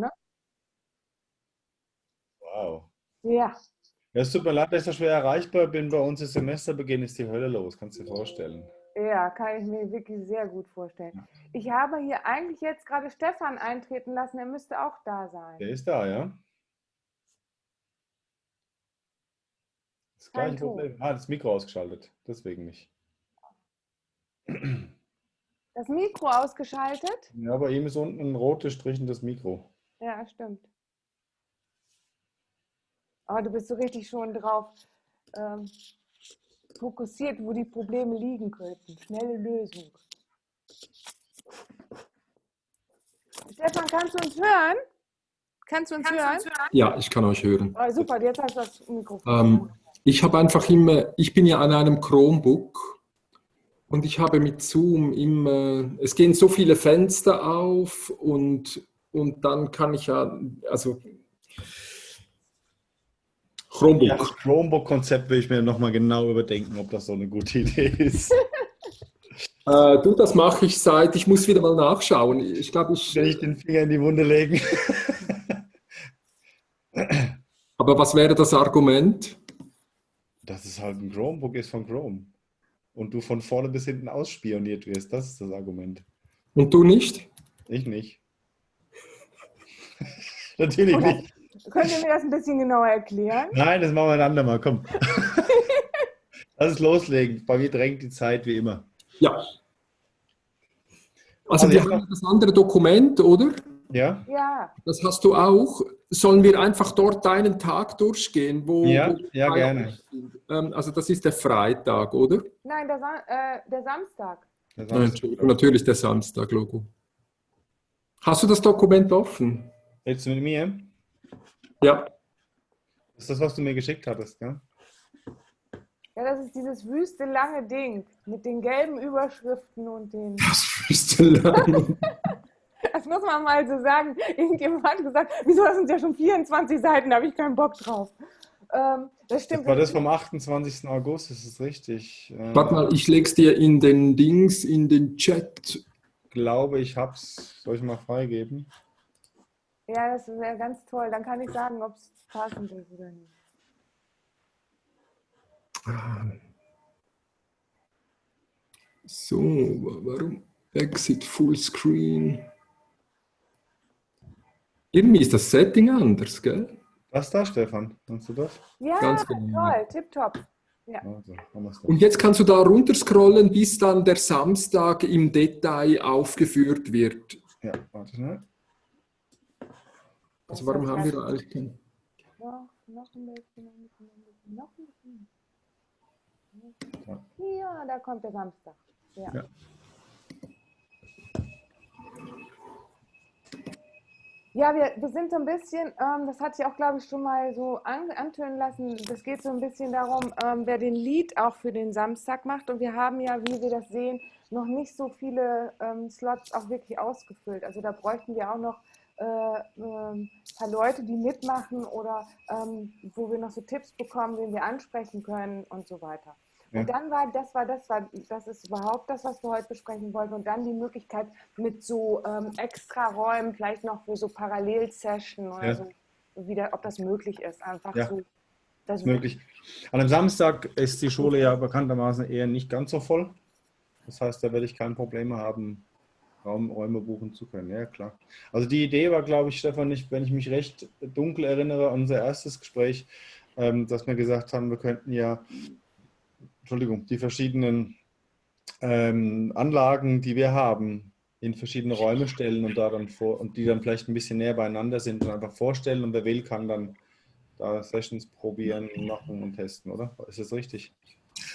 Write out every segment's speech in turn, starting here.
ne? Wow. Ja. Ja, es tut mir leid, dass ich so schwer erreichbar bin. Bei uns ist Semesterbeginn, ist die Hölle los, kannst du dir vorstellen. Ja, kann ich mir wirklich sehr gut vorstellen. Ich habe hier eigentlich jetzt gerade Stefan eintreten lassen, er müsste auch da sein. Der ist da, ja? Das gleiche Problem. Ah, das Mikro ausgeschaltet, deswegen nicht. Das Mikro ausgeschaltet? Ja, bei ihm ist unten ein rotes Strichen das Mikro. Ja, stimmt. Aber du bist so richtig schon drauf ähm, fokussiert, wo die Probleme liegen könnten. Schnelle Lösung. Stefan, kannst du uns hören? Kannst du uns hören? Ja, ich kann euch hören. Oh, super, jetzt hast du das Mikrofon. Ähm, ich habe einfach immer, ich bin ja an einem Chromebook und ich habe mit Zoom immer, es gehen so viele Fenster auf und, und dann kann ich ja, also Chromebook. Ja, das Chromebook-Konzept will ich mir nochmal genau überdenken, ob das so eine gute Idee ist. Äh, du, das mache ich seit, ich muss wieder mal nachschauen. Ich glaube, ich. Will ich den Finger in die Wunde legen? Aber was wäre das Argument? Dass es halt ein Chromebook ist von Chrome. Und du von vorne bis hinten ausspioniert wirst. Das ist das Argument. Und du nicht? Ich nicht. Natürlich nicht. Könnt ihr mir das ein bisschen genauer erklären? Nein, das machen wir ein andermal. Komm. Lass es loslegen. Bei mir drängt die Zeit wie immer. Ja. Also, Also wir haben das andere Dokument, oder? Ja? Ja, Das hast du auch. Sollen wir einfach dort deinen Tag durchgehen? Wo, Ja, wo ja, gerne. sind? Ähm, also das ist der Freitag, oder? nein, der, Sa äh, der Samstag. Das Nein, Entschuldigung, natürlich der Samstag, Logo. Hast du das Dokument offen? Jetzt mit mir? Ja. Das ist das, was du mir geschickt hattest, gell? Ja, das ist dieses wüste lange Ding mit den gelben Überschriften und den. Das wüsste lang. Das muss man mal so sagen. Irgendjemand hat gesagt, wieso das sind ja schon 24 Seiten, da habe ich keinen Bock drauf. Ähm, das stimmt. Das war das vom 28. August, das ist richtig. Äh, Warte mal, ich leg's dir in den Dings, in den Chat. glaube, ich hab's. Soll ich mal freigeben? Ja, das wäre ganz toll. Dann kann ich sagen, ob es passend ist oder nicht. So, warum? Exit Fullscreen. Irgendwie ist das Setting anders, gell? Was da, Stefan? Kannst du das? Ja, Ganz genau. toll, tipptopp. Ja. Also. Und jetzt kannst du da runterscrollen, bis dann der Samstag im Detail aufgeführt wird. Ja, warte schnell. Also warum haben wir da eigentlich kein... Noch, noch ein bisschen, noch ein bisschen, noch ein bisschen. Ja. Ja, da kommt der Samstag. Ja. Ja. Ja, wir, wir sind so ein bisschen, ähm, das hatte ich auch, glaube ich, schon mal so an, antönen lassen. Das geht so ein bisschen darum, ähm, wer den Lied auch für den Samstag macht. Und wir haben ja, wie wir das sehen, noch nicht so viele ähm, Slots auch wirklich ausgefüllt. Also da bräuchten wir auch noch äh, ähm, paar Leute, die mitmachen oder ähm, wo wir noch so Tipps bekommen, wen wir ansprechen können und so weiter. Ja. Und dann war das war das war das ist überhaupt das, was wir heute besprechen wollten. Und dann die Möglichkeit mit so ähm, extra Räumen, vielleicht noch für so Parallelsession oder Ja. so, wieder, ob das möglich ist. Einfach Ja. so. Das Ist möglich. An einem Samstag ist die Schule ja bekanntermaßen eher nicht ganz so voll. Das heißt, da werde ich kein Problem haben, Raum, Räume buchen zu können. Ja, klar. Also die Idee war, glaube ich, Stefan, nicht, wenn ich mich recht dunkel erinnere unser erstes Gespräch, ähm, dass wir gesagt haben, wir könnten ja, Entschuldigung, die verschiedenen ähm, Anlagen, die wir haben, in verschiedene Räume stellen und da dann vor und die dann vielleicht ein bisschen näher beieinander sind und einfach vorstellen und wer will, kann dann da Sessions probieren, machen und testen, oder? Ist das richtig?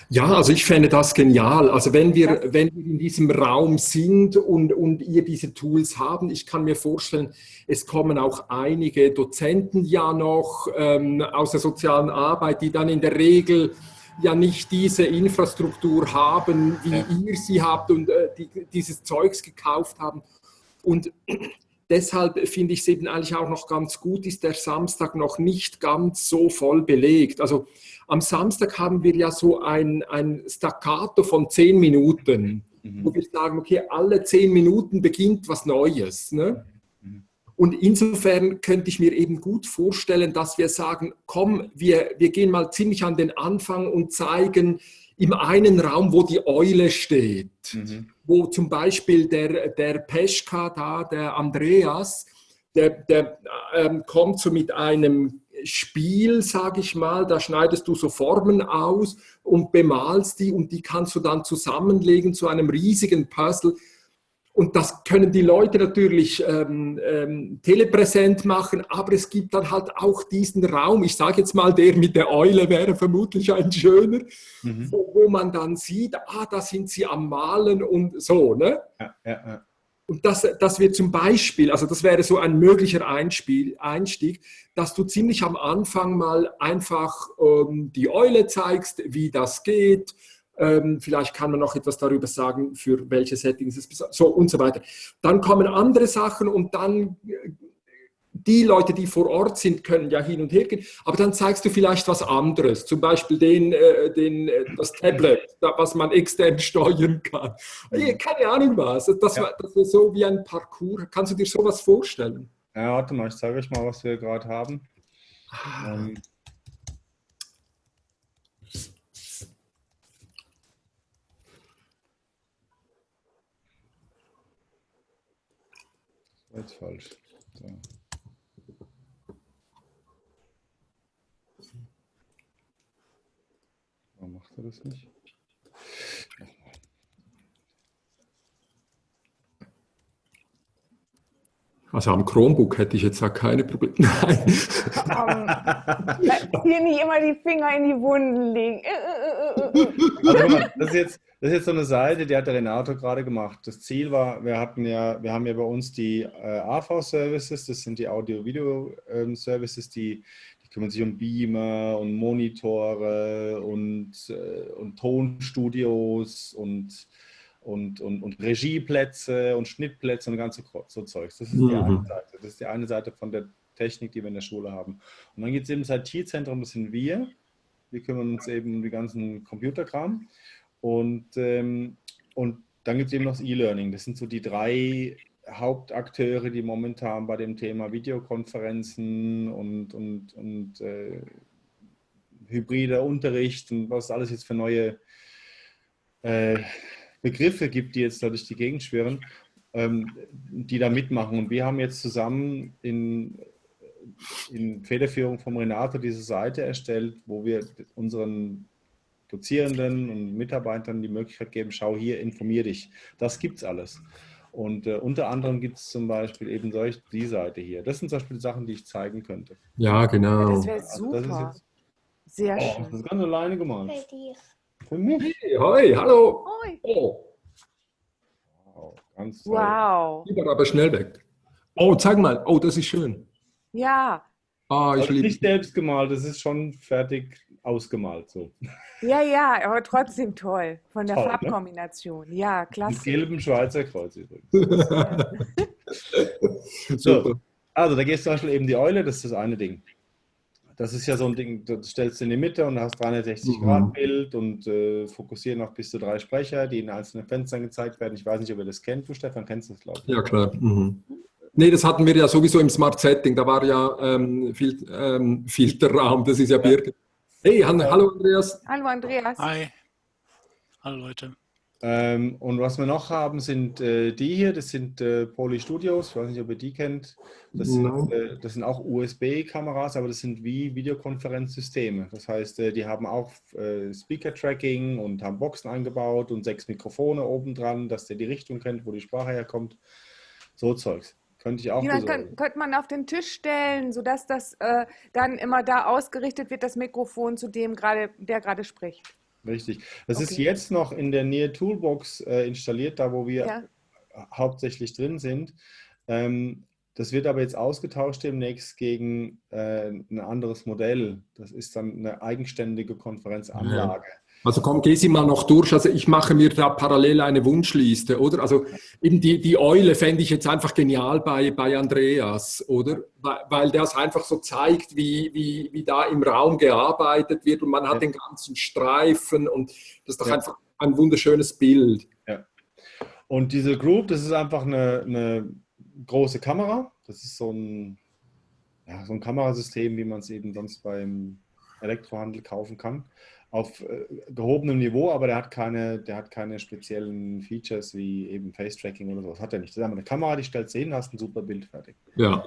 Ja, also ich fände das genial. Also wenn wir, wenn wir in diesem Raum sind und, und ihr diese Tools haben, ich kann mir vorstellen, es kommen auch einige Dozenten ja noch ähm, aus der sozialen Arbeit, die dann in der Regel ja nicht diese Infrastruktur haben, wie Ja. ihr sie habt und äh, die, dieses Zeugs gekauft haben. Und deshalb finde ich es eben eigentlich auch noch ganz gut, ist der Samstag noch nicht ganz so voll belegt. Also am Samstag haben wir ja so ein, ein Staccato von zehn Minuten, wo Mhm. wir sagen, okay, alle zehn Minuten beginnt was Neues. Ne? Mhm. Und insofern könnte ich mir eben gut vorstellen, dass wir sagen, komm, wir, wir gehen mal ziemlich an den Anfang und zeigen im einen Raum, wo die Eule steht, mhm. Wo zum Beispiel der, der Peschka da, der Andreas, der, der ähm, kommt so mit einem Spiel, sage ich mal, da schneidest du so Formen aus und bemalst die und die kannst du dann zusammenlegen zu einem riesigen Puzzle und das können die Leute natürlich ähm, ähm, telepräsent machen, aber es gibt dann halt auch diesen Raum, ich sage jetzt mal, der mit der Eule wäre vermutlich ein schöner, mhm. wo, wo, man dann sieht, ah, da sind sie am Malen und so. Ne? Ja, ja, ja. Und das, das wird zum Beispiel, also das wäre so ein möglicher Einspiel, Einstieg, dass du ziemlich am Anfang mal einfach ähm, die Eule zeigst, wie das geht, ähm, vielleicht kann man noch etwas darüber sagen, für welche Settings es so und so weiter. Dann kommen andere Sachen und dann äh, die Leute, die vor Ort sind, können ja hin und her gehen, aber dann zeigst du vielleicht was anderes, zum Beispiel den, äh, den, äh, das Tablet, was man extern steuern kann. Keine Ahnung was. Das, ja. das ist so wie ein Parcours. Kannst du dir sowas vorstellen? Ja, warte mal, ich zeige euch mal, was wir gerade haben. Ah. Ähm, Jetzt falsch. So. Warum macht er das nicht? Also am Chromebook hätte ich jetzt auch keine Probleme. Nein. Um, hier nicht immer die Finger in die Wunden legen. Also, das, ist jetzt, das ist jetzt so eine Seite, die hat der Renato gerade gemacht. Das Ziel war, wir hatten ja, wir haben ja bei uns die äh, AV-Services, das sind die Audio-Video-Services, die, die kümmern sich um Beamer und Monitore und, äh, und Tonstudios und und, und, und Regieplätze und Schnittplätze und ganze so Zeugs. Das ist mhm. die eine Seite. Das ist die eine Seite von der Technik, die wir in der Schule haben. Und dann gibt es eben das IT-Zentrum, das sind wir. Wir kümmern uns eben um die ganzen Computerkram. Und, ähm, und dann gibt es eben noch das E-Learning. Das sind so die drei Hauptakteure, die momentan bei dem Thema Videokonferenzen und, und, und äh, hybrider Unterricht und was alles jetzt für neue äh, Begriffe gibt, die jetzt da durch die Gegend schwirren, ähm, die da mitmachen. Und wir haben jetzt zusammen in, in Federführung vom Renato diese Seite erstellt, wo wir unseren Dozierenden und Mitarbeitern die Möglichkeit geben, schau hier, informier dich. Das gibt es alles. Und äh, unter anderem gibt es zum Beispiel eben solch die Seite hier. Das sind zum Beispiel Sachen, die ich zeigen könnte. Ja, genau. Das wäre super. Also das jetzt, Sehr oh, schön. Das ist ganz alleine gemalt. Für mich? Hey, hoi, hallo. Hoi. Oh. Wow, ganz toll. Wow. Lieber aber schnell weg. Oh, zeig mal. Oh, das ist schön. Ja. Ah, ich liebe. Nicht selbst gemalt, das ist schon fertig ausgemalt so. Ja, ja, aber trotzdem toll von der toll, ne? Farbkombination. Ne? Ja, klasse. Mit gelbem Schweizer Kreuz übrigens. so, also da gehst du zum Beispiel eben die Eule, das ist das eine Ding. Das ist ja so ein Ding, das stellst du in die Mitte und hast 360 mhm. Grad Bild und äh, fokussieren noch bis zu drei Sprecher, die in einzelnen Fenstern gezeigt werden. Ich weiß nicht, ob ihr das kennt. Du, Stefan, kennst das, glaube ich. Ja, klar. Mhm. Nee, das hatten wir ja sowieso im Smart Setting. Da war ja ähm, Fil ähm, Filterraum, das ist ja, ja. Birgit. Hey, hallo Andreas. Hallo Andreas. Hi. Hallo Leute. Ähm, und was wir noch haben, sind äh, die hier, das sind äh, Poly Studios, ich weiß nicht, ob ihr die kennt. Das sind, äh, das sind auch USB-Kameras, aber das sind wie Videokonferenzsysteme. Das heißt, äh, die haben auch äh, Speaker-Tracking und haben Boxen eingebaut und sechs Mikrofone oben dran, dass der die Richtung kennt, wo die Sprache herkommt. So Zeugs. Könnte ich auch ja, kann, könnte man auf den Tisch stellen, sodass das äh, dann immer da ausgerichtet wird, das Mikrofon zu dem, grade, der gerade spricht. Richtig. Das okay. ist jetzt noch in der Nähe Toolbox äh, installiert, da wo wir ja. hauptsächlich drin sind. Ähm, das wird aber jetzt ausgetauscht demnächst gegen äh, ein anderes Modell. Das ist dann eine eigenständige Konferenzanlage. Ja. Also komm, geh sie mal noch durch. Also ich mache mir da parallel eine Wunschliste, oder? Also eben die, die Eule fände ich jetzt einfach genial bei, bei Andreas, oder? Weil, weil das einfach so zeigt, wie, wie, wie da im Raum gearbeitet wird und man hat ja. den ganzen Streifen und das ist doch ja. einfach ein wunderschönes Bild. Ja. Und diese Group, das ist einfach eine, eine große Kamera, Das ist so ein, ja, so ein Kamerasystem, wie man es eben sonst beim Elektrohandel kaufen kann auf äh, gehobenem Niveau, aber der hat keine, der hat keine speziellen Features wie eben Face-Tracking oder sowas. Hat er nicht. Das ist einfach eine Kamera, die stellt hin, hast ein super Bild fertig. Ja.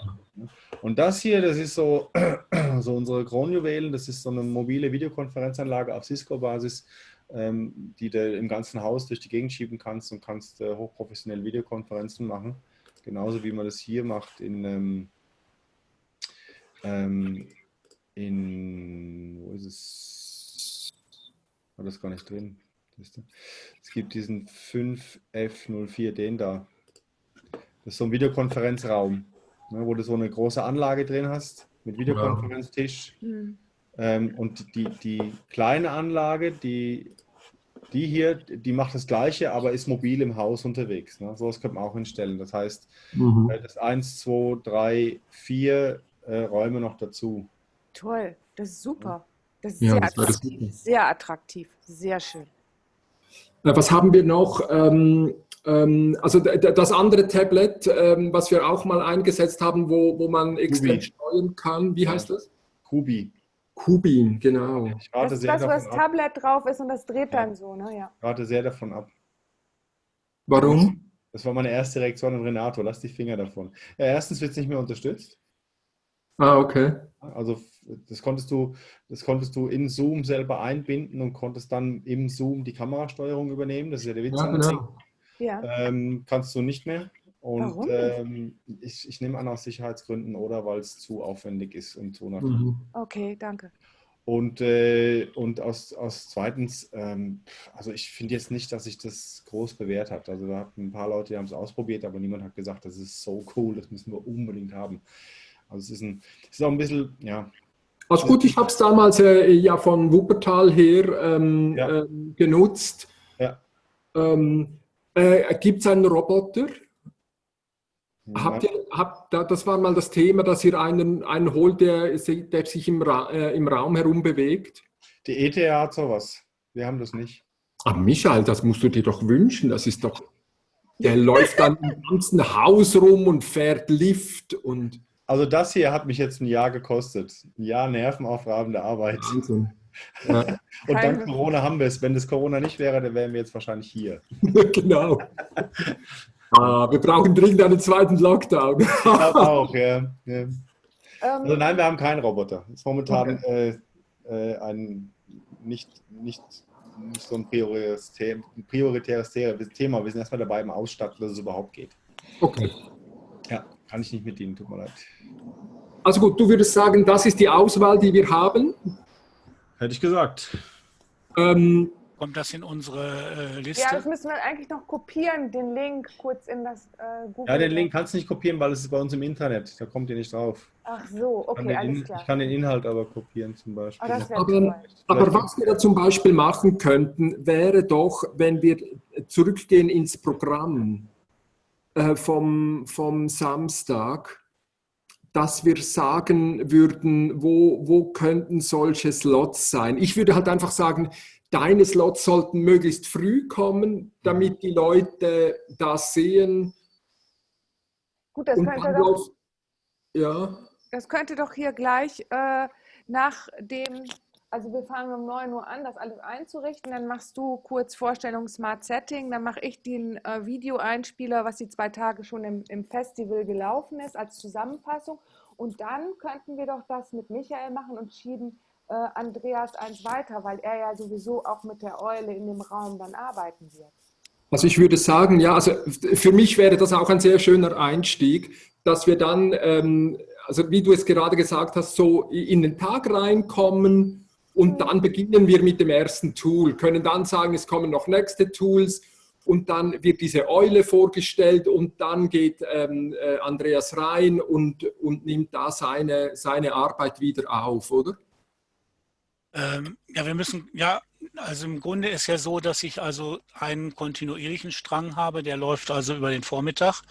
Und das hier, das ist so, so unsere Kronjuwelen, das ist so eine mobile Videokonferenzanlage auf Cisco-Basis, ähm, die du im ganzen Haus durch die Gegend schieben kannst und kannst äh, hochprofessionell Videokonferenzen machen. Genauso wie man das hier macht in, ähm, ähm in wo ist es? War das gar nicht drin. Es gibt diesen 5F04, den da. Das ist so ein Videokonferenzraum, ne, wo du so eine große Anlage drin hast mit Videokonferenztisch. Ja. Mhm. Ähm, und die, die kleine Anlage, die, die hier, die macht das Gleiche, aber ist mobil im Haus unterwegs. Ne? Sowas könnte man auch hinstellen. Das heißt, mhm. das 1, 2, 3, 4 äh, Räume noch dazu. Toll, das ist super. Das ist ja, sehr, das attraktiv, sehr attraktiv, sehr schön. Was haben wir noch? Ähm, ähm, also das andere Tablet, ähm, was wir auch mal eingesetzt haben, wo, wo man extrem steuern kann, wie heißt das? Kubi. Kubin, genau. Ich rate das ist das, wo das Tablet drauf ist und das dreht ja. dann so, ne? Ja. Ich rate sehr davon ab. Warum? Das war meine erste Reaktion an Renato. Lass die Finger davon. Ja, erstens wird es nicht mehr unterstützt. Ah, okay. Also das konntest du, das konntest du in Zoom selber einbinden und konntest dann im Zoom die Kamerasteuerung übernehmen. Das ist ja der Witz. Ja, genau. ja. Ähm, kannst du nicht mehr. Und Warum? Ähm, ich, ich nehme an aus Sicherheitsgründen oder weil es zu aufwendig ist und so nach. Mhm. Okay, danke. Und, äh, und aus, aus zweitens, ähm, also ich finde jetzt nicht, dass sich das groß bewährt hat. Also da hatten ein paar Leute, die haben es ausprobiert, aber niemand hat gesagt, das ist so cool, das müssen wir unbedingt haben. Also es ist, ein, es ist auch ein bisschen, ja. Also gut, ich habe es damals äh, ja von Wuppertal her ähm, ja. äh, genutzt. Ja. Ähm, äh, Gibt es einen Roboter? Ja. Habt ihr, habt, das war mal das Thema, dass ihr einen, einen holt, der, der sich im, Ra äh, im Raum herum bewegt? Die ETH hat sowas. Wir haben das nicht. Ah, Michael, das musst du dir doch wünschen. Das ist doch. Der läuft dann im ganzen Haus rum und fährt Lift und. Also das hier hat mich jetzt ein Jahr gekostet. Ein Jahr nervenaufreibende Arbeit. Wahnsinn. Ja. Und dank Corona haben wir es. Wenn das Corona nicht wäre, dann wären wir jetzt wahrscheinlich hier. genau. ah, wir brauchen dringend einen zweiten Lockdown. ich auch, ja. ja. Ähm. Also nein, wir haben keinen Roboter. Das ist momentan okay. äh, äh, ein nicht, nicht, nicht so ein prioritäres, prioritäres Thema. Wir sind erstmal dabei im Ausstatten, dass es überhaupt geht. Okay. Kann ich nicht mit Ihnen, tut mir leid. Also gut, du würdest sagen, das ist die Auswahl, die wir haben? Hätte ich gesagt. Ähm, Kommt das in unsere äh, Liste? Ja, das müssen wir eigentlich noch kopieren, den Link kurz in das äh, Google. Ja, den Link kannst du nicht kopieren, weil es ist bei uns im Internet. Da kommt ihr nicht drauf. Ach so, okay, alles klar. Ich kann den Inhalt aber kopieren zum Beispiel. Oh, aber, aber was wir da zum Beispiel machen könnten, wäre doch, wenn wir zurückgehen ins Programm äh, vom, vom Samstag, dass wir sagen würden, wo, wo könnten solche Slots sein. Ich würde halt einfach sagen, deine Slots sollten möglichst früh kommen, damit die Leute das sehen. Gut, das könnte doch, ja. das könnte doch hier gleich äh, nach dem also wir fangen um 9 Uhr an, das alles einzurichten. Dann machst du kurz Vorstellung Smart Setting. Dann mache ich den äh, Videoeinspieler, was die zwei Tage schon im, im Festival gelaufen ist, als Zusammenfassung. Und dann könnten wir doch das mit Michael machen und schieben äh, Andreas eins weiter, weil er ja sowieso auch mit der Eule in dem Raum dann arbeiten wird. Also ich würde sagen, ja, also für mich wäre das auch ein sehr schöner Einstieg, dass wir dann, ähm, also wie du es gerade gesagt hast, so in den Tag reinkommen und dann beginnen wir mit dem ersten Tool, können dann sagen, es kommen noch nächste Tools und dann wird diese Eule vorgestellt und dann geht ähm, äh, Andreas rein und, und nimmt da seine, seine Arbeit wieder auf, oder? Ähm, ja, wir müssen, ja, also im Grunde ist ja so, dass ich also einen kontinuierlichen Strang habe, der läuft also über den Vormittag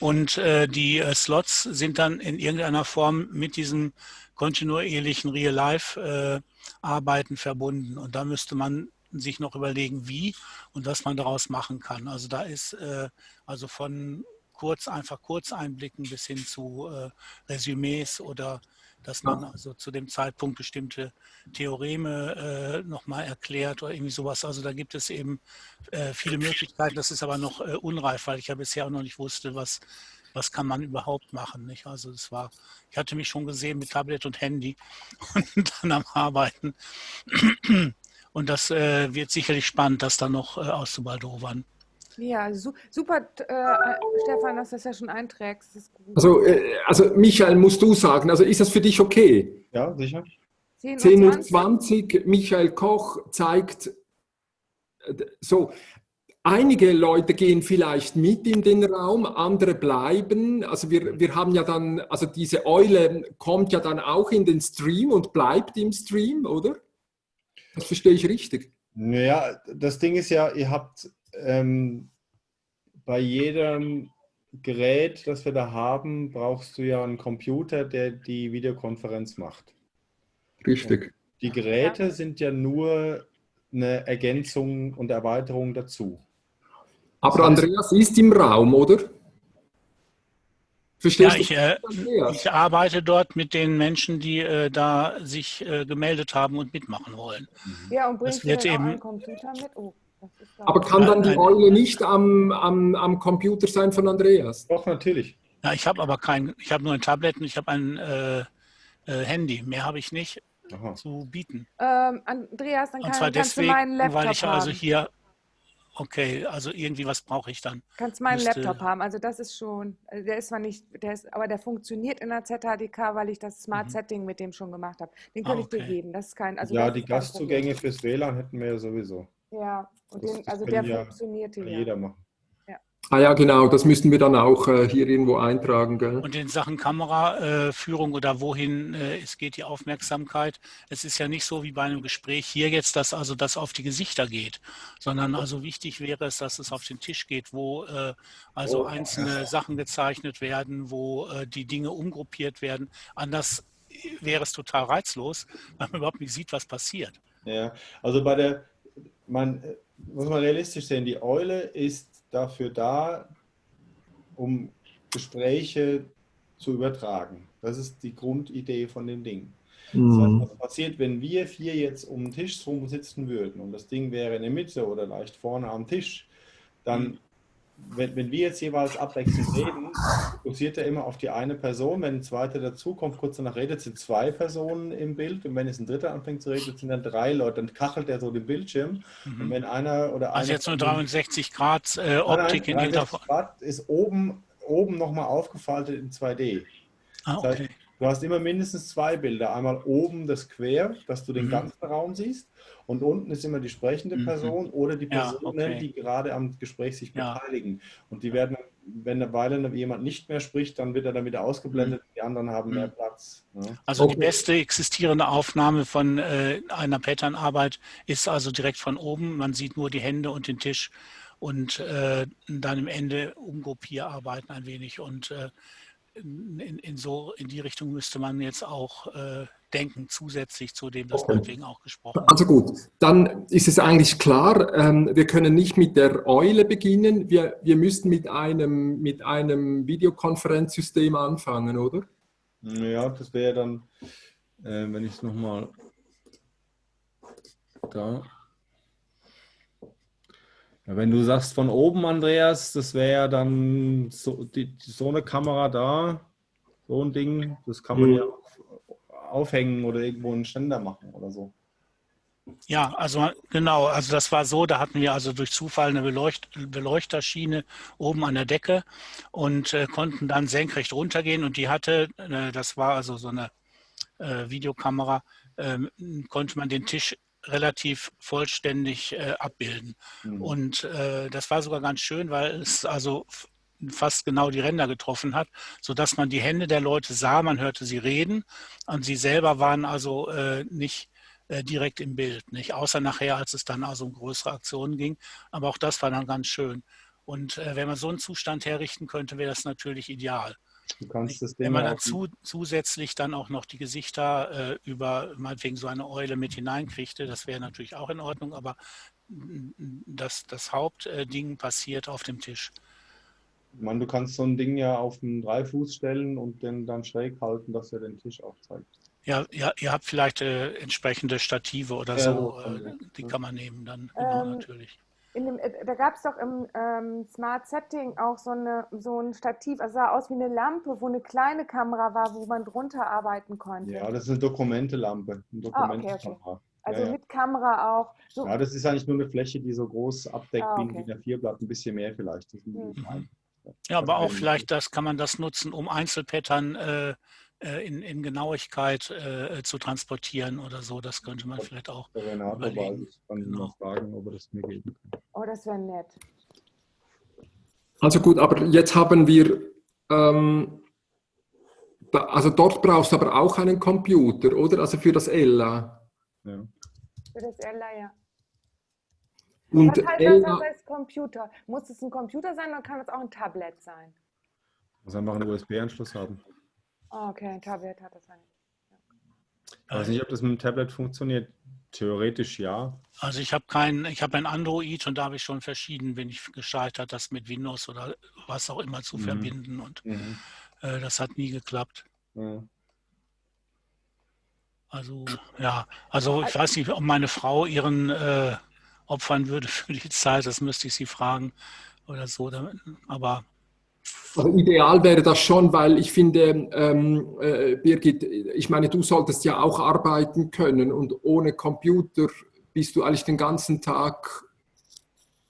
und äh, die äh, Slots sind dann in irgendeiner Form mit diesem kontinuierlichen Real-Life-Arbeiten äh, verbunden. Und da müsste man sich noch überlegen, wie und was man daraus machen kann. Also da ist äh, also von kurz, einfach Kurzeinblicken bis hin zu äh, Resümees oder dass man also zu dem Zeitpunkt bestimmte Theoreme äh, nochmal erklärt oder irgendwie sowas. Also da gibt es eben äh, viele Möglichkeiten. Das ist aber noch äh, unreif, weil ich ja bisher auch noch nicht wusste, was, was kann man überhaupt machen. Nicht? Also es war, ich hatte mich schon gesehen mit Tablet und Handy und dann am Arbeiten. Und das äh, wird sicherlich spannend, das dann noch äh, auszubaldowern. Ja, su super, äh, Stefan, dass du das ja schon einträgst. Also, äh, also, Michael, musst du sagen, also ist das für dich okay? Ja, sicher. 10.20 Uhr, Michael Koch zeigt, äh, so, einige Leute gehen vielleicht mit in den Raum, andere bleiben. Also wir, wir haben ja dann, also diese Eule kommt ja dann auch in den Stream und bleibt im Stream, oder? Das verstehe ich richtig. Naja, das Ding ist ja, ihr habt ähm, bei jedem Gerät, das wir da haben, brauchst du ja einen Computer, der die Videokonferenz macht. Richtig. Und die Geräte sind ja nur eine Ergänzung und Erweiterung dazu. Aber das heißt, Andreas ist im Raum, oder? Verstehst ja, ich, äh, ich, arbeite dort mit den Menschen, die äh, da sich äh, gemeldet haben und mitmachen wollen. Ja, und bringst du eben, einen Computer mit? Oh. Aber kann dann die Eule nicht am, am, am Computer sein von Andreas? Doch, natürlich. Ja, ich habe aber kein, ich habe nur ein Tablet und ich habe ein äh, äh, Handy. Mehr habe ich nicht Aha. zu bieten. Ähm, Andreas, dann kann, und zwar kannst deswegen, du meinen Laptop weil ich also hier, okay, also irgendwie was brauche ich dann? Kannst meinen Müsste, Laptop haben, also das ist schon, also der ist zwar nicht, der ist, aber der funktioniert in der ZHDK, weil ich das Smart mhm. Setting mit dem schon gemacht habe. Den könnte ah, okay. ich dir geben, das ist kein, also Ja, die Gastzugänge fürs WLAN hätten wir ja sowieso. Ja, und den, also der ja funktioniert hier. Jeder machen. Ah ja, genau, das müssten wir dann auch äh, hier irgendwo eintragen. Gell? Und in Sachen Kameraführung äh, oder wohin äh, es geht die Aufmerksamkeit, es ist ja nicht so wie bei einem Gespräch hier jetzt, dass also das auf die Gesichter geht, sondern also wichtig wäre es, dass es auf den Tisch geht, wo äh, also oh. einzelne Sachen gezeichnet werden, wo äh, die Dinge umgruppiert werden. Anders wäre es total reizlos, weil man überhaupt nicht sieht, was passiert. Ja, also bei der man äh, muss man realistisch sehen, die Eule ist dafür da, um Gespräche zu übertragen. Das ist die Grundidee von dem Ding. Mhm. Das heißt, was passiert, wenn wir vier jetzt um den Tisch rum sitzen würden und das Ding wäre in der Mitte oder leicht vorne am Tisch, dann mhm wenn, wenn wir jetzt jeweils abwechselnd reden, fokussiert er immer auf die eine Person. Wenn ein zweiter dazukommt, kurz danach redet, sind zwei Personen im Bild. Und wenn jetzt ein dritter anfängt zu reden, sind dann drei Leute. Dann kachelt er so den Bildschirm. Mhm. Und wenn einer oder Also jetzt nur 63 Grad äh, Optik nein, nein, in Hintergrund. Grad ist oben, oben nochmal aufgefaltet in 2D. Ah, okay. Das heißt, du hast immer mindestens zwei Bilder. Einmal oben das Quer, dass du den mhm. ganzen Raum siehst. Und unten ist immer die sprechende mhm. Person mhm. oder die Personen, ja, okay. die gerade am Gespräch sich ja. beteiligen. Und die werden, wenn eine Weile jemand nicht mehr spricht, dann wird er dann wieder ausgeblendet. Mhm. Die anderen haben mehr mhm. Platz. Ja. Also okay. die beste existierende Aufnahme von äh, einer Patternarbeit ist also direkt von oben. Man sieht nur die Hände und den Tisch und äh, dann im Ende umgruppierarbeiten ein wenig und äh, in, in, so in die Richtung müsste man jetzt auch äh, denken, zusätzlich zu dem, das meinetwegen auch gesprochen Also gut, dann ist es eigentlich klar, ähm, wir können nicht mit der Eule beginnen, wir, wir müssten mit einem, mit einem Videokonferenzsystem anfangen, oder? Ja, das wäre dann, äh, wenn ich es nochmal da wenn du sagst von oben, Andreas, das wäre dann so, die, so, eine Kamera da, so ein Ding, das kann man mhm. ja aufhängen oder irgendwo einen Ständer machen oder so. Ja, also genau, also das war so, da hatten wir also durch Zufall eine Beleucht Beleuchterschiene oben an der Decke und äh, konnten dann senkrecht runtergehen und die hatte, äh, das war also so eine äh, Videokamera, ähm, konnte man den Tisch relativ vollständig äh, abbilden. Mhm. Und äh, das war sogar ganz schön, weil es also fast genau die Ränder getroffen hat, sodass man die Hände der Leute sah, man hörte sie reden und sie selber waren also äh, nicht äh, direkt im Bild, nicht außer nachher, als es dann also um größere Aktionen ging. Aber auch das war dann ganz schön. Und äh, wenn man so einen Zustand herrichten könnte, wäre das natürlich ideal. Du kannst das Wenn man dazu zusätzlich dann auch noch die Gesichter äh, über meinetwegen so eine Eule mit hineinkriegte, das wäre natürlich auch in Ordnung, aber das, das Hauptding passiert auf dem Tisch. Ich meine, du kannst so ein Ding ja auf einen Dreifuß stellen und den dann schräg halten, dass er den Tisch aufzeigt. Ja, ja ihr habt vielleicht äh, entsprechende Stative oder Ja, so, äh, man, die kann man nehmen dann, genau, Ähm, natürlich. In dem, äh, da gab es doch im ähm, Smart Setting auch so, eine, so ein Stativ, also sah aus wie eine Lampe, wo eine kleine Kamera war, wo man drunter arbeiten konnte. Ja, das ist eine Dokumentelampe. Eine Ah, okay, okay. Dokumentenkamera. also ja, ja. mit Kamera auch. So, ja, das ist eigentlich nur eine Fläche, die so groß abdeckt Ah, wie ein okay. DIN A4-Blatt, ein bisschen mehr vielleicht. Das ist Mhm. nicht klein. Ja, aber auch vielleicht das kann man das nutzen, um Einzelpattern äh, in, in Genauigkeit äh, zu transportieren oder so. Das könnte man vielleicht auch. Renato Überlegen, weiß, ich kann ihn genau. fragen, ob er das mir geben kann. oh, das wäre nett. Also gut, aber jetzt haben wir, ähm, da, also dort brauchst du aber auch einen Computer, oder? Also für das Ella. Ja. Für das Ella, ja. Und Was heißt das Ella, aber als Computer? Muss es ein Computer sein oder kann es auch ein Tablet sein? Muss einfach einen USB-Anschluss haben. Ah, okay, ein Tablet hat das sein. Ich weiß nicht, ob das mit dem Tablet funktioniert. Theoretisch ja. Also ich habe kein, ich habe ein Android und da habe ich schon verschieden, bin ich gescheitert, das mit Windows oder was auch immer zu Mhm. verbinden und Mhm. äh, das hat nie geklappt. Ja. Also ja, also ich weiß nicht, ob meine Frau ihren äh, opfern würde für die Zeit, das müsste ich sie fragen oder so. Aber also ideal wäre das schon, weil ich finde, ähm, äh, Birgit, ich meine, du solltest ja auch arbeiten können und ohne Computer bist du eigentlich den ganzen Tag,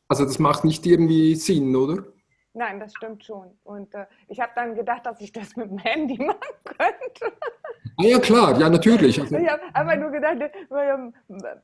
also das macht nicht irgendwie Sinn, oder? Nein, das stimmt schon. Und äh, ich habe dann gedacht, dass ich das mit dem Handy machen könnte. Ah ja, klar, ja, natürlich. Also, Ich habe einfach nur gedacht, ähm,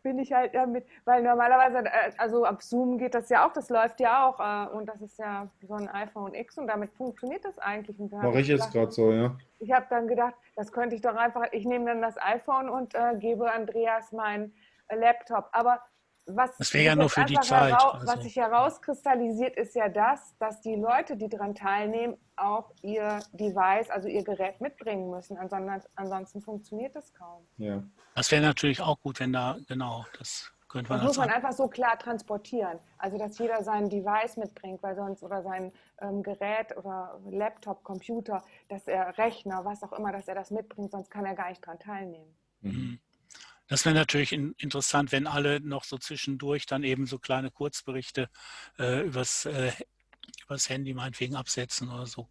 bin ich halt damit, weil normalerweise, äh, also ab Zoom geht das ja auch, das läuft ja auch äh, und das ist ja so ein iPhone X und damit funktioniert das eigentlich. Mache ich jetzt gerade so, ja. Ich habe dann gedacht, das könnte ich doch einfach, ich nehme dann das iPhone und äh, gebe Andreas meinen äh, Laptop. Aber was, Das wäre ja sich nur für die Zeit, herau- also. was sich herauskristallisiert, ist ja das, dass die Leute, die daran teilnehmen, auch ihr Device, also ihr Gerät mitbringen müssen. Ansonsten, ansonsten funktioniert das kaum. ja. das wäre natürlich auch gut, wenn da, genau, das könnte man Das muss man einfach so klar transportieren. Also, dass jeder sein Device mitbringt, weil sonst oder sein ähm, Gerät oder Laptop, Computer, dass er Rechner, was auch immer, dass er das mitbringt, sonst kann er gar nicht daran teilnehmen. Mhm. Das wäre natürlich in, interessant, wenn alle noch so zwischendurch dann eben so kleine Kurzberichte äh, übers, äh, übers Handy meinetwegen absetzen oder so.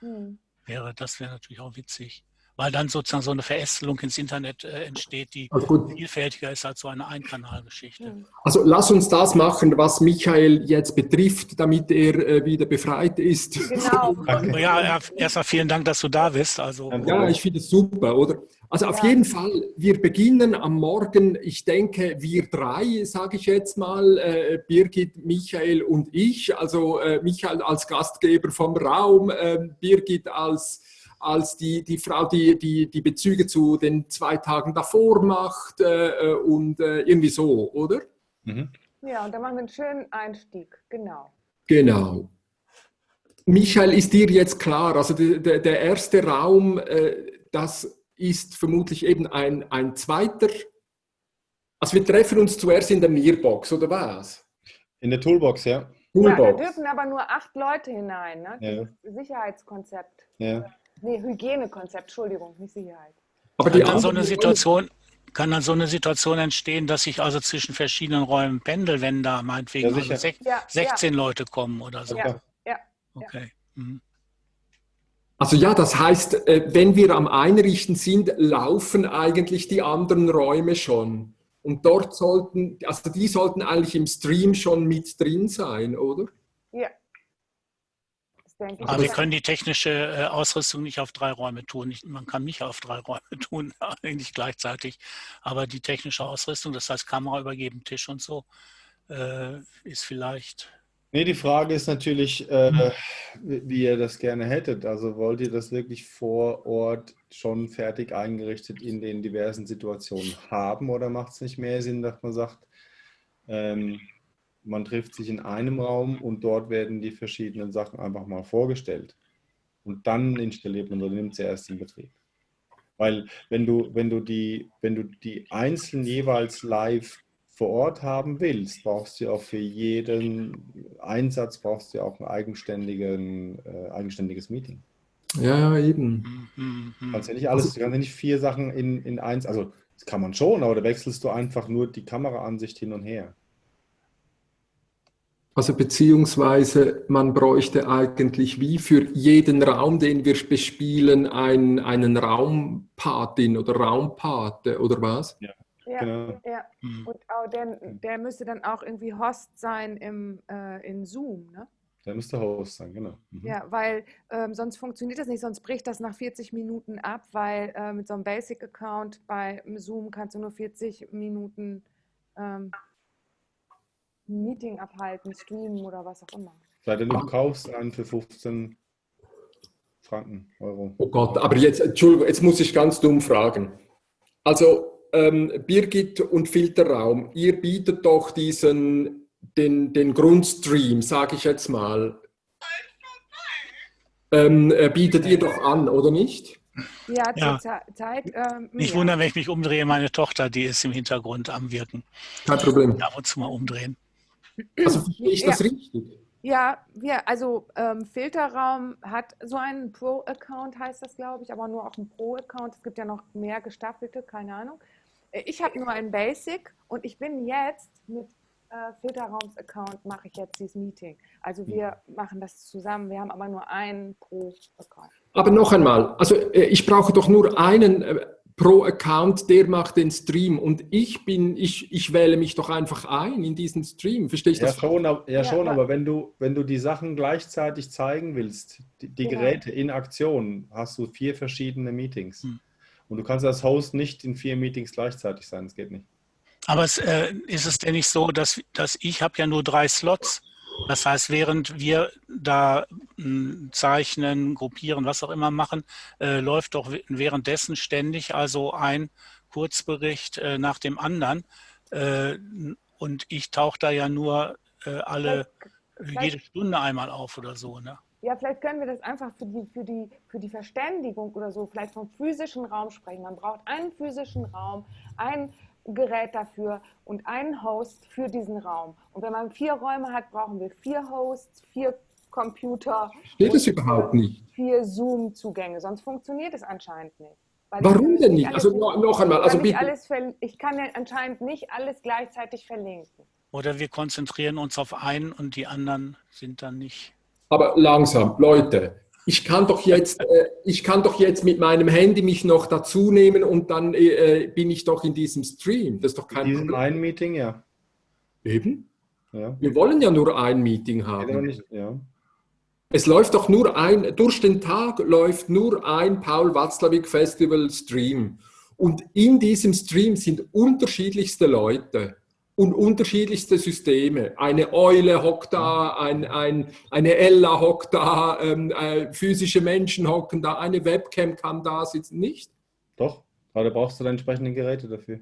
Hm. Wäre, das wäre natürlich auch witzig. Weil dann sozusagen so eine Verästelung ins Internet äh, entsteht, die also vielfältiger ist als so eine Einkanalgeschichte. Also lass uns das machen, was Michael jetzt betrifft, damit er äh, wieder befreit ist. Genau. Ja, erstmal vielen Dank, dass du da bist. Also, Ja, ich finde es super, oder? Also auf Ja. jeden Fall, wir beginnen am Morgen, ich denke, wir drei, sage ich jetzt mal, äh, Birgit, Michael und ich, also äh, Michael als Gastgeber vom Raum, äh, Birgit als, als die, die Frau, die, die die Bezüge zu den zwei Tagen davor macht äh, äh, und äh, irgendwie so, oder? Mhm. Ja, und dann machen wir einen schönen Einstieg. Genau. Genau. Michael, ist dir jetzt klar, also der, der, der erste Raum, äh, das ist vermutlich eben ein, ein zweiter. Also wir treffen uns zuerst in der Mirbox, oder was? In der Toolbox, ja. Ja, da Toolbox. dürfen aber nur acht Leute hinein. Ne? Ja. Dieses Sicherheitskonzept. ja. Nee, Hygienekonzept, Entschuldigung, nicht Sicherheit. Aber die kann dann so eine Situation, kann dann so eine Situation entstehen, dass ich also zwischen verschiedenen Räumen pendel, wenn da meinetwegen Ja, also sicher. sech, Ja, 16 Leute kommen oder so. Ja, ja. Okay. Mhm. Also ja, das heißt, äh, wenn wir am Einrichten sind, laufen eigentlich die anderen Räume schon. Und dort sollten, also die sollten eigentlich im Stream schon mit drin sein, oder? Ja. Das denke ich. Aber wir können die technische äh, Ausrüstung nicht auf drei Räume tun. Man kann mich auf drei Räume tun, eigentlich gleichzeitig. Aber die technische Ausrüstung, das heißt Kamera übergeben, Tisch und so, äh, ist vielleicht. Nee, die Frage ist natürlich, äh, wie wie ihr das gerne hättet. Also wollt ihr das wirklich vor Ort schon fertig eingerichtet in den diversen Situationen haben oder macht es nicht mehr Sinn, dass man sagt, ähm, man trifft sich in einem Raum und dort werden die verschiedenen Sachen einfach mal vorgestellt und dann installiert man oder nimmt sie erst in Betrieb. Weil wenn du, wenn du die, wenn du die einzeln jeweils live vor Ort haben willst, brauchst du auch für jeden Einsatz brauchst du auch ein eigenständigen, äh, eigenständiges Meeting. Ja, eben. Mhm. Du kannst ja nicht alles, du kannst ja nicht vier Sachen in, in eins, also das kann man schon, aber da wechselst du einfach nur die Kameraansicht hin und her. Also beziehungsweise man bräuchte eigentlich wie für jeden Raum, den wir bespielen, ein, einen Raumpatin oder Raumpate oder was? Ja, ja, genau. ja. Mhm. und auch der, der müsste dann auch irgendwie Host sein im, äh, in Zoom, ne? Der müsste Host sein, genau. Mhm. Ja, weil ähm, sonst funktioniert das nicht, sonst bricht das nach 40 Minuten ab, weil äh, mit so einem Basic-Account bei Zoom kannst du nur 40 Minuten ähm, Meeting abhalten, streamen oder was auch immer. Sei denn, du kaufst einen für 15 Franken, Euro. Oh Gott, aber jetzt, Entschuldigung, jetzt muss ich ganz dumm fragen. Also, ähm, Birgit und Filterraum, ihr bietet doch diesen, den, den Grundstream, sage ich jetzt mal. Ähm, äh, bietet ihr doch an, oder nicht? Ja, ja. zur Zeit. Ähm, nicht ja. wundern, wenn ich mich umdrehe, meine Tochter, die ist im Hintergrund am Wirken. Kein Problem. Ab und zu mal umdrehen. Also verstehe ich das richtig? Ja, wir, also ähm, Filterraum hat so einen Pro-Account, heißt das, glaube ich, aber nur auch einen Pro-Account. Es gibt ja noch mehr gestaffelte, keine Ahnung. Äh, ich habe nur einen Basic und ich bin jetzt mit äh, Filterraums-Account mache ich jetzt dieses Meeting. Also wir mhm. machen das zusammen, wir haben aber nur einen Pro-Account. Aber noch einmal, also äh, ich brauche doch nur einen äh, pro Account, der macht den Stream und ich bin, ich, ich wähle mich doch einfach ein in diesen Stream. Verstehe ich ja, das? Schon, ja, ja, schon, aber wenn du, wenn du die Sachen gleichzeitig zeigen willst, die, die genau. Geräte in Aktion, hast du vier verschiedene Meetings. Hm. Und du kannst als Host nicht in vier Meetings gleichzeitig sein, das geht nicht. Aber es, äh, ist es denn nicht so, dass, dass ich habe ja nur drei Slots das heißt, während wir da hm, zeichnen, gruppieren, was auch immer machen, äh, läuft doch währenddessen ständig also ein Kurzbericht äh, nach dem anderen. Äh, und ich tauche da ja nur äh, alle vielleicht, jede Stunde einmal auf oder so. Ne? Ja, vielleicht können wir das einfach für die, für, die, für die Verständigung oder so, vielleicht vom physischen Raum sprechen. Man braucht einen physischen Raum, ein Gerät dafür und einen Host für diesen Raum. Und wenn man vier Räume hat, brauchen wir vier Hosts, vier Computer. Steht es überhaupt nicht? Vier Zoom-Zugänge, sonst funktioniert es anscheinend nicht. Warum denn nicht? Also noch, noch einmal. Also bitte. Alles, ich kann ja anscheinend nicht alles gleichzeitig verlinken. Oder wir konzentrieren uns auf einen und die anderen sind dann nicht. Aber langsam, Leute, ich kann doch jetzt, äh, ich kann doch jetzt mit meinem Handy mich noch dazu nehmen und dann äh, bin ich doch in diesem Stream. Das ist doch kein Problem. ein Meeting, ja. Eben. Ja. Wir wollen ja nur ein Meeting haben. Nicht, ja. Es läuft doch nur ein, durch den Tag läuft nur ein Paul Watzlawick Festival Stream. Und in diesem Stream sind unterschiedlichste Leute und unterschiedlichste Systeme. Eine Eule hockt da, ein, ein, eine Ella hockt da, ähm, äh, physische Menschen hocken da, eine Webcam kann da sitzen, nicht? Doch, aber da brauchst du dann entsprechende Geräte dafür.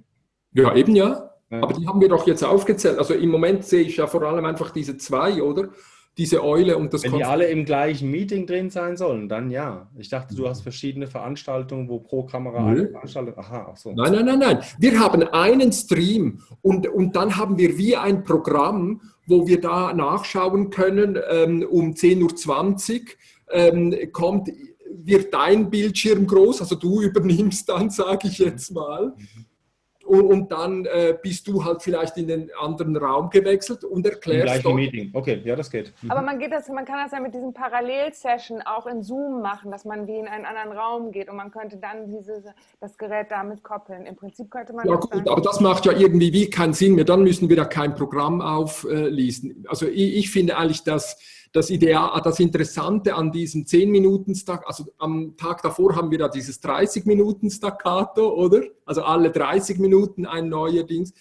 Ja, eben ja. ja. Aber die haben wir doch jetzt aufgezählt. Also im Moment sehe ich ja vor allem einfach diese zwei, oder? Diese Eule und das Wenn die alle im gleichen Meeting drin sein sollen, dann ja. Ich dachte, du hast verschiedene Veranstaltungen, wo pro Kamera eine Veranstaltung. Aha, ach so. Nein, nein, nein, nein. Wir haben einen Stream und, und dann haben wir wie ein Programm, wo wir da nachschauen können, ähm, um 10.20 Uhr ähm, kommt, wird dein Bildschirm groß, also du übernimmst dann, sage ich jetzt mal. Mhm und, und dann äh, bist du halt vielleicht in den anderen Raum gewechselt und erklärst dort. Meeting. Okay, ja, das geht. Mhm. Aber man, geht das, man kann das ja mit diesen Parallelsession auch in Zoom machen, dass man wie in einen anderen Raum geht und man könnte dann dieses, das Gerät damit koppeln. Im Prinzip könnte man. Ja, gut, sagen, aber das macht ja irgendwie wie keinen Sinn mehr. Dann müssen wir da kein Programm auflesen. Also ich, ich finde eigentlich, dass das Ideal, das Interessante an diesem 10 Minuten Stack, also am Tag davor haben wir da dieses 30 Minuten Staccato, oder? Also alle 30 Minuten ein neuer Dings.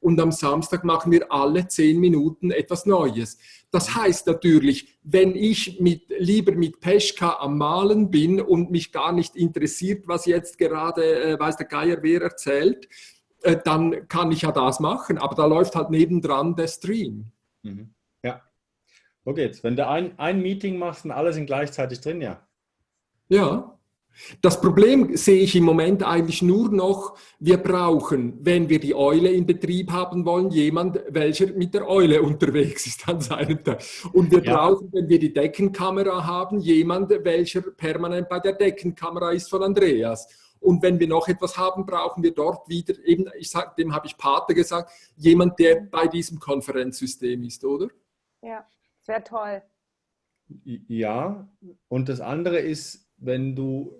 Und am Samstag machen wir alle 10 Minuten etwas Neues. Das heißt natürlich, wenn ich mit, lieber mit Peschka am Malen bin und mich gar nicht interessiert, was jetzt gerade, äh, weiß der Geier wer erzählt, äh, dann kann ich ja das machen. Aber da läuft halt nebendran der Stream. Mhm. So geht's. Wenn du ein, ein Meeting machst und alle sind gleichzeitig drin, ja. Ja. Das Problem sehe ich im Moment eigentlich nur noch, wir brauchen, wenn wir die Eule in Betrieb haben wollen, jemand, welcher mit der Eule unterwegs ist an seinem Tag. Und wir ja. brauchen, wenn wir die Deckenkamera haben, jemand, welcher permanent bei der Deckenkamera ist von Andreas. Und wenn wir noch etwas haben, brauchen wir dort wieder, eben, ich sag, dem habe ich Pate gesagt, jemand, der bei diesem Konferenzsystem ist, oder? Ja, sehr toll. Ja, und das andere ist, wenn du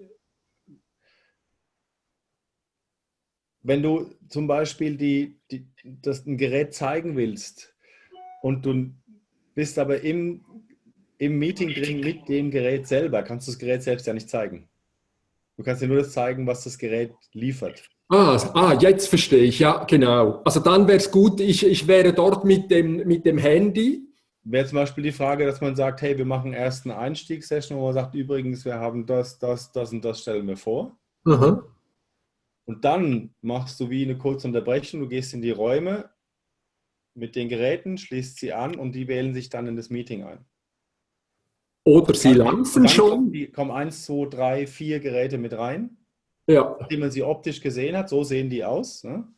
wenn du zum Beispiel die, die, das ein Gerät zeigen willst und du bist aber im, im Meeting drin mit dem Gerät selber, kannst du das Gerät selbst ja nicht zeigen. Du kannst dir nur das zeigen, was das Gerät liefert. Ah, ah jetzt verstehe ich, ja, genau. Also dann wäre es gut, ich, ich wäre dort mit dem, mit dem Handy. Wäre zum Beispiel die Frage, dass man sagt, hey, wir machen erst eine Einstiegssession, wo man sagt, übrigens, wir haben das, das, das und das stellen wir vor. Mhm. Und dann machst du wie eine kurze Unterbrechung, du gehst in die Räume mit den Geräten, schließt sie an und die wählen sich dann in das Meeting ein. Oder sie laufen schon. Die kommen eins, zwei, drei, vier Geräte mit rein. Ja. Nachdem man sie optisch gesehen hat, so sehen die aus. Ne?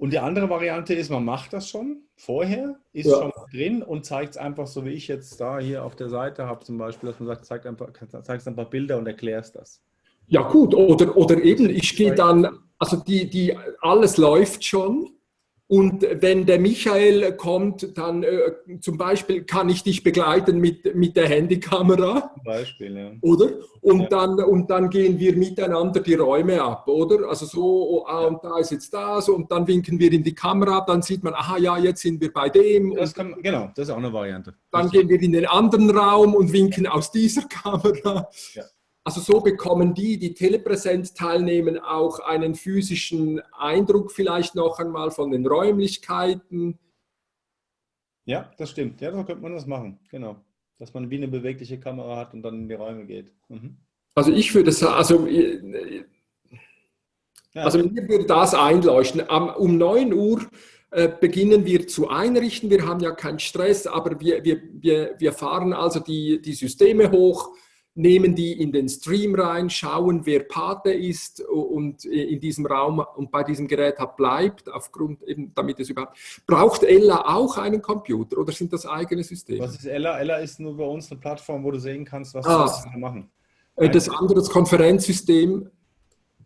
Und die andere Variante ist, man macht das schon vorher, ist ja. schon drin und zeigt es einfach so, wie ich jetzt da hier auf der Seite habe, zum Beispiel, dass man sagt, zeigt einfach, zeigst ein paar Bilder und erklärst das. Ja gut, oder, oder eben, ich gehe dann, also die, die, alles läuft schon und wenn der Michael kommt, dann äh, zum Beispiel kann ich dich begleiten mit, mit der Handykamera. Zum Beispiel, ja. Oder? Und, ja. dann, und dann gehen wir miteinander die Räume ab, oder? Also so, oh, ah, und da ist jetzt das und dann winken wir in die Kamera ab, dann sieht man, aha, ja, jetzt sind wir bei dem. Das kann, genau, das ist auch eine Variante. Dann gehen wir in den anderen Raum und winken aus dieser Kamera. Ja. Also so bekommen die, die telepräsent teilnehmen, auch einen physischen Eindruck vielleicht noch einmal von den Räumlichkeiten. Ja, das stimmt. Ja, so könnte man das machen. Genau. Dass man wie eine bewegliche Kamera hat und dann in die Räume geht. Mhm. Also ich würde sagen, also, äh, also mir würde das einleuchten. Um 9 Uhr äh, beginnen wir zu einrichten. Wir haben ja keinen Stress, aber wir, wir, wir, wir fahren also die, die Systeme hoch nehmen die in den Stream rein, schauen, wer Pate ist und in diesem Raum und bei diesem Gerät hat bleibt, aufgrund eben, damit es überhaupt. Braucht Ella auch einen Computer oder sind das eigene Systeme? Was ist Ella? Ella ist nur bei uns eine Plattform, wo du sehen kannst, was ah, du machen. Äh, das andere das Konferenzsystem.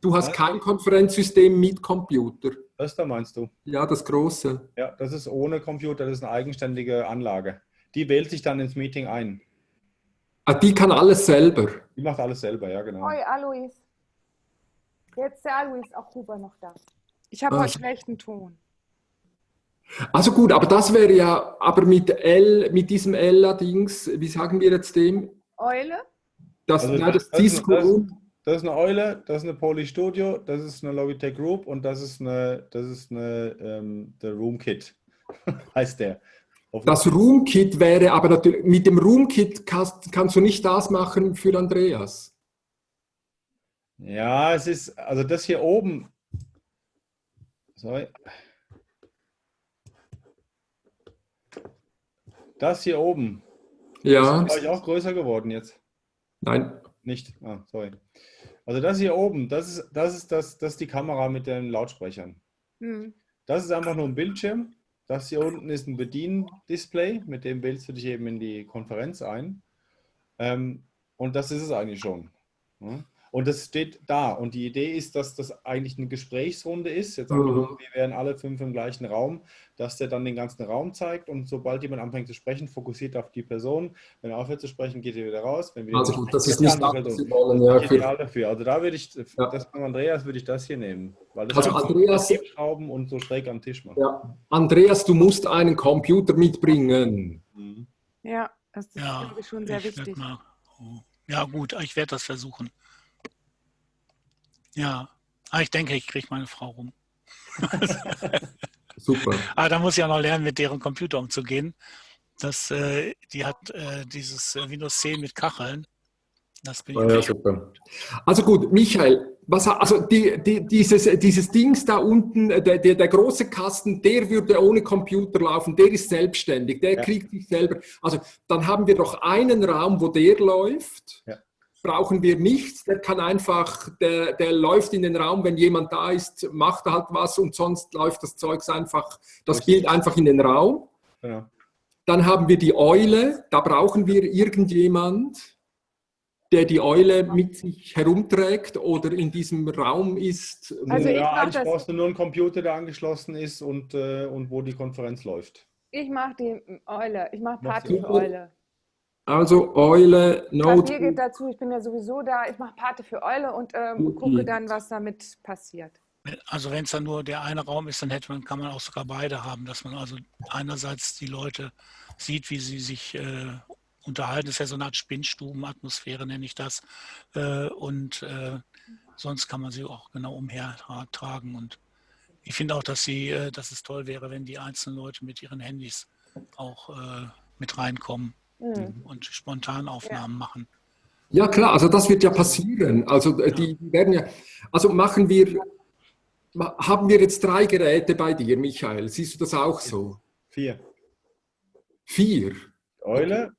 Du hast kein Konferenzsystem mit Computer. Das da meinst du? Ja, das große. Ja, das ist ohne Computer, das ist eine eigenständige Anlage. Die wählt sich dann ins Meeting ein. Ah, die kann alles selber. Die macht alles selber, ja, genau. Hoi, Alois. Jetzt ist der Alois auch Huber noch da. Ich habe ah. heute schlechten Ton. Also gut, aber das wäre ja, aber mit L, mit diesem Ella-Dings, wie sagen wir jetzt dem? Eule? Das, also, nein, das, das, ist eine, das, das, ist eine Eule, das ist eine Poly Studio, das ist eine Logitech Group und das ist eine, das ist eine, ähm, der Room Kit, heißt der. Das Roomkit wäre aber natürlich, mit dem Roomkit kannst, kannst du nicht das machen für Andreas. Ja, es ist, also das hier oben, sorry. Das hier oben, ja. ist ich auch größer geworden jetzt. Nein. Nicht, ah, sorry. Also das hier oben, das ist, das ist, das, das ist die Kamera mit den Lautsprechern. Hm. Das ist einfach nur ein Bildschirm das hier unten ist ein Bediendisplay, mit dem wählst du dich eben in die Konferenz ein. Ähm, und das ist es eigentlich schon. Und das steht da. Und die Idee ist, dass das eigentlich eine Gesprächsrunde ist. Jetzt angenommen, wir wären alle fünf im gleichen Raum, dass der dann den ganzen Raum zeigt und sobald jemand anfängt zu sprechen, fokussiert auf die Person. Wenn er aufhört zu sprechen, geht er wieder raus. also das ist nicht das, wollen. Ja, ideal dafür. Also da würde ich, ja. das von Andreas würde ich das hier nehmen. Weil das also Andreas, Schrauben und so schräg am Tisch machen. Ja. Andreas, du musst einen Computer mitbringen. Mhm. Ja, das ist ja, schon sehr wichtig. Mal, oh. Ja gut, ich werde das versuchen. Ja, aber ich denke, ich kriege meine Frau rum. Super. Aber da muss ich auch noch lernen, mit deren Computer umzugehen. Das, äh, die hat äh, dieses äh, Windows 10 mit Kacheln. Das bin ich ja, super. Also gut, Michael, was, also die, die, dieses, dieses Dings da unten, der, der, der, große Kasten, der würde ohne Computer laufen, der ist selbstständig, der ja. kriegt sich selber. Also dann haben wir doch einen Raum, wo der läuft. Ja. Brauchen wir nichts. Der kann einfach, der, der läuft in den Raum, wenn jemand da ist, macht er halt was und sonst läuft das Zeugs einfach, das Bild einfach in den Raum. Ja. Dann haben wir die Eule, da brauchen wir irgendjemand, der die Eule mit sich herumträgt oder in diesem Raum ist. Also ja, eigentlich brauchst du nur einen Computer, der angeschlossen ist und, äh, und wo die Konferenz läuft. Ich mache die Eule, ich mache Party für Eule. Also Eule, Note. Mir geht dazu, ich bin ja sowieso da, ich mache Pate für Eule und ähm, gucke dann, was damit passiert. Also wenn es dann nur der eine Raum ist, dann hätte man, kann man auch sogar beide haben, dass man also einerseits die Leute sieht, wie sie sich äh, unterhalten. Das ist ja so eine Art Spinnstubenatmosphäre, nenne ich das. Äh, und äh, sonst kann man sie auch genau umhertragen. Und ich finde auch, dass, sie, äh, dass es toll wäre, wenn die einzelnen Leute mit ihren Handys auch äh, mit reinkommen mhm. und spontan Aufnahmen ja. machen. Ja klar, also das wird ja passieren. Also äh, die werden ja, also machen wir, haben wir jetzt drei Geräte bei dir, Michael? Siehst du das auch so? Vier. Vier? Eule,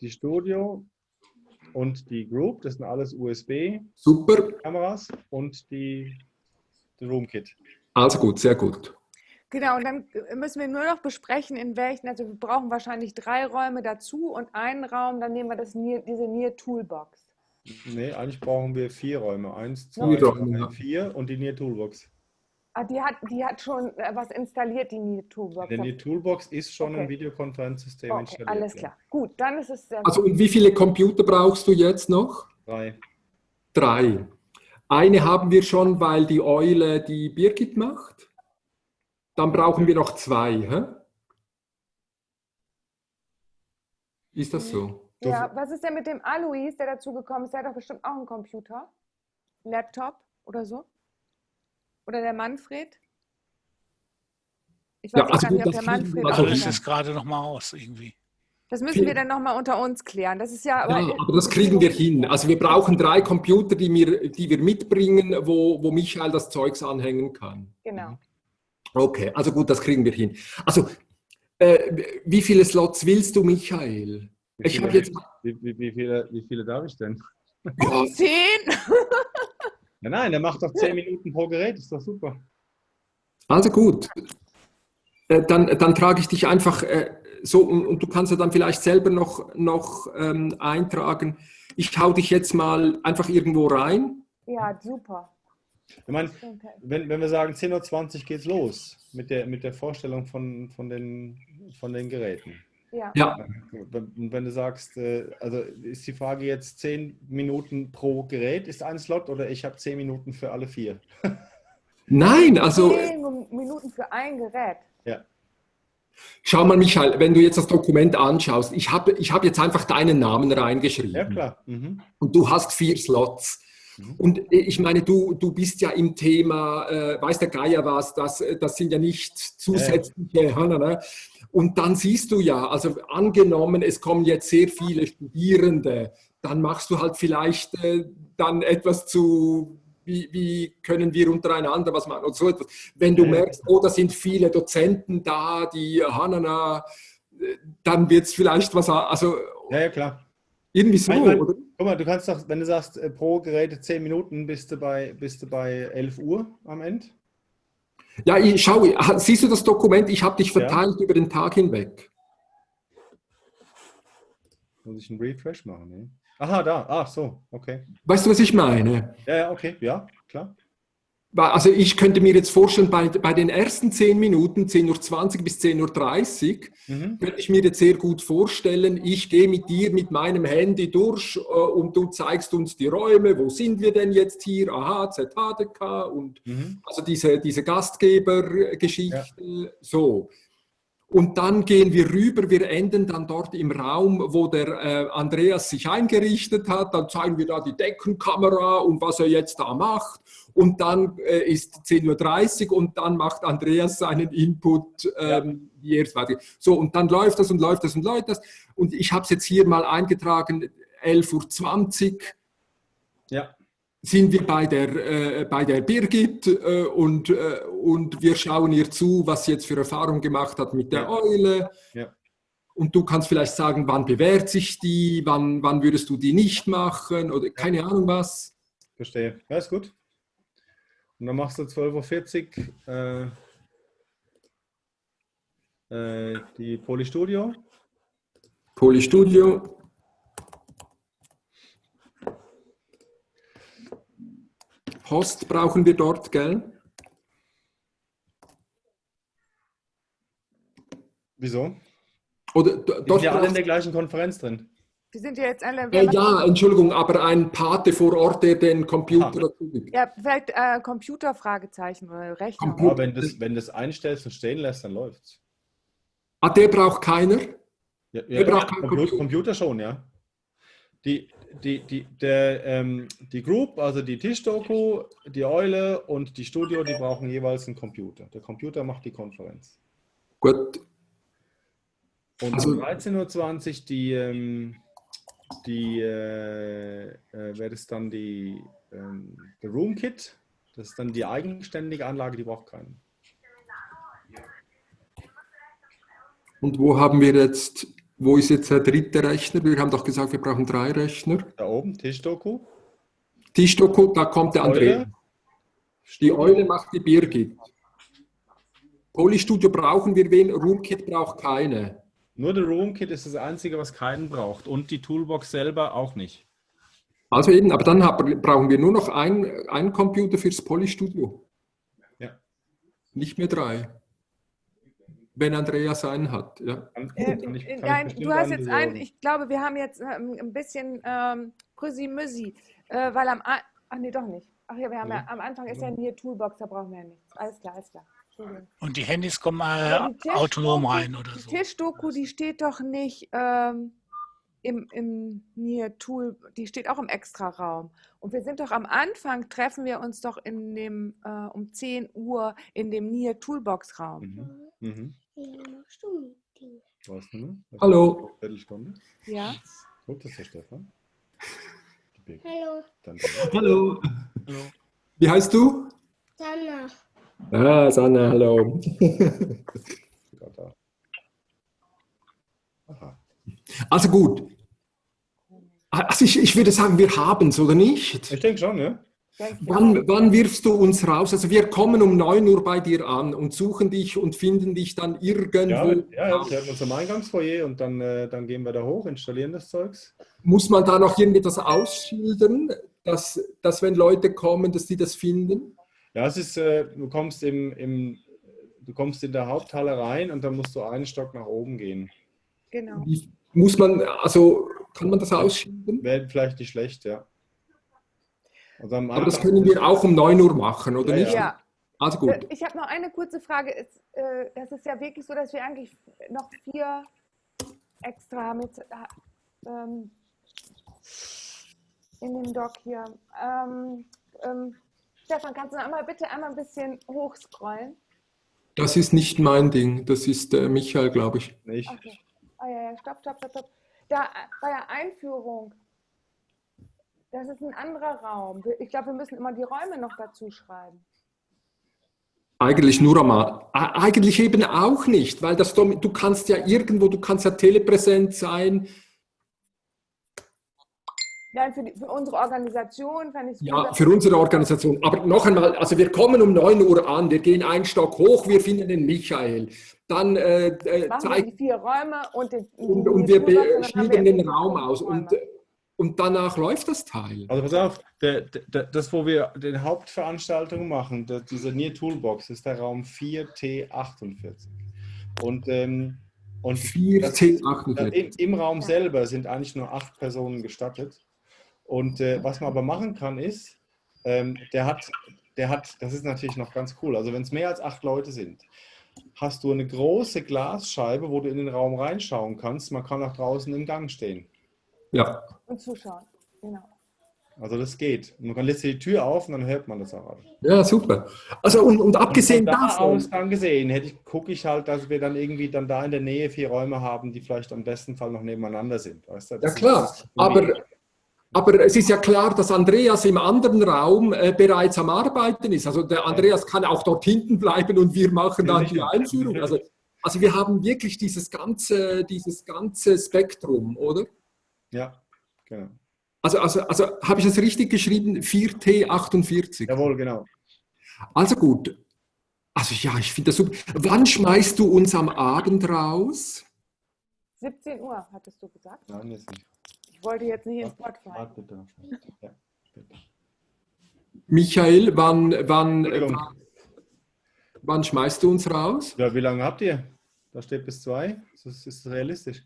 die Studio und die Group, das sind alles USB-Kameras und die, die Roomkit. Also gut, sehr gut. Genau, und dann müssen wir nur noch besprechen, in welchen, also wir brauchen wahrscheinlich drei Räume dazu und einen Raum, dann nehmen wir das Nier, diese Nier Toolbox. Nee, eigentlich brauchen wir vier Räume. Eins, zwei, drei, vier und die Nier Toolbox. Ah, die hat, die hat schon äh, was installiert, die Nier Toolbox. Denn die Toolbox ist schon okay. ein Videokonferenzsystem okay, installiert. Alles klar. Gut, dann ist es sehr Also und wie viele Computer brauchst du jetzt noch? Drei. Drei. Eine haben wir schon, weil die Eule die Birgit macht. Dann brauchen wir noch zwei. Hä? Ist das so? Ja, was ist denn mit dem Alois, der dazugekommen ist? Der hat doch bestimmt auch einen Computer. Laptop oder so? Oder der Manfred? Ich weiß ja, also gar nicht, ob der Manfred. Also ist es gerade noch mal aus irgendwie. Das müssen wir dann nochmal unter uns klären. Das ist ja aber, ja, aber das kriegen wir hin. Also wir brauchen drei Computer, die wir, die wir mitbringen, wo, wo Michael das Zeugs anhängen kann. Genau. Okay, also gut, das kriegen wir hin. Also, äh, wie viele Slots willst du, Michael? Wie viele, ich jetzt... Wie, wie, wie, viele, wie viele darf ich denn? Ja. Zehn? ja, nein, der macht doch zehn Minuten pro Gerät, ist doch super. Also gut. Äh, dann, dann trage ich dich einfach äh, so und, und, du kannst ja dann vielleicht selber noch, noch ähm, eintragen. Ich hau dich jetzt mal einfach irgendwo rein. Ja, super. Ich meine, wenn, wenn wir sagen 10.20 Uhr geht's los mit der, mit der Vorstellung von, von, den, von den Geräten. Ja. ja. Wenn, wenn du sagst, äh, also ist die Frage jetzt 10 Minuten pro Gerät ist ein Slot oder ich habe 10 Minuten für alle vier? Nein, also. 10 Minuten für ein Gerät. Ja. Schau mal, Michael, wenn du jetzt das Dokument anschaust, ich habe ich hab jetzt einfach deinen Namen reingeschrieben. Ja, klar. Mhm. Und du hast vier Slots. Mhm. Und äh, ich meine, du, du bist ja im Thema, äh, weiß der Geier was, das, äh, das sind ja nicht zusätzliche. Ja. Ne? Und dann siehst du ja, also angenommen, es kommen jetzt sehr viele Studierende, dann machst du halt vielleicht äh, dann etwas zu, wie, wie, können wir untereinander was machen und so etwas. Wenn du merkst, oh, da sind viele Dozenten da, die Hanana, äh, dann wird es vielleicht was, also... Ja, ja, klar. Irgendwie so, oder? Guck mal, du kannst doch, wenn du sagst, äh, pro Gerät 10 Minuten, bist du bei, bist du bei 11 Uhr am Ende? Ja, ich, schau, siehst du das Dokument? Ich habe dich verteilt ja. über den Tag hinweg. Muss ich einen Refresh machen? Ne? Aha, da. Ach so, okay. Weißt du, was ich meine? Ja, ja, okay, ja, klar. Also ich könnte mir jetzt vorstellen, bei, bei den ersten 10 Minuten, 10.20 Uhr bis 10.30 Uhr, mhm. könnte ich mir jetzt sehr gut vorstellen, ich gehe mit dir mit meinem Handy durch äh, und du zeigst uns die Räume, wo sind wir denn jetzt hier, aha, ZHDK und mhm. also diese, diese Gastgebergeschichte, ja. so. Und dann gehen wir rüber, wir enden dann dort im Raum, wo der äh, Andreas sich eingerichtet hat. Dann zeigen wir da die Deckenkamera und was er jetzt da macht. Und dann äh, ist 10.30 Uhr und dann macht Andreas seinen Input, ähm, weiter. So, und dann läuft das und läuft das und läuft das. Und ich habe es jetzt hier mal eingetragen, 11.20 Uhr. Ja sind wir bei der, äh, bei der Birgit äh, und, äh, und wir schauen ihr zu, was sie jetzt für Erfahrung gemacht hat mit der ja. Eule. Ja. und du kannst vielleicht sagen, wann bewährt sich die, wann, wann würdest du die nicht machen oder keine Ahnung was. Verstehe. Ja, ist gut. Und dann machst du 12.40 Uhr äh, äh, die Polystudio. Polystudio. Host brauchen wir dort, gell? Wieso? Oder dort sind ja alle in der gleichen Konferenz drin. Wir sind ja jetzt alle. äh, ja, Entschuldigung, aber ein Pate vor Ort, der den Computer Ah. dazu gibt. Ja, vielleicht äh, Computerfragezeichen oder Rechner. Computer. Aber wenn das, wenn das einstellst und stehen lässt, dann läuft's. Ah, der braucht keiner? Ja, Wer braucht keinen Computer, Computer? Computer schon, ja. Die, die, die, der, ähm, die Group, also die Tischdoku, die Eule und die Studio, die brauchen jeweils einen Computer. Der Computer macht die Konferenz. Gut, Und Also- um 13.20 Uhr die, ähm, die äh, äh, wäre das dann die ähm, der Room Kit. Das ist dann die eigenständige Anlage, die braucht keinen. und wo haben wir jetzt, wo ist jetzt der dritte Rechner? Wir haben doch gesagt, wir brauchen drei Rechner. Da oben, Tischdoku. Tischdoku, da kommt der André. Eule. Die Eule macht die Birgit. Polystudio brauchen wir wen? Roomkit braucht keine. Nur der Room Kit ist das einzige, was keinen braucht. Und die Toolbox selber auch nicht. Also eben, aber dann hab, brauchen wir nur noch ein- einen Computer fürs Polystudio. Ja. Nicht mehr drei. Wenn Andreas einen hat. Ja. Äh, ich, ich nein, du hast jetzt einen, ich glaube, wir haben jetzt ähm, ein bisschen ähm, Krüsi-Müsi, äh, weil am, A- ach nee, doch nicht. Ach ja, wir haben ja, Nee. am Anfang ist ja hier Toolbox, da brauchen wir ja nichts. Alles klar, alles klar. Und die Handys kommen äh, die autonom rein oder Die so. Tischdoku, die steht doch nicht ähm, im, im Nier Tool, die steht auch im Extraraum. Und wir sind doch am Anfang, treffen wir uns doch in dem, äh, um 10 Uhr in dem Nier Toolbox Raum. Mhm. Mhm. Ja, machst du mit dir? Was denn? Was Hallo. Viertelstunde. Ja? Gut, das ist der Stefan. Hallo, Dann Hallo. Hallo. Wie heißt du? Sanna. Ah, Sanna, hallo. Also gut. Also ich, ich würde sagen, wir haben es, oder nicht? Ich denke schon, ne? Wann, wann wirfst du uns raus? Also wir kommen um 9 Uhr bei dir an und suchen dich und finden dich dann irgendwo. Ja, ja, wir haben uns am Eingangsfoyer und dann, äh, dann gehen wir da hoch, installieren das Zeugs. Muss man da noch irgendwie das ausschildern, dass, dass wenn Leute kommen, dass die das finden? Ja, es ist, äh, du kommst im, im, du kommst in der Haupthalle rein und dann musst du einen Stock nach oben gehen. Genau. Muss man, also kann man das ausschildern? Wäre vielleicht nicht schlecht, ja. Also Aber das können wir auch um 9 Uhr machen, oder Ja, nicht? Ja, Also Äh, gut. Ich habe noch eine kurze Frage. Es, äh, das ist ja wirklich so, dass wir eigentlich noch vier extra mit ähm, in dem Doc hier. Ähm, ähm, Stefan, kannst du einmal bitte einmal ein bisschen hochscrollen? Das ist nicht mein Ding, das ist äh, Michael, glaube ich. nicht. Okay. Ah ja, ja, stopp, stopp, stopp, stopp. Da äh, bei der Einführung, das ist ein anderer Raum. Ich glaube, wir müssen immer die Räume noch dazu schreiben. Eigentlich nur einmal. Eigentlich eben auch nicht, weil das, du kannst ja irgendwo, du kannst ja telepräsent sein. Nein, für, die, für unsere Organisation fände ich es Ja, für unsere Organisation. Aber noch einmal, also wir kommen um 9 Uhr an, wir gehen einen Stock hoch, wir finden den Michael. Dann äh, äh, Machen wir zeigen die vier Räume und, den, und, und wir und wir den Raum aus. Räume. und danach läuft das Teil. Also pass auf, der, der, das, wo wir die Hauptveranstaltung machen, der, diese Near Toolbox, ist der Raum 4T48. Und, ähm, und 4, das- 10, Ja, 48. im, Im Raum selber sind eigentlich nur acht Personen gestattet. Und äh, was man aber machen kann, ist, ähm, der, hat, der hat, das ist natürlich noch ganz cool, also wenn es mehr als acht Leute sind, hast du eine große Glasscheibe, wo du in den Raum reinschauen kannst. Man kann auch draußen im Gang stehen. Ja. und zuschauen. Genau. Also das geht. Und man kann lässt die Tür auf und dann hört man das auch. ja, super. Also und, und abgesehen Von da davon, aus dann gesehen, hätte ich, gucke ich halt, dass wir dann irgendwie dann da in der Nähe vier Räume haben, die vielleicht am besten Fall noch nebeneinander sind. Weißt du? Ja klar, aber, aber es ist ja klar, dass Andreas im anderen Raum äh, bereits am Arbeiten ist. Also der Andreas kann auch dort hinten bleiben und wir machen dann die. Einführung. Also Also wir haben wirklich dieses ganze, dieses ganze Spektrum, oder? Ja, genau. Also, also, also habe ich das richtig geschrieben? 4T48. Jawohl, genau. Also gut. Also ja, ich finde das super. Wann schmeißt du uns am Abend raus? 17 Uhr, hattest du gesagt? Nein, jetzt nicht. Ich wollte jetzt nicht ins Wort fallen. Warte bitte. Ja, bitte. Michael, wann, wann, wann, wann schmeißt du uns raus? Ja, wie lange habt ihr? Da steht bis zwei. Das ist realistisch.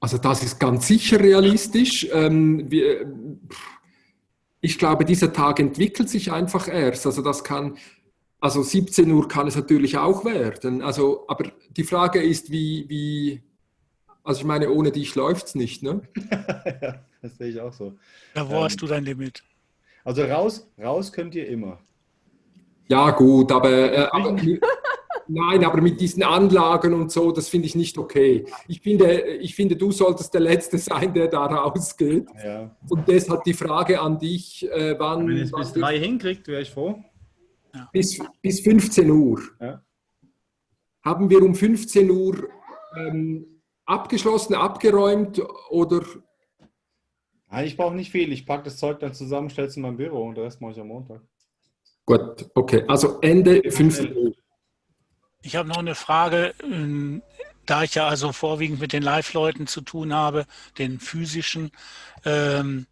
Also das ist ganz sicher realistisch. Ähm, wir, ich glaube, dieser Tag entwickelt sich einfach erst. Also das kann, also 17 Uhr kann es natürlich auch werden. Also, aber die Frage ist, wie, wie also ich meine, ohne dich läuft es nicht, ne? ja, das sehe ich auch so. Ja, wo Ähm, hast du dein Limit? Also raus, raus könnt ihr immer. Ja gut, aber, äh, aber nein, aber mit diesen Anlagen und so, das finde ich nicht okay. Ich finde, ich finde, du solltest der Letzte sein, der da rausgeht. Ja. Und deshalb die Frage an dich, äh, wann, Wenn ihr es bis drei hinkriegt, wäre ich froh. bis, bis 15 Uhr. Ja. Haben wir um 15 Uhr ähm, abgeschlossen, abgeräumt oder Nein, ich brauche nicht viel. Ich packe das Zeug dann zusammen, stelle es in mein Büro und den Rest mache ich am Montag. gut, okay, also Ende 15 Uhr. Ich habe noch eine Frage, ähm, da ich ja also vorwiegend mit den Live-Leuten zu tun habe, den physischen, ähm,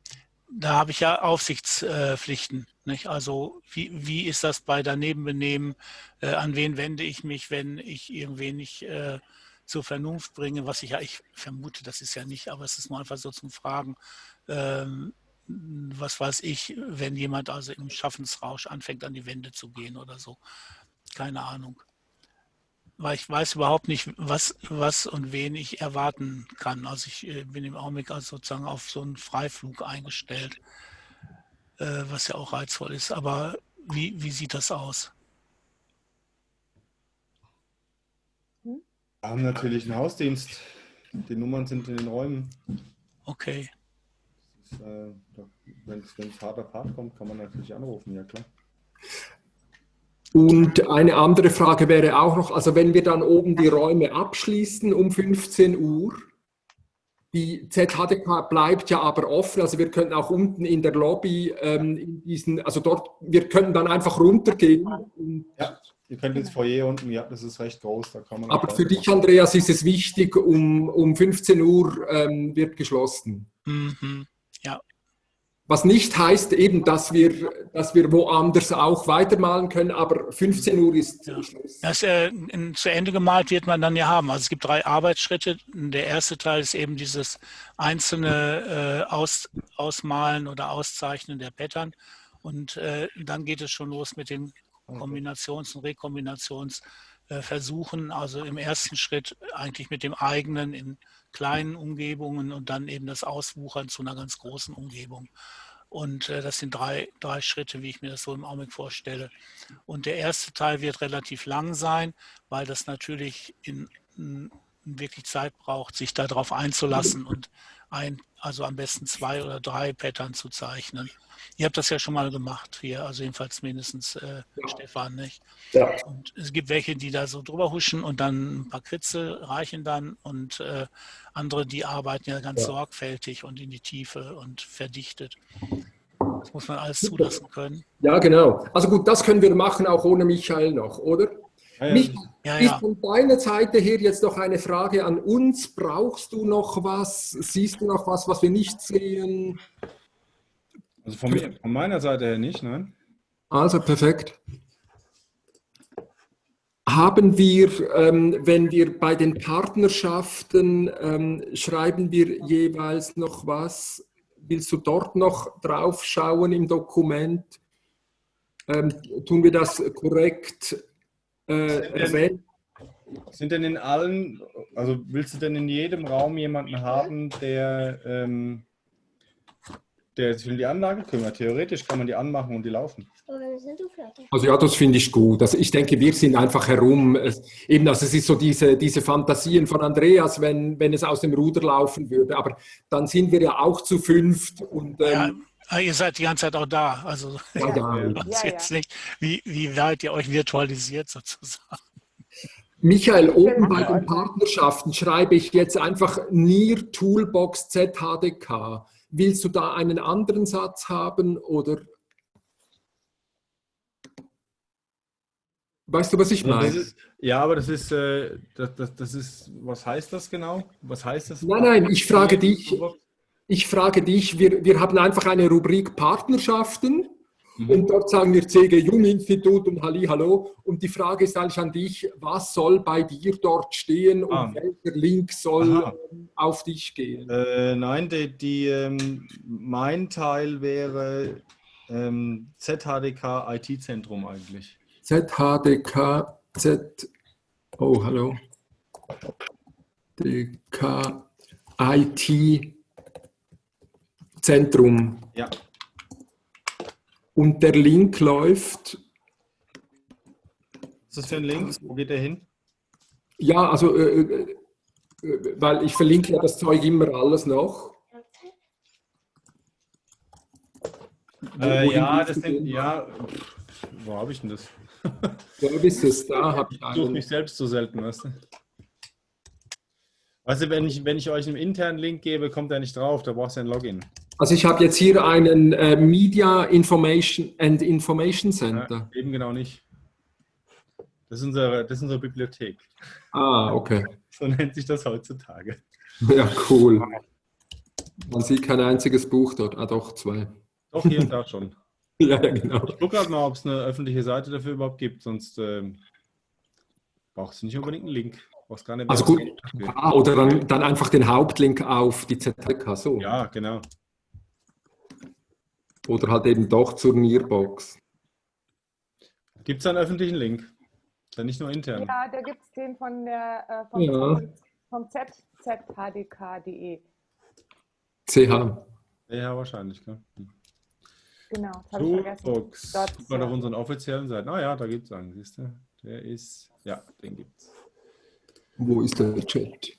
da habe ich ja Aufsichtspflichten. Nicht? Also wie, wie ist das bei Danebenbenehmen? Äh, an wen wende ich mich, wenn ich irgendwen nicht äh, zur Vernunft bringe? Was ich ja, ich vermute, das ist ja nicht, aber es ist nur einfach so zum Fragen. Ähm, was weiß ich, wenn jemand also im Schaffensrausch anfängt, an die Wände zu gehen oder so. Keine Ahnung weil ich weiß überhaupt nicht, was, was und wen ich erwarten kann. Also ich äh, bin im Augenblick also sozusagen auf so einen Freiflug eingestellt, äh, was ja auch reizvoll ist. Aber wie, wie sieht das aus? Wir haben natürlich einen Hausdienst. Die Nummern sind in den Räumen. Okay. Wenn es hart auf hart kommt, kann man natürlich anrufen, ja klar. Und eine andere Frage wäre auch noch, also wenn wir dann oben die Räume abschließen um 15 Uhr, die ZHDK bleibt ja aber offen, also wir könnten auch unten in der Lobby ähm, in diesen, also dort, wir können dann einfach runtergehen. Und, Ja, ihr könnt ins Foyer unten, ja, das ist recht groß, da kann man. aber für dich, Andreas, ist es wichtig, um, um 15 Uhr ähm, wird geschlossen. Mhm. Was nicht heißt eben, dass wir, dass wir woanders auch weitermalen können, aber 15 Uhr ist Ja. Schluss. Das äh, in, zu Ende gemalt wird man dann ja haben. Also es gibt drei Arbeitsschritte. Der erste Teil ist eben dieses einzelne äh, Aus, Ausmalen oder Auszeichnen der Pattern. Und äh, dann geht es schon los mit den Kombinations- und Rekombinationsversuchen. Also im ersten Schritt eigentlich mit dem eigenen in kleinen Umgebungen und dann eben das Auswuchern zu einer ganz großen Umgebung. Und äh, das sind drei, drei Schritte, wie ich mir das so im Augenblick vorstelle. Und der erste Teil wird relativ lang sein, weil das natürlich in, in wirklich Zeit braucht, sich darauf einzulassen und ein, also am besten zwei oder drei Pattern zu zeichnen. Ihr habt das ja schon mal gemacht hier, also jedenfalls mindestens äh, Stefan, nicht? Ja. Und es gibt welche, die da so drüber huschen und dann ein paar Kritzel reichen dann und äh, andere, die arbeiten ja ganz Ja. sorgfältig und in die Tiefe und verdichtet. Das muss man alles zulassen können. Ja, genau. Also gut, das können wir machen, auch ohne Michael noch, oder? Ja, ja, Ja, ist von deiner Seite her jetzt noch eine Frage an uns. Brauchst du noch was? Siehst du noch was, was wir nicht sehen? Also von, mir, von meiner Seite her nicht, nein. Also perfekt. Haben wir, ähm, wenn wir bei den Partnerschaften, ähm, schreiben wir jeweils noch was? Willst du dort noch drauf schauen im Dokument? Ähm, tun wir das korrekt äh, erwähnen? Sind denn in allen, also willst du denn in jedem Raum jemanden haben, der, ähm, der sich um die Anlage kümmert? Theoretisch kann man die anmachen und die laufen. Also ja, das finde ich gut. Also ich denke, wir sind einfach herum. Es, eben, also es ist so diese, diese Fantasien von Andreas, wenn, wenn es aus dem Ruder laufen würde. Aber dann sind wir ja auch zu fünft und Ja, ähm, ah, ihr seid die ganze Zeit auch da. Also ja, ja. ich weiß Ja, jetzt ja. nicht, wie, wie weit ihr euch virtualisiert sozusagen. Michael, oben machen bei den. Partnerschaften schreibe ich jetzt einfach NIR Toolbox ZHDK. Willst du da einen anderen Satz haben oder? Weißt du, was ich meine? ist, ja, aber das ist, äh, das, das, das ist, was heißt das genau? Was heißt das? Nein, nein, ich frage dich, ich frage dich, wir, wir haben einfach eine Rubrik Partnerschaften Mhm. und dort sagen wir CG Jung Institut und Halli, hallo. Und die Frage ist eigentlich an dich, was soll bei dir dort stehen und Ah. welcher Link soll Aha. auf dich gehen? Äh, nein, die, die, ähm, mein Teil wäre ähm, ZHDK IT-Zentrum eigentlich. ZHDK, Z, oh, hallo. DK, IT, Zentrum. Ja. Und der Link läuft, Was ist das für ein Link? Wo geht der hin? ja, also, äh, äh, äh, weil ich verlinke ja das Zeug immer alles noch. Äh, ja, das sind, ja, wo habe ich denn das? Services, da habe ich Ich suche einen. mich selbst so selten, weißt du? Weißt du, wenn ich, wenn ich euch einen internen Link gebe, kommt er nicht drauf, da brauchst du ein Login. Also ich habe jetzt hier einen äh, Media Information and Information Center. Ja, eben genau nicht. Das ist, unsere, das ist unsere Bibliothek. Ah, okay. So nennt sich das heutzutage. Ja, cool. Man sieht kein einziges Buch dort. Ah, doch, zwei. Doch, hier und da schon. Ja, genau. Ich gucke gerade mal, ob es eine öffentliche Seite dafür überhaupt gibt, sonst ähm, brauchst du nicht unbedingt einen Link. Brauchst gar nicht Also gut, ah, oder dann, dann einfach den Hauptlink auf die ZK, so. Ja, genau. Oder halt eben doch zur Nearbox. Gibt es einen öffentlichen Link? Dann nicht nur intern. Ja, da gibt es den von der, äh, vom, Ja. vom zzhdk.de. CH. Ja, wahrscheinlich. Klar. Hm. Genau, das habe ich vergessen. Dort, Guck mal ja. auf unseren offiziellen Seiten. Ah ja, da gibt es einen, siehst du? Der ist, ja, den gibt's. Wo ist der Chat?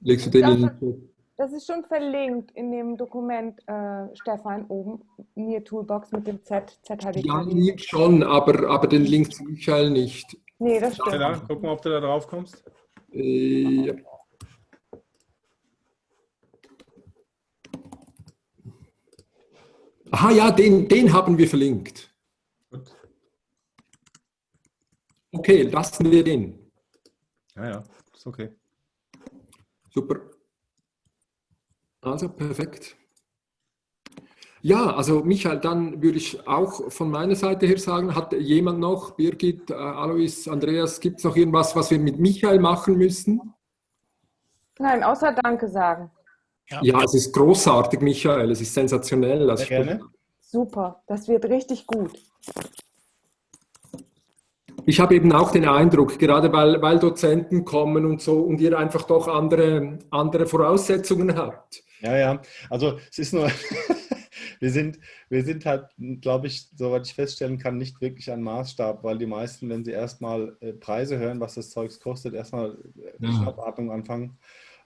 Legst du den in den Chat? Das ist schon verlinkt in dem Dokument, äh, Stefan, oben, Near Toolbox mit dem Z, ZHDK. Ja, mir schon, aber, aber den Link zu Michael nicht. Nee, das Ja, stimmt. da, guck mal, ob du da drauf kommst. Äh, ja. Aha, ja, den, den haben wir verlinkt. Gut. Okay, lassen wir den. Ja, ja, ist okay. Super. Also perfekt. Ja, also Michael, dann würde ich auch von meiner Seite her sagen, hat jemand noch, Birgit, äh, Alois, Andreas, gibt es noch irgendwas, was wir mit Michael machen müssen? Nein, außer Danke sagen. Ja, es ist großartig, Michael, es ist sensationell. Also gerne. Super, das wird richtig gut. ich habe eben auch den Eindruck, gerade weil, weil Dozenten kommen und so und ihr einfach doch andere, andere Voraussetzungen habt. Ja, ja. Also es ist nur, wir sind, wir sind halt, glaube ich, soweit ich feststellen kann, nicht wirklich ein Maßstab, weil die meisten, wenn sie erstmal äh, Preise hören, was das Zeugs kostet, erstmal äh, die Ja. Schnappatmung anfangen.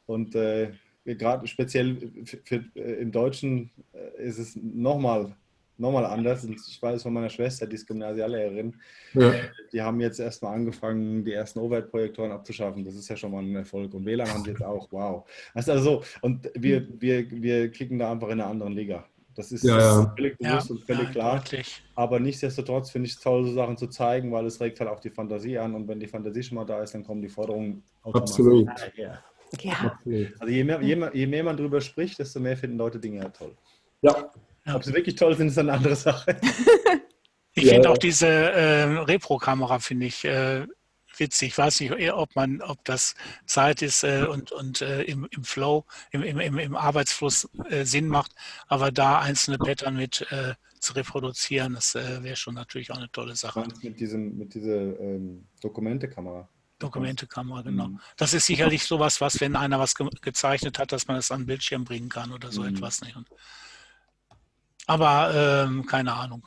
Und äh, gerade speziell für, für, äh, im Deutschen äh, ist es nochmal noch mal anders. Und ich weiß von meiner Schwester, die ist Gymnasiallehrerin, Ja. die haben jetzt erstmal angefangen, die ersten Overhead-Projektoren abzuschaffen. Das ist ja schon mal ein Erfolg. Und WLAN haben sie jetzt auch. Wow. Also so. Und wir, wir, wir kicken da einfach in einer anderen Liga. Das ist, Ja, das ja. ist völlig Ja, bewusst und völlig ja, klar. deutlich. Aber nichtsdestotrotz finde ich es toll, so Sachen zu zeigen, weil es regt halt auch die Fantasie an. Und wenn die Fantasie schon mal da ist, dann kommen die Forderungen automatisch Absolut. daher. Ja, Absolut. Also je mehr, je, mehr, je mehr man drüber spricht, desto mehr finden Leute Dinge ja toll. Ja, Ja. Ob sie wirklich toll sind, ist eine andere Sache. Ich Ja, finde auch diese äh, Repro-Kamera, finde ich äh, witzig. Ich weiß nicht, ob man, ob das Zeit ist äh, und, und äh, im, im Flow, im, im, im Arbeitsfluss äh, Sinn macht, aber da einzelne Pattern mit äh, zu reproduzieren, das äh, wäre schon natürlich auch eine tolle Sache. mit, diesem, mit dieser ähm, Dokumentekamera. Dokumentekamera, genau. Mhm. Das ist sicherlich sowas, was, wenn einer was ge gezeichnet hat, dass man es an den Bildschirm bringen kann oder so Mhm. etwas. Nicht? Und, aber ähm, keine Ahnung.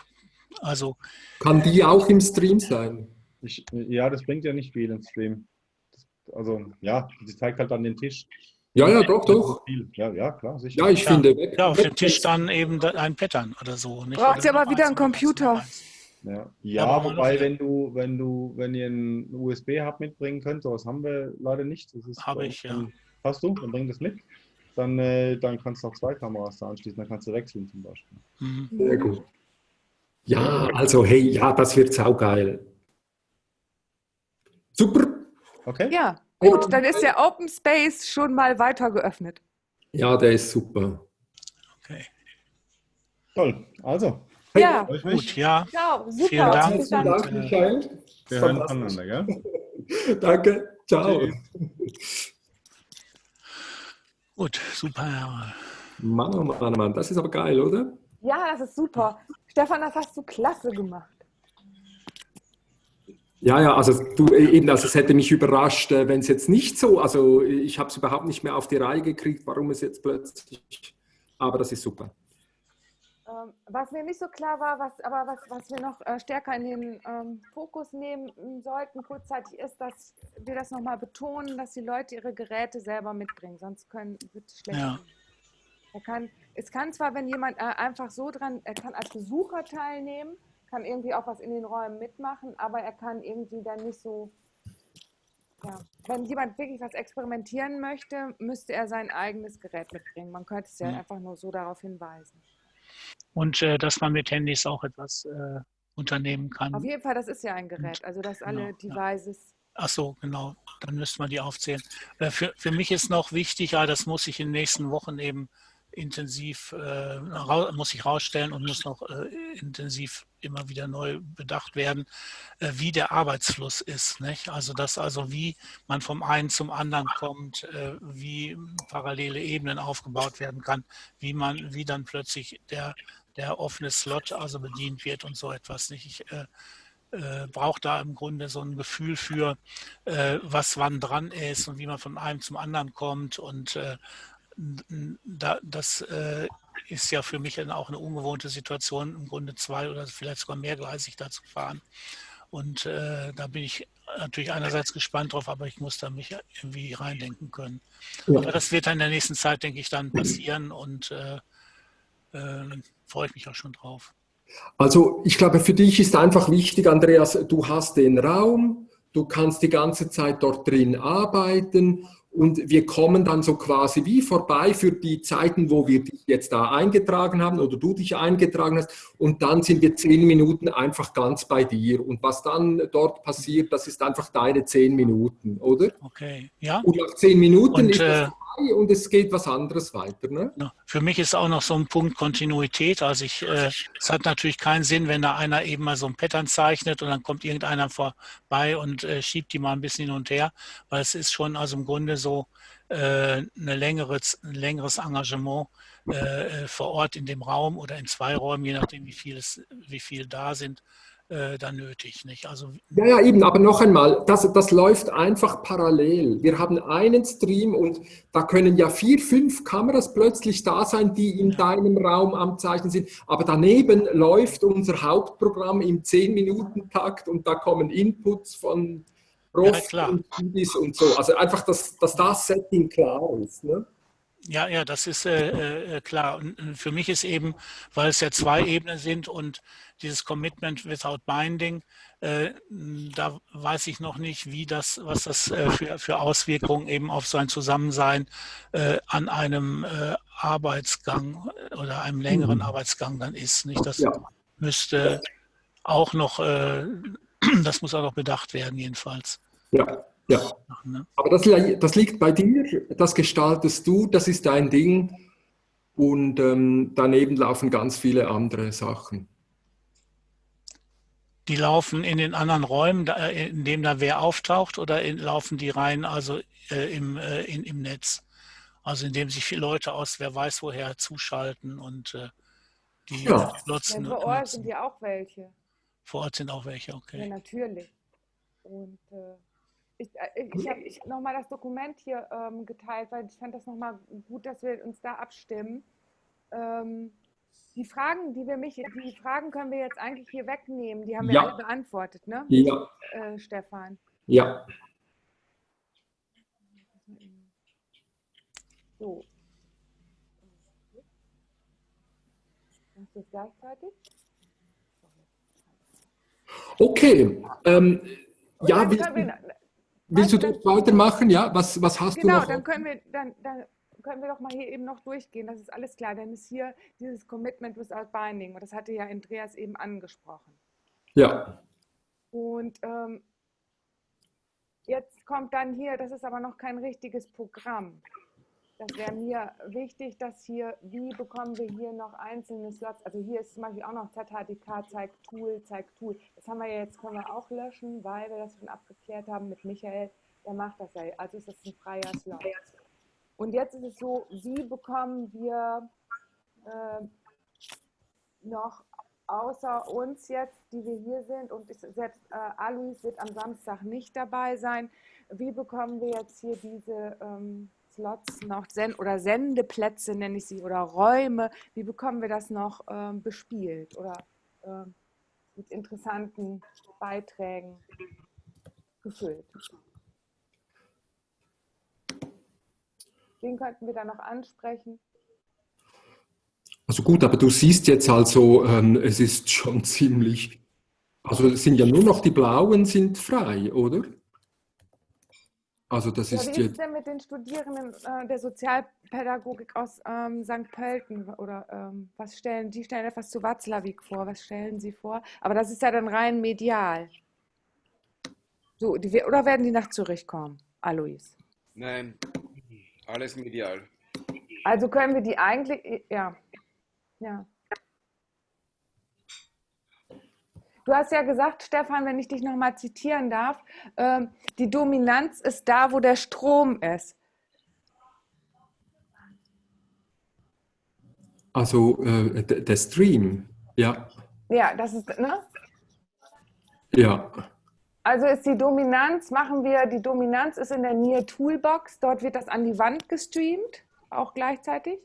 Also kann die auch im Stream sein? Ich, ja, das bringt ja nicht viel im Stream. Also, ja, sie zeigt halt an den Tisch. Ja, ja, doch, doch. Ja, ja, klar, sicher. Ja, ich Ja. finde, weg, ja, auf dem Tisch dann eben ein Pattern oder so. Nicht? Braucht ihr aber wieder einen Computer. Ja, ja aber wobei, wenn du, wenn du, wenn ihr einen USB-Hub mitbringen könnt, sowas haben wir leider nicht. Das ist Habe ich, ja. Hast du? Dann bring das mit. Dann, äh, dann kannst du noch zwei Kameras da anschließen, dann kannst du wechseln zum Beispiel. Mhm. Sehr gut. Ja, also hey, ja, das wird saugeil. Super. Okay? Ja, gut, dann ist der Open Space schon mal weiter geöffnet. Ja, der ist super. Okay. Toll. Also, Hey, Ja, Gut, mich. ja. ciao, super. Vielen Dank. Dann. Dank, Michael. Wir hören voneinander, gell? Danke. Ciao. Tschüss. Gut, super. Mann, oh Mann, oh Mann, das ist aber geil, oder? Ja, das ist super. Stefan, das hast du klasse gemacht. Ja, ja, also du äh, eben, also es hätte mich überrascht, äh, wenn es jetzt nicht so, also ich habe es überhaupt nicht mehr auf die Reihe gekriegt, warum es jetzt plötzlich, aber das ist super. Ähm, was mir nicht so klar war, was, aber was, was wir noch äh, stärker in den ähm, Fokus nehmen sollten kurzzeitig, ist, dass wir das nochmal betonen, dass die Leute ihre Geräte selber mitbringen, sonst können, wird es schlecht. Ja. Er kann, es kann zwar, wenn jemand äh, einfach so dran, er kann als Besucher teilnehmen, kann irgendwie auch was in den Räumen mitmachen, aber er kann irgendwie dann nicht so, ja, wenn jemand wirklich was experimentieren möchte, müsste er sein eigenes Gerät mitbringen. Man könnte es ja Mhm. einfach nur so darauf hinweisen. Und äh, dass man mit Handys auch etwas äh, unternehmen kann. Auf jeden Fall, das ist ja ein Gerät, also dass alle Genau, ja. Devices. Ach so, genau. Dann müsste man die aufzählen. Äh, Für, für mich ist noch wichtig, ja, das muss ich in den nächsten Wochen eben intensiv, äh, muss ich rausstellen und muss noch äh, intensiv immer wieder neu bedacht werden, äh, wie der Arbeitsfluss ist. Nicht? Also dass also wie man vom einen zum anderen kommt, äh, wie parallele Ebenen aufgebaut werden kann, wie man, wie dann plötzlich der, der offene Slot also bedient wird und so etwas. Nicht? Ich, äh, äh, braucht da im Grunde so ein Gefühl für, was wann dran ist und wie man von einem zum anderen kommt. Und da, das äh, ist ja für mich dann auch eine ungewohnte Situation, im Grunde zwei oder vielleicht sogar mehrgleisig da zu fahren. Und äh, da bin ich natürlich einerseits gespannt drauf, aber ich muss da mich irgendwie reindenken können. Ja. Aber das wird dann in der nächsten Zeit, denke ich, dann passieren und äh, äh, freue ich mich auch schon drauf. Also ich glaube, für dich ist einfach wichtig, Andreas, du hast den Raum, du kannst die ganze Zeit dort drin arbeiten und wir kommen dann so quasi wie vorbei für die Zeiten, wo wir dich jetzt da eingetragen haben oder du dich eingetragen hast und dann sind wir zehn Minuten einfach ganz bei dir und was dann dort passiert, das ist einfach deine zehn Minuten, oder? Okay, ja. Und nach zehn Minuten Und, ist das äh, vorbei und es geht was anderes weiter, ne? Ja, Für mich ist auch noch so ein Punkt Kontinuität. Also ich, äh, es hat natürlich keinen Sinn, wenn da einer eben mal so ein Pattern zeichnet und dann kommt irgendeiner vorbei und äh, schiebt die mal ein bisschen hin und her, weil es ist schon also im Grunde so äh, eine längere, ein längeres Engagement äh, äh, vor Ort in dem Raum oder in zwei Räumen, je nachdem wie viel es, wie viel da sind, äh, dann nötig. Nicht? Also Ja, ja, eben, aber noch einmal, das, das läuft einfach parallel. Wir haben einen Stream und da können ja vier, fünf Kameras plötzlich da sein, die in Ja. deinem Raum am Zeichnen sind. Aber daneben läuft unser Hauptprogramm im 10-Minuten-Takt und da kommen Inputs von Ja, Prof klar. und Studis und so. Also einfach, dass, dass das Setting klar ist. Ne? Ja, ja, das ist äh, äh, klar. Und äh, für mich ist eben, weil es ja zwei Ebenen sind und dieses Commitment without Binding, äh, da weiß ich noch nicht, wie das, was das äh, für, für Auswirkungen eben auf sein Zusammensein äh, an einem äh, Arbeitsgang oder einem längeren Mhm. Arbeitsgang dann ist. Nicht? Das Ja. müsste auch noch, äh, das muss auch noch bedacht werden, jedenfalls. Ja, ja. Ne? Aber das, das liegt bei dir, das gestaltest du, das ist dein Ding. Und ähm, daneben laufen ganz viele andere Sachen. Die laufen in den anderen Räumen, äh, in dem da wer auftaucht, oder in, laufen die rein also äh, im, äh, in, im Netz? Also indem sich viele Leute aus wer weiß woher zuschalten und äh, die Ja. Ja, nutzen. vor Ort nutzen. sind ja auch welche. Vor Ort sind auch welche, Ja, okay. natürlich. Und äh, ich, äh, ich habe ich nochmal das Dokument hier ähm, geteilt, weil ich fand das nochmal gut, dass wir uns da abstimmen. Ähm, die Fragen, die wir mich, die Fragen können wir jetzt eigentlich hier wegnehmen. Die haben wir Ja. alle beantwortet, ne? Ja, Äh, Stefan. ja. So. Machst du es gleichzeitig? Okay. Ähm, ja, willst, wir, willst du weitermachen? Ja, was, was hast Genau, du noch? dann können wir, dann, dann können wir doch mal hier eben noch durchgehen. Das ist alles klar. Dann ist hier dieses Commitment without binding. Und das hatte ja Andreas eben angesprochen. Ja, Und ähm, jetzt kommt dann hier, das ist aber noch kein richtiges Programm. Das wäre mir wichtig, dass hier, wie bekommen wir hier noch einzelne Slots? Also hier ist zum Beispiel auch noch ZHDK, zeigt Tool, zeigt Tool. Das haben wir ja jetzt, können wir auch löschen, weil wir das schon abgeklärt haben mit Michael. Der macht das ja. Also ist das ein freier Slot. Und jetzt ist es so, wie bekommen wir äh, noch außer uns jetzt, die wir hier sind, und ich, selbst äh, Alois wird am Samstag nicht dabei sein, wie bekommen wir jetzt hier diese ähm, Slots noch, Sen oder Sendeplätze nenne ich sie, oder Räume, wie bekommen wir das noch ähm, bespielt oder ähm, mit interessanten Beiträgen gefüllt? Wen könnten wir da noch ansprechen? also gut, aber du siehst jetzt also, ähm, es ist schon ziemlich, also es sind ja nur noch die blauen sind frei, oder? Also das Ja, ist wie ist es jetzt, denn mit den Studierenden äh, der Sozialpädagogik aus ähm, St. Pölten? Oder ähm, was stellen, die stellen etwas zu Watzlawick vor, was stellen sie vor? Aber das ist ja dann rein medial. So, die, oder werden die nach Zürich kommen, Alois? Nein, alles medial. Also können wir die eigentlich, ja, ja. Du hast ja gesagt, Stefan, wenn ich dich nochmal zitieren darf, ähm, die Dominanz ist da, wo der Strom ist. also äh, der Stream, ja, Ja, das ist, ne? ja. Also ist die Dominanz, machen wir, die Dominanz ist in der Near Toolbox, dort wird das an die Wand gestreamt, auch gleichzeitig.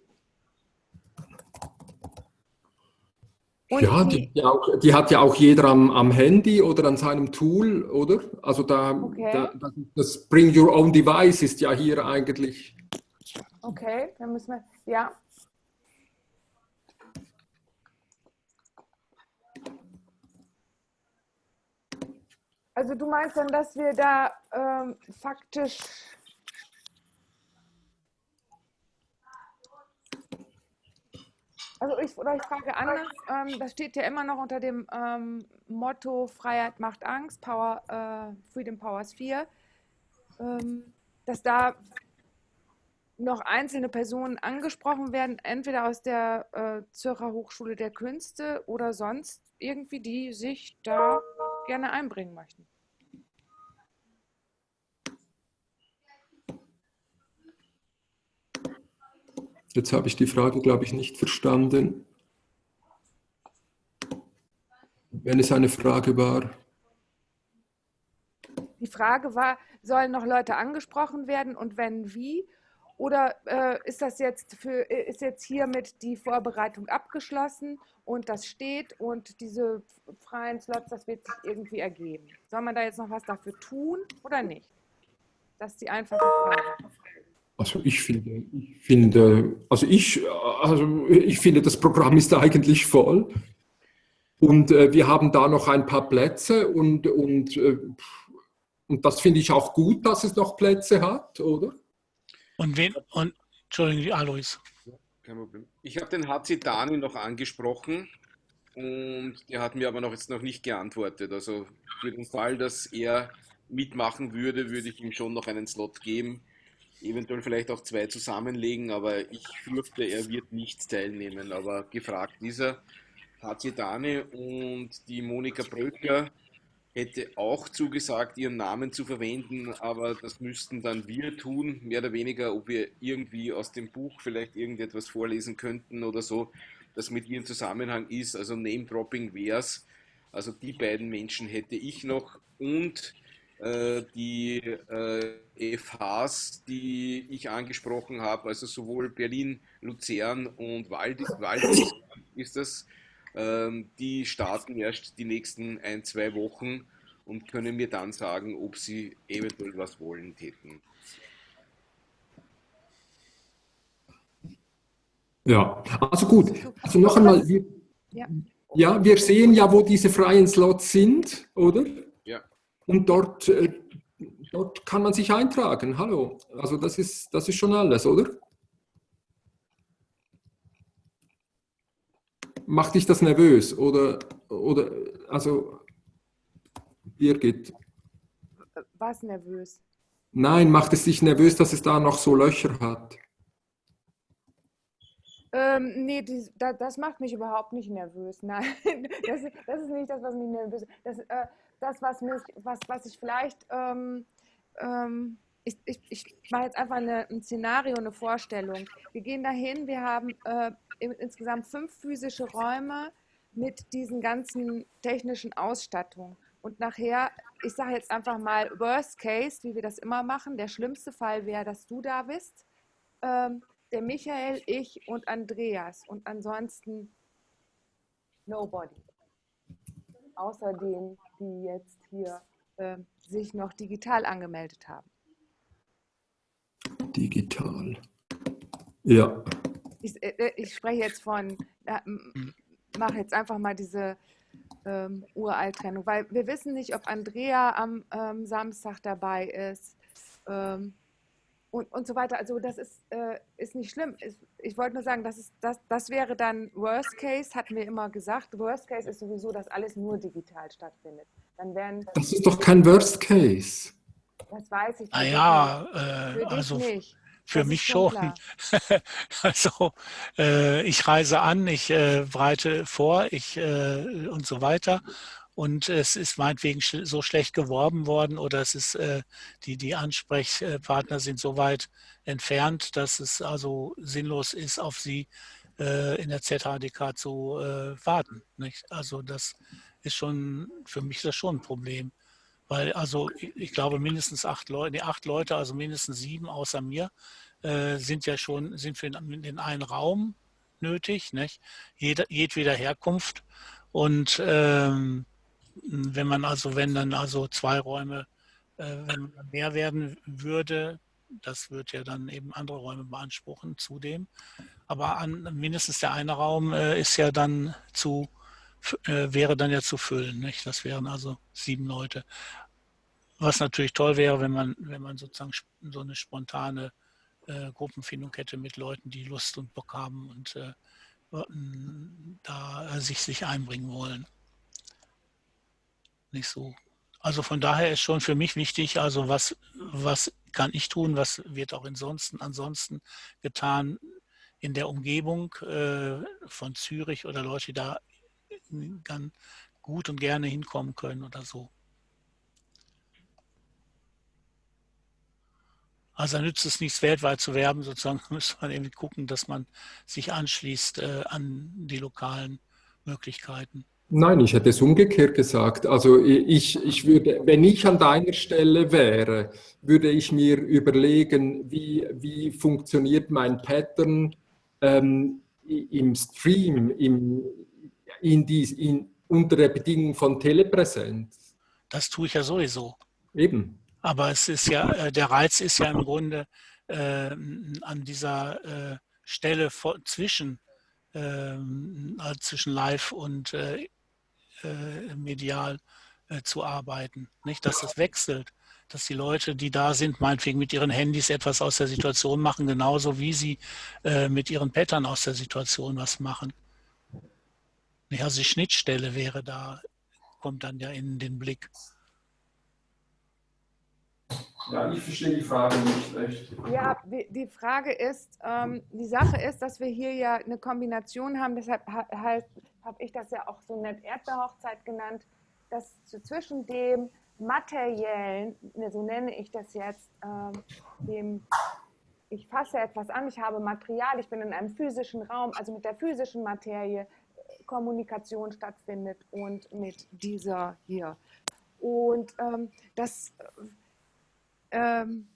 Und Ja, die, die, auch, die hat ja auch jeder am, am Handy oder an seinem Tool, oder? Also da, Okay. da das, das Bring Your Own Device ist ja hier eigentlich. Okay, dann müssen wir, ja. Also du meinst dann, dass wir da ähm, faktisch Also ich, oder ich frage anders, ähm, das steht ja immer noch unter dem ähm, Motto Freiheit macht Angst, Power, äh, Freedom Powers 4, ähm, dass da noch einzelne Personen angesprochen werden, entweder aus der äh, Zürcher Hochschule der Künste oder sonst irgendwie, die sich da gerne einbringen möchten. Jetzt habe ich die Frage, glaube ich, nicht verstanden. Wenn es eine Frage war. Die Frage war, sollen noch Leute angesprochen werden und wenn wie? Oder äh, ist das jetzt für äh, ist jetzt hiermit die Vorbereitung abgeschlossen und das steht und diese freien Slots, das wird sich irgendwie ergeben? Soll man da jetzt noch was dafür tun oder nicht? Das ist die einfache Frage. Also ich finde, ich finde, also ich, also ich finde, das Programm ist eigentlich voll. Und äh, wir haben da noch ein paar Plätze und, und, äh, und das finde ich auch gut, dass es noch Plätze hat, oder? Und wen, und, Entschuldigung, Alois. Kein Problem. Ich habe den HC Dani noch angesprochen und der hat mir aber noch jetzt noch nicht geantwortet. Also für den Fall, dass er mitmachen würde, würde ich ihm schon noch einen Slot geben. Eventuell vielleicht auch zwei zusammenlegen, aber ich fürchte, er wird nicht teilnehmen. Aber gefragt ist er. HC Dani und die Monika Bröcker hätte auch zugesagt, ihren Namen zu verwenden, aber das müssten dann wir tun, mehr oder weniger, ob wir irgendwie aus dem Buch vielleicht irgendetwas vorlesen könnten oder so, das mit ihr in Zusammenhang ist. Also Name-Dropping wär's. Also die beiden Menschen hätte ich noch und äh, die äh, FHs, die ich angesprochen habe, also sowohl Berlin, Luzern und Waldis, Waldis ist das, ähm, die starten erst die nächsten ein, zwei Wochen und können mir dann sagen, ob sie eventuell was wollen täten. Ja, also gut. Also noch einmal, wir, Ja. Ja, wir sehen ja, wo diese freien Slots sind, oder? Ja. Und dort, äh, dort kann man sich eintragen. Hallo. Also das ist, das ist schon alles, oder? Macht dich das nervös? Oder, oder also, Birgit, Was nervös? nein, macht es dich nervös, dass es da noch so Löcher hat? Ähm, nee, die, da, das macht mich überhaupt nicht nervös. Nein, das, das ist nicht das, was mich nervös Das, äh, das was mich, was, was ich vielleicht, ähm, ähm, ich, ich, ich mache jetzt einfach eine, ein Szenario, eine Vorstellung. Wir gehen dahin, wir haben äh, insgesamt fünf physische Räume mit diesen ganzen technischen Ausstattungen. Und nachher, ich sage jetzt einfach mal Worst Case, wie wir das immer machen. Der schlimmste Fall wäre, dass du da bist. Ähm, der Michael, ich und Andreas und ansonsten nobody. Außer denen, die jetzt hier äh, sich noch digital angemeldet haben. Digital. Ja. Ich, äh, ich spreche jetzt von, äh, mache jetzt einfach mal diese ähm, Uralt-Trennung, weil wir wissen nicht, ob Andrea am ähm, Samstag dabei ist. Ähm, und, und so weiter. Also das ist, äh, ist nicht schlimm. Ich, ich wollte nur sagen, das, ist, das, das wäre dann Worst Case, hatten wir immer gesagt. Worst Case ist sowieso, dass alles nur digital stattfindet. Dann werden, Das ist doch kein Worst Case. das weiß ich. Ah nicht. äh, Für dich also nicht. Für Das mich schon schon. Also äh, ich reise an, ich äh, bereite vor, ich äh, und so weiter. Und es ist meinetwegen sch so schlecht geworben worden oder es ist äh, die, die Ansprechpartner sind so weit entfernt, dass es also sinnlos ist, auf sie äh, in der ZHDK zu äh, warten. Nicht? Also das ist schon, für mich das schon ein Problem. Weil also ich glaube mindestens acht Leute, nee, acht Leute, also mindestens sieben außer mir, äh, sind ja schon, sind für den, den einen Raum nötig, nicht? Jeder, jedweder Herkunft. Und ähm, wenn man also, wenn dann also zwei Räume, äh, mehr werden würde, das wird ja dann eben andere Räume beanspruchen zudem. Aber an, mindestens der eine Raum äh, ist ja dann zu, äh, wäre dann ja zu füllen. Nicht? Das wären also sieben Leute. Was natürlich toll wäre, wenn man, wenn man sozusagen so eine spontane äh, Gruppenfindung hätte mit Leuten, die Lust und Bock haben und äh, da äh, sich, sich einbringen wollen. Nicht so. Also von daher ist schon für mich wichtig, also was, was kann ich tun, was wird auch ansonsten, ansonsten getan in der Umgebung äh, von Zürich oder Leute, die da ganz gut und gerne hinkommen können oder so. Also da nützt es nichts, weltweit zu werben, sozusagen muss man irgendwie gucken, dass man sich anschließt äh, an die lokalen Möglichkeiten. Nein, ich hätte es umgekehrt gesagt. Also ich, ich würde, wenn ich an deiner Stelle wäre, würde ich mir überlegen, wie, wie funktioniert mein Pattern ähm, im Stream, im, in dies, in, unter der Bedingung von Telepräsenz. Das tue ich ja sowieso. Eben. Aber es ist ja, äh, der Reiz ist ja im Grunde äh, an dieser äh, Stelle vor, zwischen, äh, zwischen live und äh, äh, medial zu arbeiten. Nicht, dass das wechselt, dass die Leute, die da sind, meinetwegen mit ihren Handys etwas aus der Situation machen, genauso wie sie mit ihren Pattern aus der Situation was machen. Nicht, also die Schnittstelle wäre da, kommt dann ja in den Blick. Ja, ich verstehe die Frage nicht recht. Ja, die, Frage ist, ähm, die Sache ist, dass wir hier ja eine Kombination haben, deshalb ha halt, habe ich das ja auch so nett Erdbeerhochzeit genannt, dass zwischen dem materiellen, ne, so nenne ich das jetzt, ähm, dem, ich fasse etwas an, ich habe Material, ich bin in einem physischen Raum, also mit der physischen Materie Kommunikation stattfindet und mit dieser hier. Und ähm, das ähm,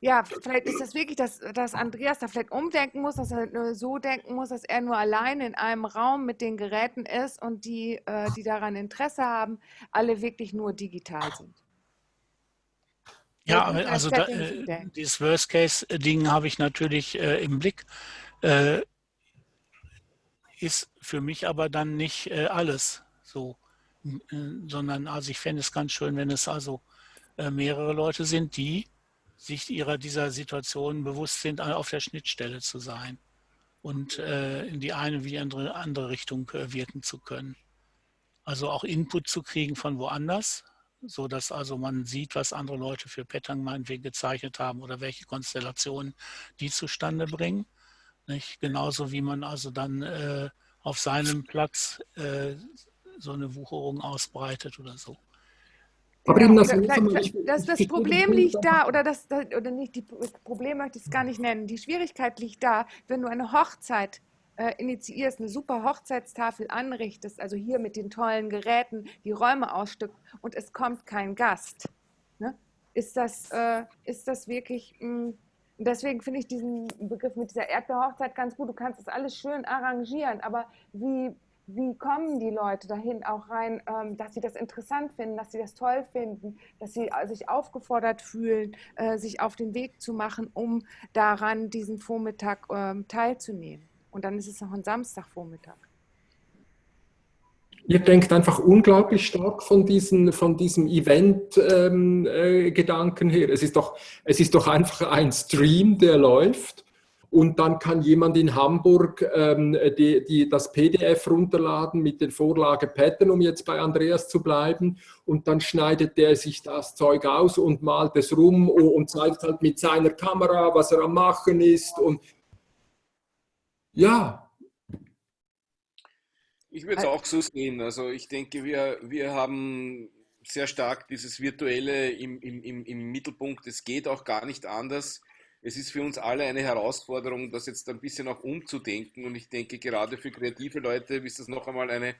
ja, vielleicht ist das wirklich, dass, dass Andreas da vielleicht umdenken muss, dass er nur so denken muss, dass er nur allein in einem Raum mit den Geräten ist und die, äh, die daran Interesse haben, alle wirklich nur digital sind. Ja, also da, äh, dieses Worst-Case-Ding habe ich natürlich äh, im Blick. Äh, ist für mich aber dann nicht äh, alles so, äh, sondern also ich fände es ganz schön, wenn es also äh, mehrere Leute sind, die sich ihrer dieser Situation bewusst sind, auf der Schnittstelle zu sein und äh, in die eine wie die andere, andere Richtung äh, wirken zu können. Also auch Input zu kriegen von woanders, so dass also man sieht, was andere Leute für Pattern meinetwegen gezeichnet haben oder welche Konstellationen die zustande bringen. Nicht? Genauso wie man also dann äh, auf seinem Platz äh, so eine Wucherung ausbreitet oder so. Aber eben das, das, das Problem liegt da, oder das, oder nicht, die, das Problem möchte ich es gar nicht nennen. Die Schwierigkeit liegt da, wenn du eine Hochzeit äh, initiierst, eine super Hochzeitstafel anrichtest, also hier mit den tollen Geräten, die Räume ausstückt und es kommt kein Gast. Ne? Ist, das, äh, ist das wirklich, mh, deswegen finde ich diesen Begriff mit dieser Erdbeerhochzeit ganz gut. Du kannst das alles schön arrangieren, aber wie wie kommen die Leute dahin auch rein, ähm, dass sie das interessant finden, dass sie das toll finden, dass sie äh, sich aufgefordert fühlen, äh, sich auf den Weg zu machen, um daran diesen Vormittag ähm, teilzunehmen. Und dann ist es noch ein Samstagvormittag. Ihr denkt einfach unglaublich stark von, diesen, von diesem Event-Gedanken ähm, äh, her. Es ist, doch, es ist doch einfach ein Stream, der läuft und dann kann jemand in Hamburg ähm, die, die, das PDF runterladen mit den Vorlage Pattern, um jetzt bei Andreas zu bleiben. Und dann schneidet der sich das Zeug aus und malt es rum und zeigt halt mit seiner Kamera, was er am Machen ist. Und ja. Ich würde es auch so sehen. Also ich denke, wir, wir haben sehr stark dieses Virtuelle im, im, im Mittelpunkt. Es geht auch gar nicht anders es ist für uns alle eine Herausforderung, das jetzt ein bisschen auch umzudenken. Und ich denke, gerade für kreative Leute ist das noch einmal eine,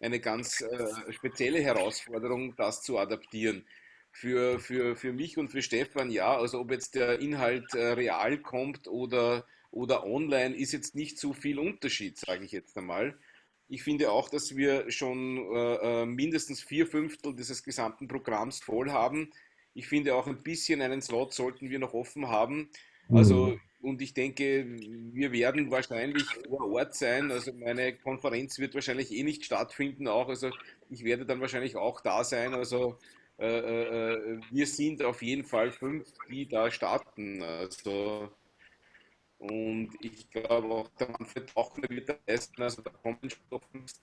eine ganz äh, spezielle Herausforderung, das zu adaptieren. Für, für, für mich und für Stefan, ja, also ob jetzt der Inhalt äh, real kommt oder, oder online, ist jetzt nicht so viel Unterschied, sage ich jetzt einmal. Ich finde auch, dass wir schon äh, äh mindestens vier Fünftel dieses gesamten Programms voll haben. Ich finde auch ein bisschen einen Slot sollten wir noch offen haben. Also, mhm. und ich denke, wir werden wahrscheinlich vor Ort sein. Also meine Konferenz wird wahrscheinlich eh nicht stattfinden auch. Also ich werde dann wahrscheinlich auch da sein. Also äh, äh, wir sind auf jeden Fall fünf, die da starten. Also und ich glaube auch, der Manfred Tauchner wird da leisten. Also da kommen fünf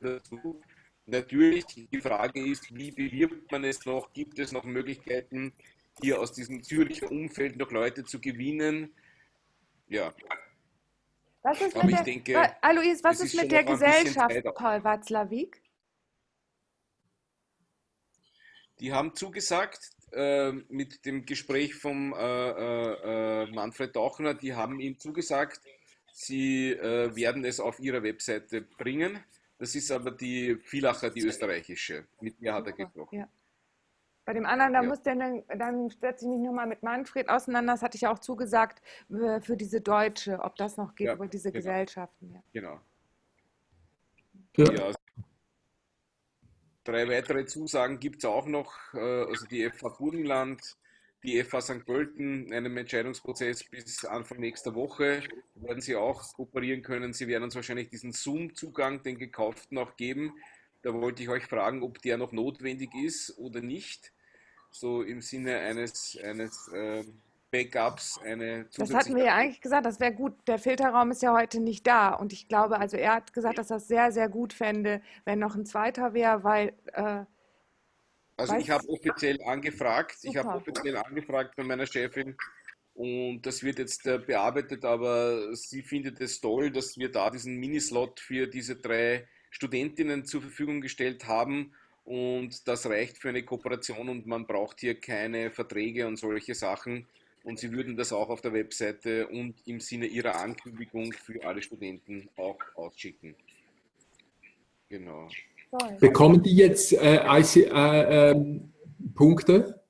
dazu. Natürlich, die Frage ist, wie bewirbt man es noch? Gibt es noch Möglichkeiten, hier aus diesem Züricher Umfeld noch Leute zu gewinnen? Ja. Was ist Aber mit der, denke, Alois, was ist, ist mit der Gesellschaft, Paul Watzlawick? Die haben zugesagt, äh, mit dem Gespräch vom äh, äh, äh Manfred Dauchner, die haben ihm zugesagt, sie äh, werden es auf ihrer Webseite bringen. Das ist aber die Vielacher, die österreichische. Mit mir hat er gesprochen. Ja. Bei dem anderen, da ja. muss der, dann setze ich mich nochmal mit Manfred auseinander. Das hatte ich ja auch zugesagt für diese Deutsche, ob das noch geht, ja, über diese genau. Gesellschaften. Ja. Genau. Ja. Drei weitere Zusagen gibt es auch noch. Äh, also die FH Burgenland, die FH St. Pölten einem Entscheidungsprozess bis Anfang nächster Woche werden sie auch kooperieren können. Sie werden uns wahrscheinlich diesen Zoom-Zugang, den gekauften, auch geben. Da wollte ich euch fragen, ob der noch notwendig ist oder nicht. So im Sinne eines, eines äh, Backups, eine Das hatten wir ja eigentlich gesagt, das wäre gut. Der Filterraum ist ja heute nicht da. Und ich glaube, also er hat gesagt, dass er es sehr, sehr gut fände, wenn noch ein zweiter wäre, weil äh, also ich habe offiziell angefragt, Super. ich habe offiziell angefragt bei meiner Chefin und das wird jetzt äh, bearbeitet, aber sie findet es toll, dass wir da diesen Minislot für diese drei Studentinnen zur Verfügung gestellt haben und das reicht für eine Kooperation und man braucht hier keine Verträge und solche Sachen und sie würden das auch auf der Webseite und im Sinne ihrer Ankündigung für alle Studenten auch ausschicken. Genau. Bekommen die jetzt äh, IC, äh, äh, Punkte?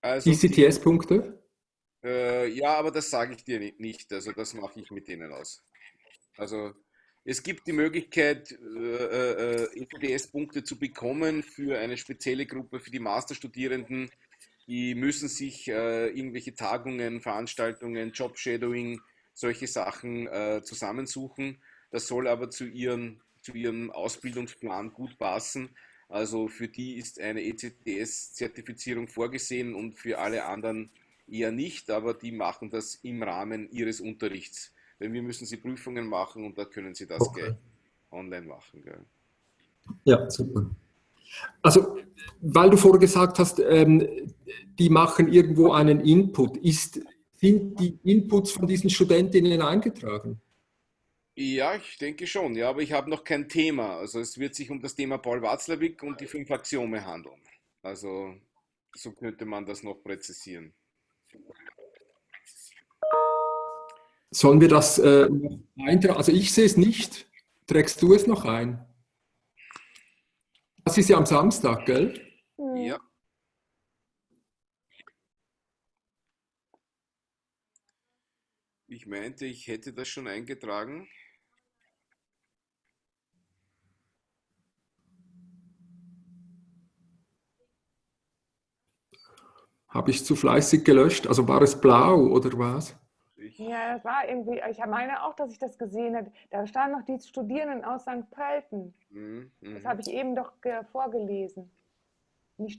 Also ICTS-Punkte? Äh, ja, aber das sage ich dir nicht. Also das mache ich mit denen aus. Also es gibt die Möglichkeit, äh, ICTS-Punkte äh, zu bekommen für eine spezielle Gruppe, für die Masterstudierenden. Die müssen sich irgendwelche Tagungen, Veranstaltungen, Job-Shadowing solche Sachen äh, zusammensuchen. Das soll aber zu, ihren, zu ihrem Ausbildungsplan gut passen. Also für die ist eine ECTS-Zertifizierung vorgesehen und für alle anderen eher nicht, aber die machen das im Rahmen ihres Unterrichts. Denn wir müssen sie Prüfungen machen und da können sie das okay. online machen. Gell? Ja, super. Also, weil du vorher gesagt hast, ähm, die machen irgendwo einen Input. Ist, sind die Inputs von diesen Studentinnen eingetragen? Ja, ich denke schon, ja, aber ich habe noch kein Thema. Also es wird sich um das Thema Paul Watzlawick und die fünf Axiome handeln. Also so könnte man das noch präzisieren. Sollen wir das äh, eintragen? Also ich sehe es nicht. Trägst du es noch ein? Das ist ja am Samstag, gell? Ja. Ich meinte, ich hätte das schon eingetragen. Habe ich zu fleißig gelöscht? Also war es blau oder was? Ja, das war irgendwie, ich meine auch, dass ich das gesehen habe. Da standen noch die Studierenden aus St. Pölten. Mhm, das habe ich eben doch vorgelesen.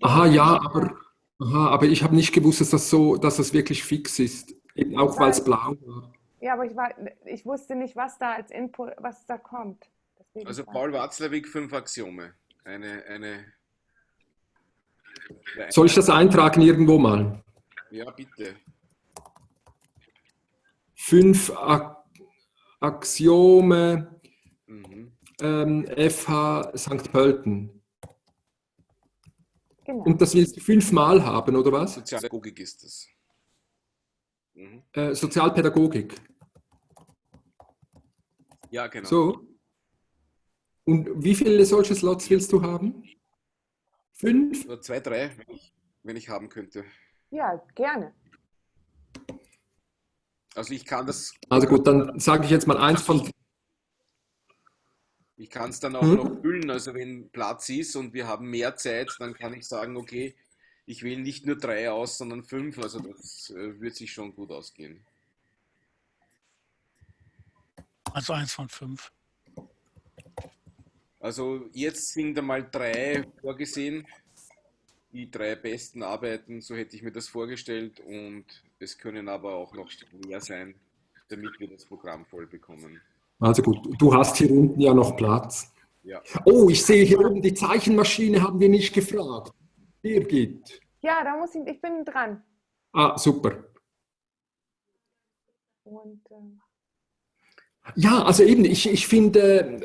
Aha, ja, aber, aha, aber ich habe nicht gewusst, dass das so, dass das wirklich fix ist. Eben auch weil es blau war. Ja, aber ich, war, ich wusste nicht, was da als Input, was da kommt. Deswegen also Paul Watzlawick, fünf Axiome. Eine, eine, Soll ich das eintragen irgendwo mal? Ja, bitte fünf Axiome mhm. ähm, FH St. Pölten. Genau. Und das willst du fünfmal haben, oder was? Sozialpädagogik ist das. Mhm. Äh, Sozialpädagogik. Ja, genau. So. Und wie viele solche Slots willst du haben? Fünf? Oder zwei, drei, wenn ich, wenn ich haben könnte. Ja, gerne. Also ich kann das. Also gut, dann sage ich jetzt mal eins von. Ich kann es dann auch hm? noch füllen. Also wenn Platz ist und wir haben mehr Zeit, dann kann ich sagen, okay, ich wähle nicht nur drei aus, sondern fünf. Also das äh, wird sich schon gut ausgehen. Also eins von fünf. Also jetzt sind einmal drei vorgesehen. Die drei besten Arbeiten, so hätte ich mir das vorgestellt. Und es können aber auch noch mehr sein, damit wir das Programm voll bekommen. Also gut, du hast hier unten ja noch Platz. Ja. Oh, ich sehe hier oben, die Zeichenmaschine haben wir nicht gefragt. Birgit. Ja, da muss ich, ich bin dran. Ah, super. Und, äh ja, also eben, ich, ich, finde,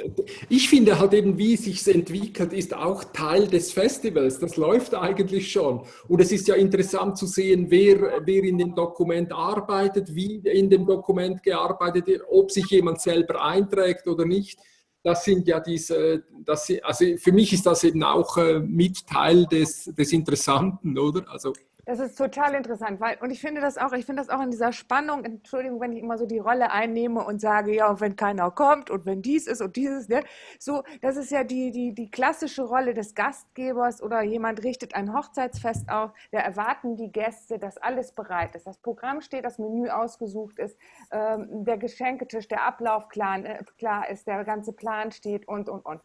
ich finde halt eben, wie es sich entwickelt, ist auch Teil des Festivals. Das läuft eigentlich schon. Und es ist ja interessant zu sehen, wer, wer in dem Dokument arbeitet, wie in dem Dokument gearbeitet wird, ob sich jemand selber einträgt oder nicht. Das sind ja diese, das, also für mich ist das eben auch äh, mit Teil des, des Interessanten, oder? Also das ist total interessant, weil, und ich finde das auch, ich finde das auch in dieser Spannung, Entschuldigung, wenn ich immer so die Rolle einnehme und sage, ja, und wenn keiner kommt und wenn dies ist und dieses, ne, so, das ist ja die, die, die klassische Rolle des Gastgebers oder jemand richtet ein Hochzeitsfest auf, da erwarten die Gäste, dass alles bereit ist, das Programm steht, das Menü ausgesucht ist, ähm, der Geschenketisch, der Ablauf klar, äh, klar ist, der ganze Plan steht und, und, und.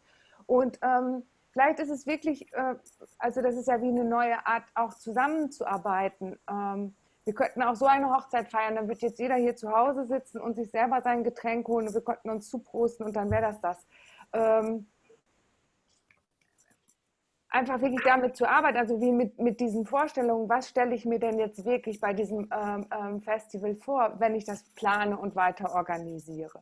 Und ähm, vielleicht ist es wirklich, äh, also das ist ja wie eine neue Art, auch zusammenzuarbeiten. Ähm, wir könnten auch so eine Hochzeit feiern, dann wird jetzt jeder hier zu Hause sitzen und sich selber sein Getränk holen und wir könnten uns zuprosten und dann wäre das das. Ähm, einfach wirklich damit zu arbeiten, also wie mit, mit diesen Vorstellungen, was stelle ich mir denn jetzt wirklich bei diesem ähm, Festival vor, wenn ich das plane und weiter organisiere.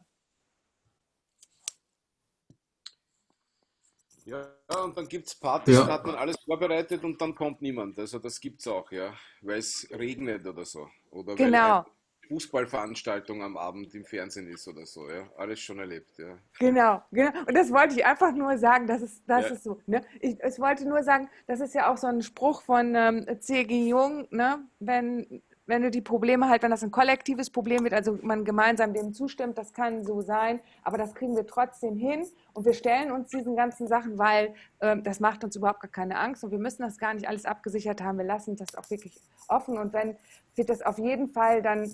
Ja, und dann gibt es Partys, ja. da hat man alles vorbereitet und dann kommt niemand. Also das gibt es auch, ja, weil es regnet oder so. Oder genau. weil Fußballveranstaltung am Abend im Fernsehen ist oder so, ja. Alles schon erlebt, ja. Genau, genau. Und das wollte ich einfach nur sagen, das ist, das ja. ist so. Ne? Ich, ich wollte nur sagen, das ist ja auch so ein Spruch von ähm, C.G. Jung, ne? wenn wenn du die Probleme halt, wenn das ein kollektives Problem wird, also man gemeinsam dem zustimmt, das kann so sein, aber das kriegen wir trotzdem hin und wir stellen uns diesen ganzen Sachen, weil äh, das macht uns überhaupt gar keine Angst und wir müssen das gar nicht alles abgesichert haben, wir lassen das auch wirklich offen und wenn wird das auf jeden Fall dann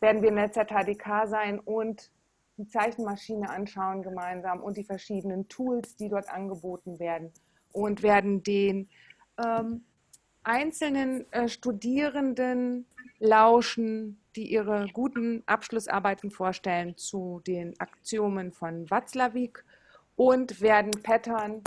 werden wir in der ZHDK sein und die Zeichenmaschine anschauen gemeinsam und die verschiedenen Tools, die dort angeboten werden und werden den ähm, einzelnen äh, Studierenden lauschen, die ihre guten Abschlussarbeiten vorstellen zu den Axiomen von Watzlawick und werden Pattern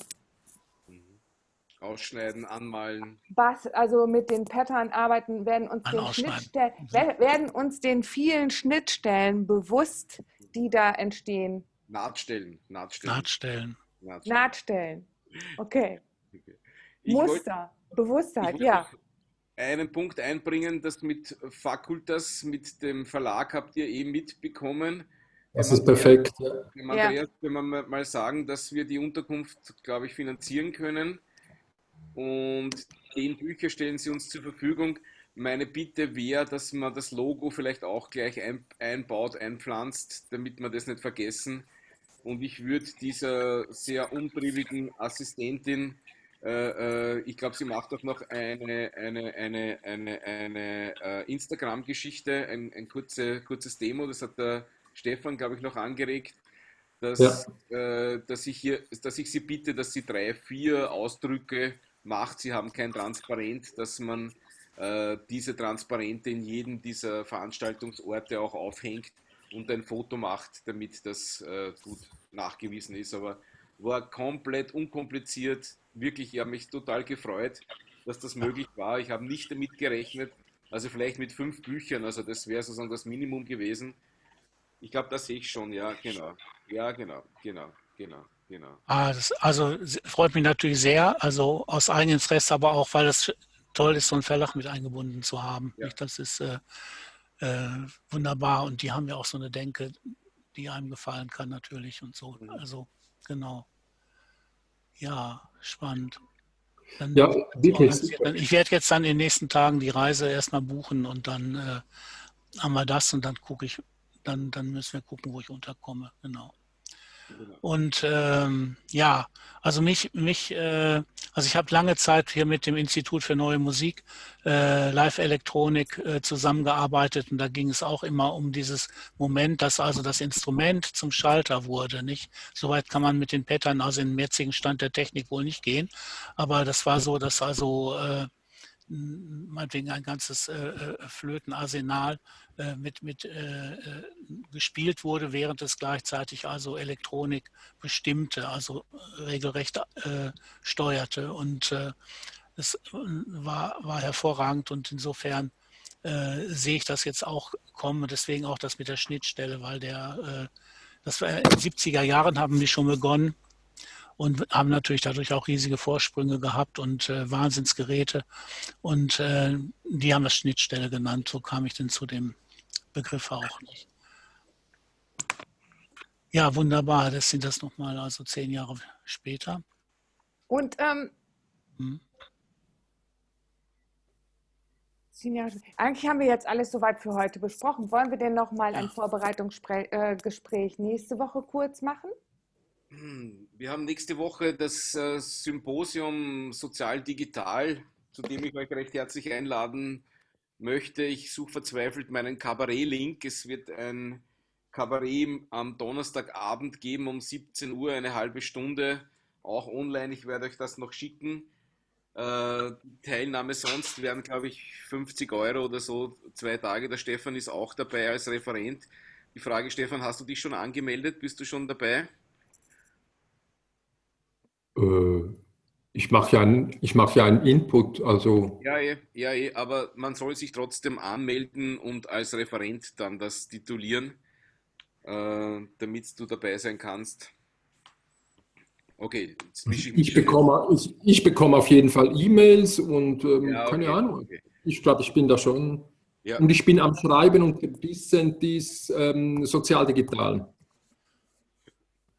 Ausschneiden, anmalen. was, also mit den Pattern arbeiten, werden uns, An den. Schnittstellen, wer- werden uns den vielen Schnittstellen bewusst, die da entstehen. Nahtstellen. Nahtstellen. Nahtstellen. Nahtstellen. Nahtstellen. Okay. Okay. Muster. Bewusstheit, ich ja. einen Punkt einbringen, das mit Fakultas, mit dem Verlag habt ihr eh mitbekommen. Das ist perfekt. Ja. Dem Ja. Andreas können wir mal- mal sagen, dass wir die Unterkunft, glaube ich, finanzieren können. Und zehn Bücher stellen sie uns zur Verfügung. Meine Bitte wäre, dass man das Logo vielleicht auch gleich ein, einbaut, einpflanzt, damit wir das nicht vergessen. Und ich würde dieser sehr umtriebigen Assistentin, äh, äh, ich glaube, sie macht auch noch eine, eine, eine, eine, eine äh, Instagram-Geschichte, ein, ein kurze, kurzes Demo, das hat der Stefan, glaube ich, noch angeregt, dass, äh, dass, ich hier, dass ich sie bitte, dass sie drei, vier Ausdrücke macht. Sie haben kein Transparent, dass man äh, diese Transparente in jedem dieser Veranstaltungsorte auch aufhängt und ein Foto macht, damit das gut nachgewiesen ist. Aber war komplett unkompliziert. Wirklich, ich habe mich total gefreut, dass das möglich war. Ich habe nicht damit gerechnet. Also vielleicht mit fünf Büchern, also das wäre sozusagen das Minimum gewesen. Ich glaube, das sehe ich schon, ja, genau. Ja, genau, genau, genau, genau. Ah, das, also freut mich natürlich sehr, also aus eigenem Interesse, aber auch, weil es toll ist, so einen Verlag mit eingebunden zu haben. Ja. Das ist äh, äh, wunderbar und die haben ja auch so eine Denke, die einem gefallen kann natürlich und so. Mhm. Also genau. Ja, spannend. Dann, Ja, wirklich dann- super. ich werde jetzt dann in den nächsten Tagen die Reise erstmal buchen und dann äh, haben wir das und dann gucke ich, dann, dann müssen wir gucken, wo ich unterkomme. Genau. Und ähm, ja, also mich, mich äh, also ich habe lange Zeit hier mit dem Institut für Neue Musik, äh, Live-Elektronik äh, zusammengearbeitet und da ging es auch immer um dieses Moment, dass also das Instrument zum Schalter wurde. Nicht? Soweit kann man mit den Pattern, also im jetzigen Stand der Technik wohl nicht gehen, aber das war so, dass also äh, meinetwegen ein ganzes äh, äh, Flötenarsenal mit, mit äh, äh, gespielt wurde, während es gleichzeitig also Elektronik bestimmte, also regelrecht äh, steuerte. Und äh, es äh, war, war hervorragend und insofern äh, sehe ich das jetzt auch kommen, deswegen auch das mit der Schnittstelle, weil der, äh, das war in den 70er Jahren haben die schon begonnen und haben natürlich dadurch auch riesige Vorsprünge gehabt und äh, Wahnsinnsgeräte. Und äh, die haben das Schnittstelle genannt. So kam ich denn zu dem Begriff auch nicht. Ja, wunderbar. Das sind das nochmal, also zehn Jahre später. Und ähm, Hm. zehn Jahre- eigentlich haben wir jetzt alles soweit für heute besprochen. Wollen wir denn noch mal ein Ja. Vorbereitungsgespräch äh, nächste Woche kurz machen? Hm, Wir haben nächste Woche das äh, Symposium Sozial Digital, zu dem ich euch recht herzlich einladen möchte. Ich suche verzweifelt meinen Kabarett-Link. Es wird ein Kabarett am Donnerstagabend geben um 17 Uhr, eine halbe Stunde, auch online. Ich werde euch das noch schicken. Äh, Teilnahme sonst wären, glaube ich, 50 Euro oder so, zwei Tage. Der Stefan ist auch dabei als Referent. Die Frage, Stefan, hast du dich schon angemeldet? Bist du schon dabei? Äh, ich mache ja, ein, ich mach ja einen Input, also Ja, eh, ja, eh, aber man soll sich trotzdem anmelden und als Referent dann das titulieren, äh, damit du dabei sein kannst. Okay, ich ich bekomme, ich, ich bekomme auf jeden Fall E-Mails und ähm, Ja, keine okay, Ahnung. okay. Ich glaube, ich bin da schon. Ja. Und ich bin am Schreiben und ein bisschen dies ähm, sozial-digital. Ja,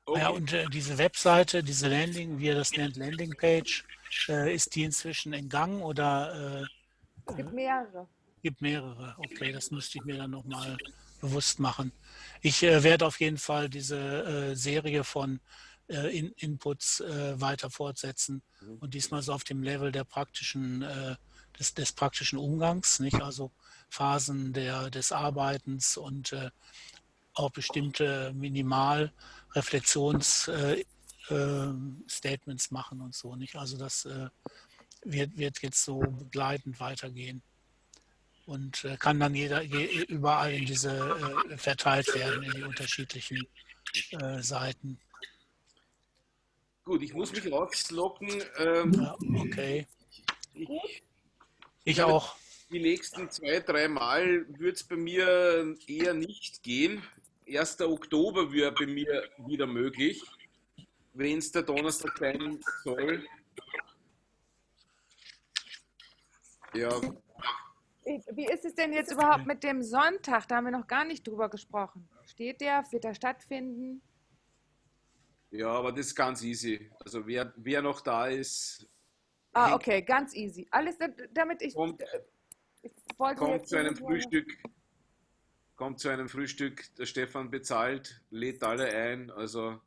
Okay. und äh, diese Webseite, diese Landing, wie ihr das nennt, Landingpage, äh, ist die inzwischen in Gang oder äh, Es gibt mehrere. gibt mehrere? Okay, das müsste ich mir dann nochmal bewusst machen. Ich äh, werde auf jeden Fall diese äh, Serie von äh, in Inputs weiter fortsetzen und diesmal so auf dem Level der praktischen des, des praktischen Umgangs, nicht? Also Phasen der, des Arbeitens und auch bestimmte Minimalreflexionsstatements äh, äh, machen und so, nicht? Also das äh, wird, wird jetzt so begleitend weitergehen und äh, kann dann jeder überall in diese verteilt werden in die unterschiedlichen Seiten. Gut, ich muss mich rauslocken. Ähm, ja, okay. Ich, ich auch. Die nächsten zwei, drei Mal wird es bei mir eher nicht gehen. 1. Oktober wäre bei mir wieder möglich, wenn es der Donnerstag sein soll. Ja. Wie ist es denn jetzt überhaupt mit dem Sonntag? Da haben wir noch gar nicht drüber gesprochen. Steht der? Wird er stattfinden? Ja, aber das ist ganz easy. Also wer, wer noch da ist. Ah, okay, ganz easy. Alles, damit ich. Kommt, ich wollte kommt zu einem Frühstück. Kommt zu einem Frühstück, der Stefan bezahlt, lädt alle ein, also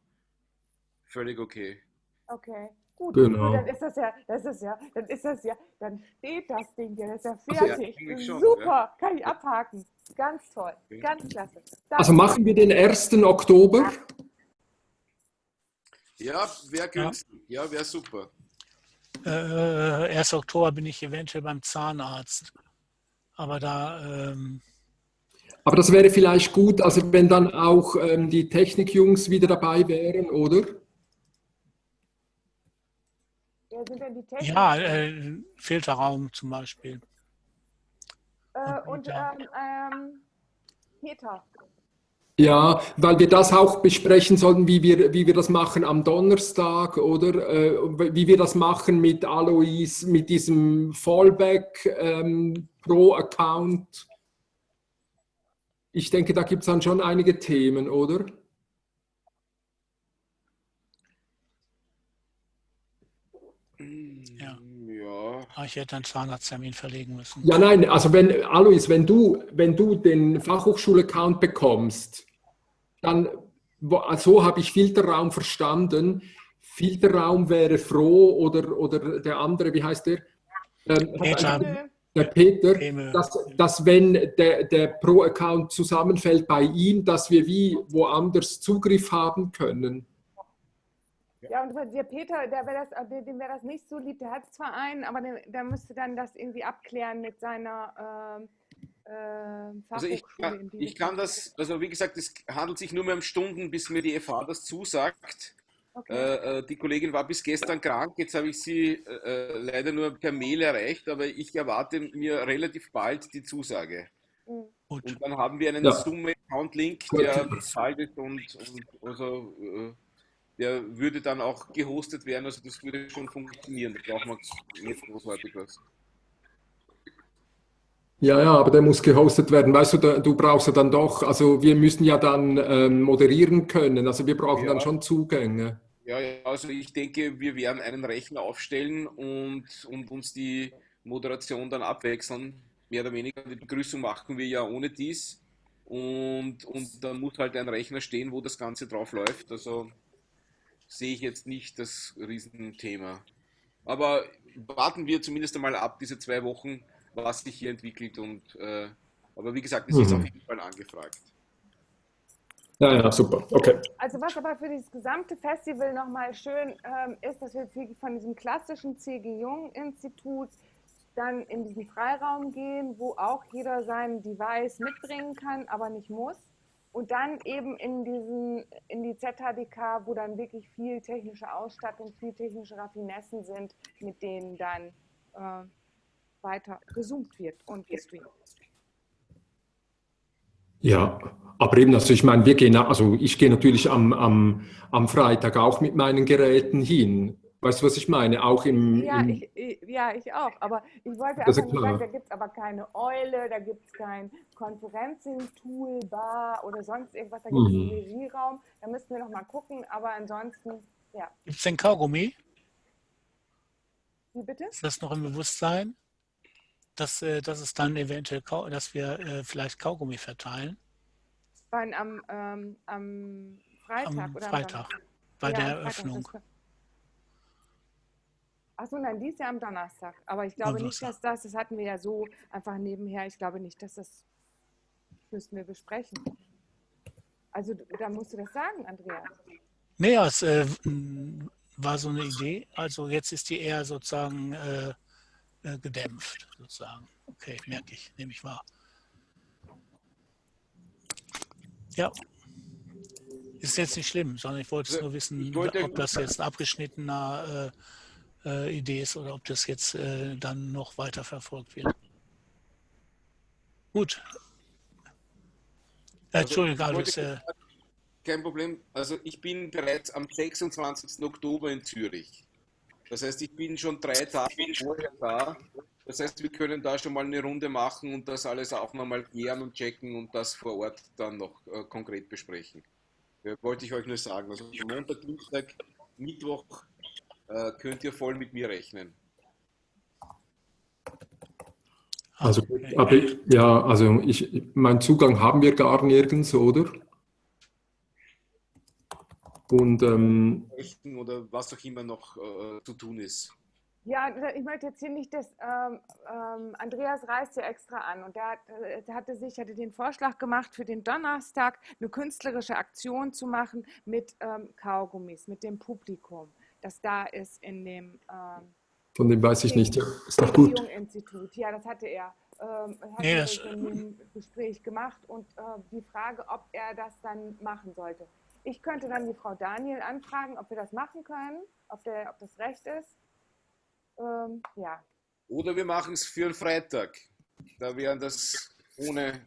völlig okay. Okay. Gut, genau. dann ist das ja, das ist ja, dann ist das ja, dann steht das Ding ja, das ist ja fertig. Ja, schon, Super, ja. kann ich abhaken. Ganz toll, okay. ganz klasse. Dann also machen wir den 1. Oktober. Ja, wäre günstig. Ja, ja wäre super. Äh, 1. Oktober bin ich eventuell beim Zahnarzt. Aber da. Ähm aber das wäre vielleicht gut, also wenn dann auch ähm, die Technikjungs wieder dabei wären, oder? Wer sind denn die Technik? Ja, äh, Filterraum zum Beispiel. Äh, und, und ähm, ähm, Peter. Ja, weil wir das auch besprechen sollten, wie wir, wie wir das machen am Donnerstag oder äh, wie wir das machen mit Alois, mit diesem Fallback ähm, pro Account. Ich denke, da gibt es dann schon einige Themen, oder? Ah, ich hätte einen Zahnarzttermin verlegen müssen. Ja, nein, also wenn, Alois, wenn du, wenn du den Fachhochschul-Account bekommst, dann, so habe ich Filterraum verstanden. Filterraum wäre froh oder, oder der andere, wie heißt der? Ähm, Peter. Der Peter, dass, dass wenn der, der Pro-Account zusammenfällt bei ihm, dass wir wie woanders Zugriff haben können. Ja, und der Peter, der wär das, dem wäre das nicht so lieb. Der hat zwar einen, aber der, der müsste dann das irgendwie abklären mit seiner äh, äh, Also ich kann, ich kann das, also wie gesagt, es handelt sich nur mehr um Stunden, bis mir die FH das zusagt. Okay. Äh, äh, die Kollegin war bis gestern krank, jetzt habe ich sie äh, leider nur per Mail erreicht, aber ich erwarte mir relativ bald die Zusage. Mhm. Und dann haben wir einen ja. Zoom-Account-Link, der bezahlt ist und, und also äh, der würde dann auch gehostet werden, also das würde schon funktionieren. Da braucht man nicht großartig was. Ja, ja, aber der muss gehostet werden. Weißt du, du brauchst ja dann doch, also wir müssen ja dann ähm, moderieren können, also wir brauchen ja. dann schon Zugänge. Ja, also ich denke, wir werden einen Rechner aufstellen und, und uns die Moderation dann abwechseln. Mehr oder weniger die Begrüßung machen wir ja ohne dies. Und, und dann muss halt ein Rechner stehen, wo das Ganze drauf läuft. Also sehe ich jetzt nicht das Riesenthema. Aber warten wir zumindest einmal ab, diese zwei Wochen, was sich hier entwickelt. Und, äh, aber wie gesagt, es mhm. ist auf jeden Fall angefragt. Ja, ja, super. Okay. Also was aber für das gesamte Festival nochmal schön ähm, ist, dass wir von diesem klassischen C.G. Jung-Institut dann in diesen Freiraum gehen, wo auch jeder sein Device mitbringen kann, aber nicht muss. Und dann eben in, diesen, in die ZHDK, wo dann wirklich viel technische Ausstattung, viel technische Raffinessen sind, mit denen dann äh, weiter gezoomt wird und gestreamt. Ja, aber eben, also ich meine, wir gehen, also ich gehe natürlich am, am, am Freitag auch mit meinen Geräten hin. Weißt du, was ich meine? Auch im. Ja, im ich, ich, ja ich auch. Aber ich wollte einfach nur sagen, da gibt es aber keine Eule, da gibt es kein Konferencing-Toolbar oder sonst irgendwas. Da gibt es mhm. einen Regieraum. Da müssten wir noch mal gucken. Aber ansonsten, ja. Gibt es denn Kaugummi? Wie bitte? Ist das noch im Bewusstsein? Dass, äh, dass es dann eventuell, dass wir äh, vielleicht Kaugummi verteilen? Wann, am, ähm, am Freitag am oder Freitag, am bei ja, der Eröffnung. Achso, nein, die ist ja am Donnerstag. Aber ich glaube nicht, dass das, das hatten wir ja so einfach nebenher, ich glaube nicht, dass das müssten wir besprechen. Also da musst du das sagen, Andreas. Nee, ja, es äh, war so eine Idee. Also jetzt ist die eher sozusagen äh, äh, gedämpft, sozusagen. Okay, merke ich, nehme ich wahr. Ja. Ist jetzt nicht schlimm, sondern ich wollte es nur wissen, wollte- ob das jetzt ein abgeschnittener äh, äh, Idee ist oder ob das jetzt äh, dann noch weiter verfolgt wird. Gut. Äh, Entschuldigung, Also, wollte- Alois, äh, Kein Problem. Also ich bin bereits am 26. Oktober in Zürich. Das heißt, ich bin schon drei Tage vorher da. Das heißt, wir können da schon mal eine Runde machen und das alles auch nochmal klären und checken und das vor Ort dann noch äh, konkret besprechen. Äh, wollte ich euch nur sagen. Also Montag, Dienstag, Mittwoch äh, könnt ihr voll mit mir rechnen. Also, aber ich- ja, also ich, meinen Zugang haben wir gar nirgends, oder? Und ähm, Oder was auch immer noch äh, zu tun ist. Ja, ich möchte jetzt hier nicht, dass ähm, ähm, Andreas reist ja extra an und der, hat, hatte sich, hatte den Vorschlag gemacht, für den Donnerstag eine künstlerische Aktion zu machen mit ähm, Kaugummis, mit dem Publikum, das da ist in dem ähm, von dem weiß ich nicht. Ja, ist doch gut. Institut. Ja, das hatte er. Ähm, das er das- so in dem Gespräch gemacht und äh, die Frage, ob er das dann machen sollte. Ich könnte dann die Frau Daniel anfragen, ob wir das machen können, ob, der, ob das recht ist. Ähm, ja, Oder wir machen es für einen Freitag. Da wären das ohne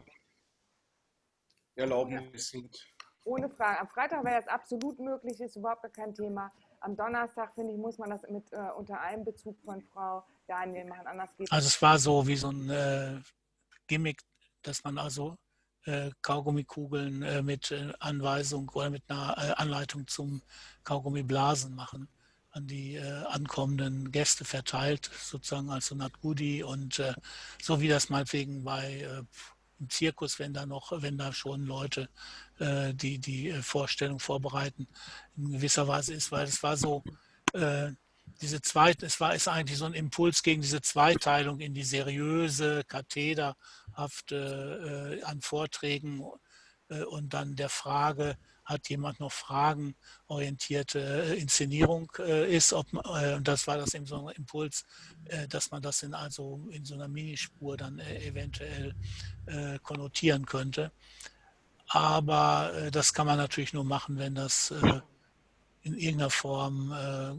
Erlaubnis und ohne Frage. Am Freitag wäre das absolut möglich, ist überhaupt gar kein Thema. Am Donnerstag, finde ich, muss man das mit äh, unter Einbezug von Frau Daniel machen, anders geht Also es war so wie so ein äh, Gimmick, dass man also äh, Kaugummikugeln äh, mit äh, Anweisung oder mit einer Anleitung zum Kaugummiblasen machen an die äh, ankommenden Gäste verteilt, sozusagen als so eine Art Goodie und äh, so wie das meinetwegen bei äh, im Zirkus, wenn da noch, wenn da schon Leute die die Vorstellung vorbereiten, in gewisser Weise ist, weil es war so, diese zweite, es war ist eigentlich so ein Impuls gegen diese Zweiteilung in die seriöse, kathederhafte äh, an Vorträgen äh, und dann der Frage, hat jemand noch Fragen orientierte äh, Inszenierung äh, ist, ob äh, und das war das eben so ein Impuls, äh, dass man das in also in so einer Minispur dann äh, eventuell äh, konnotieren könnte. Aber äh, das kann man natürlich nur machen, wenn das äh, in irgendeiner Form äh,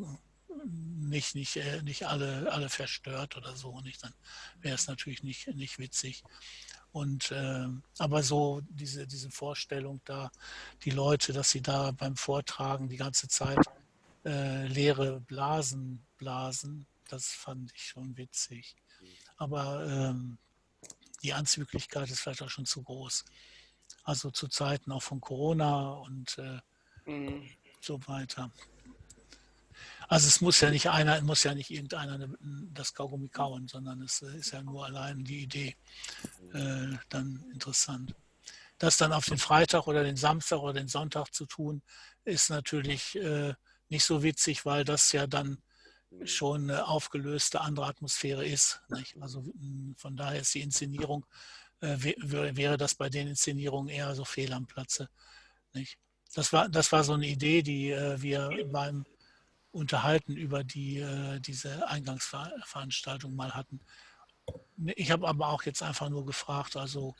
nicht, nicht, äh, nicht alle, alle verstört oder so. Nicht? Dann wäre es natürlich nicht, nicht witzig. Und äh, aber so diese, diese Vorstellung da, die Leute, dass sie da beim Vortragen die ganze Zeit äh, leere Blasen blasen, das fand ich schon witzig. Aber ähm, die Anzüglichkeit ist vielleicht auch schon zu groß. Also zu Zeiten auch von Corona und äh, Mhm. so weiter. Also es muss ja nicht einer, muss ja nicht irgendeiner ne- das Kaugummi kauen, sondern es äh, ist ja nur allein die Idee äh, dann interessant. Das dann auf den Freitag oder den Samstag oder den Sonntag zu tun, ist natürlich äh, nicht so witzig, weil das ja dann schon eine aufgelöste andere Atmosphäre ist. Nicht? Also mh, von daher ist die Inszenierung, äh, wä- wär- wäre das bei den Inszenierungen eher so fehl am Platze. Nicht? Das, war, das war so eine Idee, die äh, wir beim Unterhalten über die, äh, diese Eingangsveranstaltung mal hatten. Ich habe aber auch jetzt einfach nur gefragt, also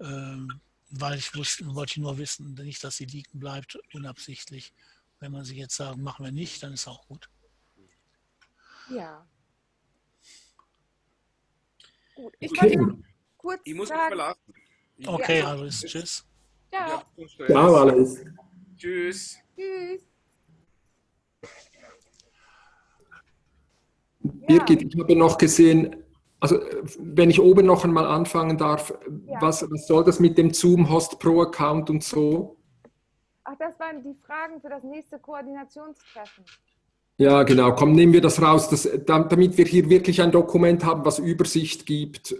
ähm, weil ich wusste, wollte nur wissen, nicht, dass sie liegen bleibt, unabsichtlich. Wenn man sie jetzt sagen, machen wir nicht, dann ist auch gut. Ja. Gut, ich Okay. wollte noch kurz Ich muss mich sagen, verlassen. Ich, Okay, Ja. ist tschüss. ja. Ciao, alles. Tschüss. tschüss. Birgit, ich habe noch gesehen, also wenn ich oben noch einmal anfangen darf, Ja. was, was soll das mit dem Zoom Host Pro Account und so? Ach, das waren die Fragen für das nächste Koordinationstreffen. Ja, genau. Komm, nehmen wir das raus, das, dam- damit wir hier wirklich ein Dokument haben, was Übersicht gibt.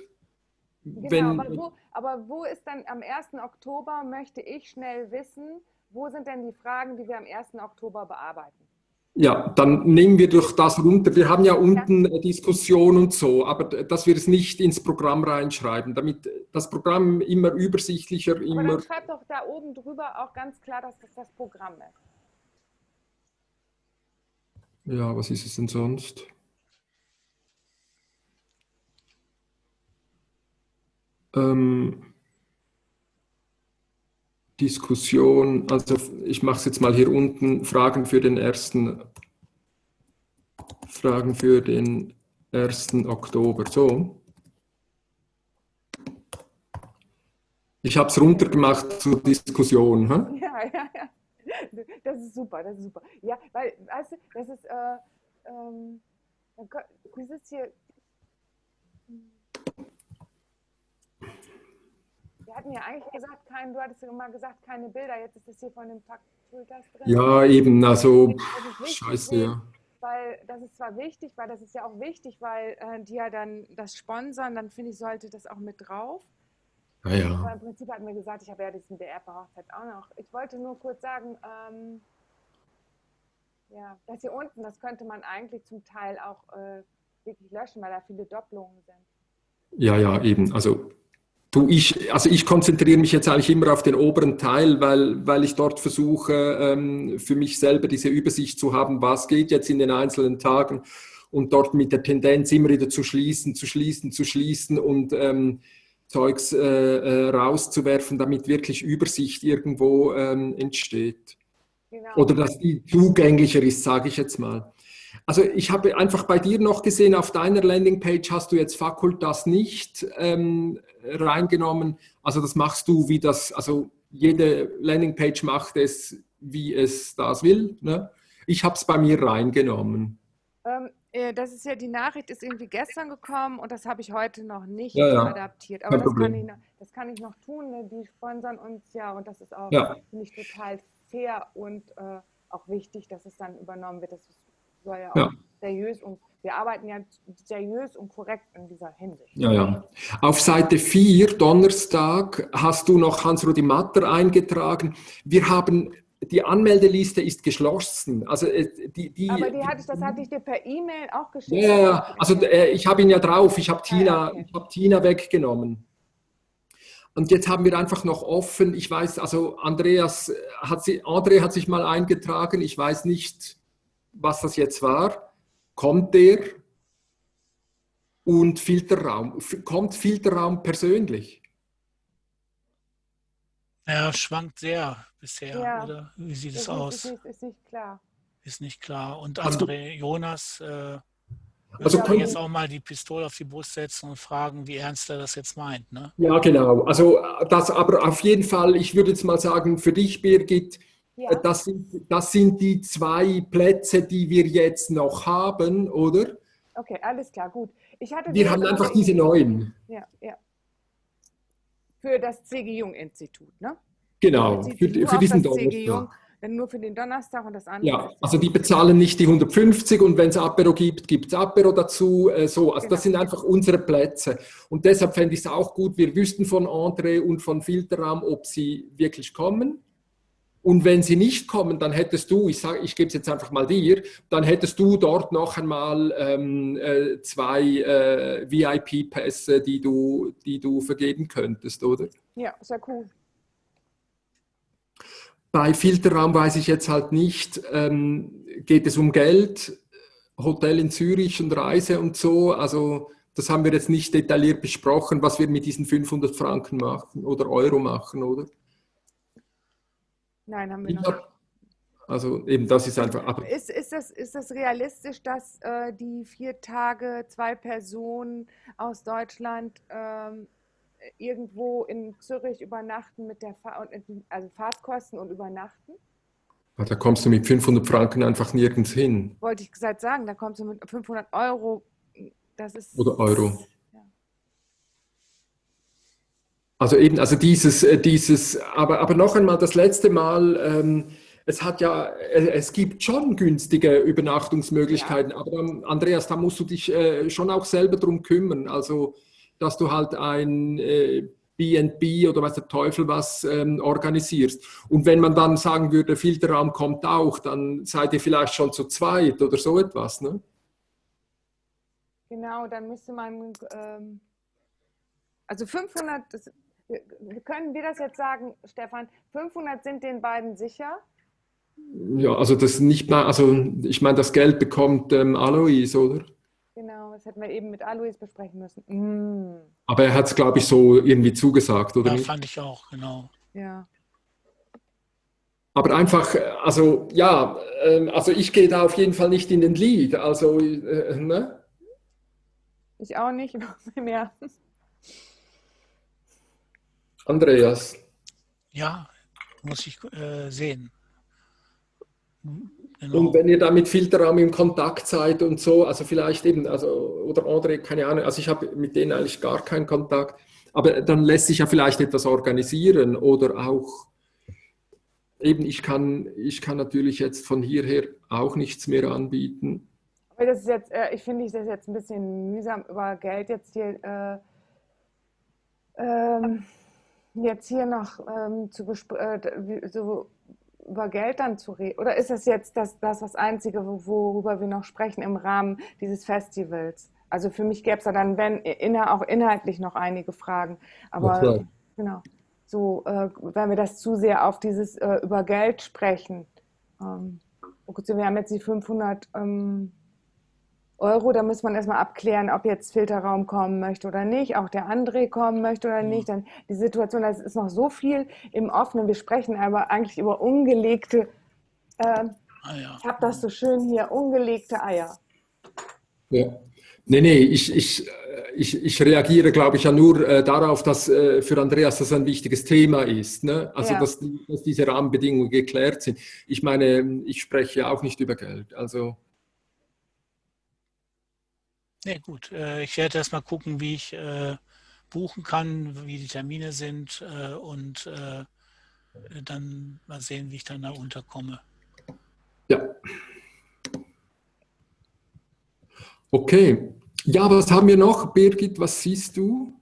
Genau, Wenn, aber, wo, aber wo ist dann am 1. Oktober, möchte ich schnell wissen, wo sind denn die Fragen, die wir am 1. Oktober bearbeiten? Ja, dann nehmen wir doch das runter. Wir haben ja unten ja. Diskussion und so, aber dass wir es nicht ins Programm reinschreiben, damit das Programm immer übersichtlicher, immer... Aber dann schreibt doch da oben drüber auch ganz klar, dass das das Programm ist. Ja, was ist es denn sonst? Ähm, Diskussion, also ich mache es jetzt mal hier unten, Fragen für den ersten, Fragen für den 1. Oktober, so. Ich habe es runtergemacht zur Diskussion. Hm? Ja, ja, ja. Das ist super, das ist super. Ja, weil, weißt du, das ist, äh, ähm, ist hier, Wir hatten ja eigentlich gesagt, kein, du hattest ja immer gesagt, keine Bilder, jetzt ist das hier von dem Pultas drin. Ja, eben, also scheiße, ja. Weil das ist zwar wichtig, weil das ist ja auch wichtig, weil äh, die ja dann das sponsern, dann finde ich, sollte das auch mit drauf. Ah, ja. Aber im Prinzip hatten wir gesagt, ich habe ja diesen DR-Hochzeit auch noch. Ich wollte nur kurz sagen, ähm, ja, das hier unten, das könnte man eigentlich zum Teil auch äh, wirklich löschen, weil da viele Doppelungen sind. Ja, ja, eben. Also Du, ich, also ich konzentriere mich jetzt eigentlich immer auf den oberen Teil, weil, weil ich dort versuche, ähm, für mich selber diese Übersicht zu haben, was geht jetzt in den einzelnen Tagen und dort mit der Tendenz immer wieder zu schließen, zu schließen, zu schließen und ähm, Zeugs äh, äh, rauszuwerfen, damit wirklich Übersicht irgendwo ähm, entsteht. Genau. Oder dass die zugänglicher ist, sage ich jetzt mal. Also ich habe einfach bei dir noch gesehen, auf deiner Landingpage hast du jetzt Fakultas nicht ähm, reingenommen. Also das machst du, wie das, also jede Landingpage macht es, wie es das will. Ne? Ich habe es bei mir reingenommen. Ähm, äh, das ist ja, die Nachricht ist irgendwie gestern gekommen und das habe ich heute noch nicht ja, ja. adaptiert. Aber das kann, ich, das kann, ich, noch tun. Ne? Die sponsern uns ja und das ist auch, ja. ich, total fair und äh, auch wichtig, dass es dann übernommen wird. Das soll ja auch seriös und wir arbeiten ja seriös und korrekt in dieser Hinsicht. Ja, ja. Auf Seite 4, Donnerstag, hast du noch Hans-Rudi Matter eingetragen. Wir haben die Anmeldeliste ist geschlossen. Also äh, die, die, Aber die hatte, das hatte ich dir per E-Mail auch geschickt. Ja, also äh, ich habe ihn ja drauf. Ich habe Tina, okay. ich Tina weggenommen. Und jetzt haben wir einfach noch offen. Ich weiß, also Andreas hat sie, André hat sich mal eingetragen. Ich weiß nicht, was das jetzt war, kommt der und Filterraum. Kommt Filterraum persönlich? Er schwankt sehr bisher, ja, oder? Wie sieht es aus? Ist, ist, nicht klar. Ist nicht klar. Und André Jonas äh, also kann jetzt auch mal die Pistole auf die Brust setzen und fragen, wie ernst er das jetzt meint. Ne? Ja, genau. Also das aber auf jeden Fall, ich würde jetzt mal sagen, für dich, Birgit, ja. Äh, das, sind, das sind die zwei Plätze, die wir jetzt noch haben, oder? Okay, alles klar, gut. Ich hatte wir haben einfach diese neuen. Ja, ja. Für das C.G. Jung-Institut, ne? Genau, für, für diesen Donnerstag. nur für den Donnerstag und das andere. Ja, also die bezahlen nicht die 150 und wenn es Apero gibt, gibt es Apero dazu. Äh, so, also genau. das sind einfach unsere Plätze. Und deshalb fände ich es auch gut, wir wüssten von André und von Filterraum, ob sie wirklich kommen. Und wenn sie nicht kommen, dann hättest du, ich, sag, ich gebe es jetzt einfach mal dir, dann hättest du dort noch einmal ähm, äh, zwei äh, VIP-Pässe, die du, die du vergeben könntest, oder? Ja, sehr cool. Bei Filterraum weiß ich jetzt halt nicht, ähm, geht es um Geld, Hotel in Zürich und Reise und so, also das haben wir jetzt nicht detailliert besprochen, was wir mit diesen 500 Franken machen oder Euro machen, oder? Nein, haben wir noch Also eben das ist einfach. Ist, ist, das, ist das realistisch, dass äh, die vier Tage zwei Personen aus Deutschland ähm, irgendwo in Zürich übernachten mit der Fahr also Fahrtkosten und übernachten? Da kommst du mit 500 Franken einfach nirgends hin. Wollte ich gesagt sagen, da kommst du mit 500 Euro. Das ist, Oder Euro. Also eben, also dieses, äh, dieses, aber, aber noch einmal, das letzte Mal, ähm, es hat ja, äh, es gibt schon günstige Übernachtungsmöglichkeiten, ja. aber Andreas, da musst du dich äh, schon auch selber drum kümmern. Also, dass du halt ein, äh, BNB oder was der Teufel was ähm, organisierst. Und wenn man dann sagen würde, Filterraum kommt auch, dann seid ihr vielleicht schon zu zweit oder so etwas. Ne? Genau, dann müsste man, ähm, also 500, das, können wir das jetzt sagen, Stefan, 500 sind den beiden sicher? Ja, also das nicht mal, also ich meine, das Geld bekommt ähm, Alois, oder? Genau, das hätten wir eben mit Alois besprechen müssen. Mm. Aber er hat es, glaube ich, so irgendwie zugesagt, oder? Ja, nicht? fand ich auch, genau. Ja. Aber einfach, äh, also ja, ähm, also ich gehe da auf jeden Fall nicht in den Lead. Also, äh, ne? Ich auch nicht mehr. Andreas. Ja, muss ich äh, sehen. Genau. Und wenn ihr da mit Filterraum im Kontakt seid und so, also vielleicht eben, also, oder André, keine Ahnung, also ich habe mit denen eigentlich gar keinen Kontakt, aber dann lässt sich ja vielleicht etwas organisieren oder auch, eben, ich kann, ich kann natürlich jetzt von hierher auch nichts mehr anbieten. Aber das ist jetzt, äh, ich finde ich das jetzt ein bisschen mühsam über Geld jetzt hier, äh, ähm, jetzt hier noch ähm, zu äh, so über Geld dann zu reden? Oder ist das jetzt das, das, das Einzige, worüber wir noch sprechen im Rahmen dieses Festivals? Also für mich gäbe es da dann, wenn, inner, auch inhaltlich noch einige Fragen. Aber klar. genau, so, äh, wenn wir das zu sehr auf dieses äh, über Geld sprechen. Ähm, gut, wir haben jetzt die 500 ähm, Euro, da muss man erstmal abklären, ob jetzt Filterraum kommen möchte oder nicht, auch der André kommen möchte oder nicht. Dann die Situation, das ist noch so viel im Offenen. Wir sprechen aber eigentlich über ungelegte, äh, ich habe das so schön hier, ungelegte Eier. Ja. Nee, nee, ich, ich, ich, ich reagiere, glaube ich, ja nur äh, darauf, dass äh, für Andreas das ein wichtiges Thema ist. Ne? Also, Ja. dass, dass diese Rahmenbedingungen geklärt sind. Ich meine, ich spreche ja auch nicht über Geld. Also, Nee, gut. Äh, ich werde erst mal gucken, wie ich äh, buchen kann, wie die Termine sind äh, und dann mal sehen, wie ich dann da unterkomme. ja. Okay. Ja, was haben wir noch? Birgit, was siehst du?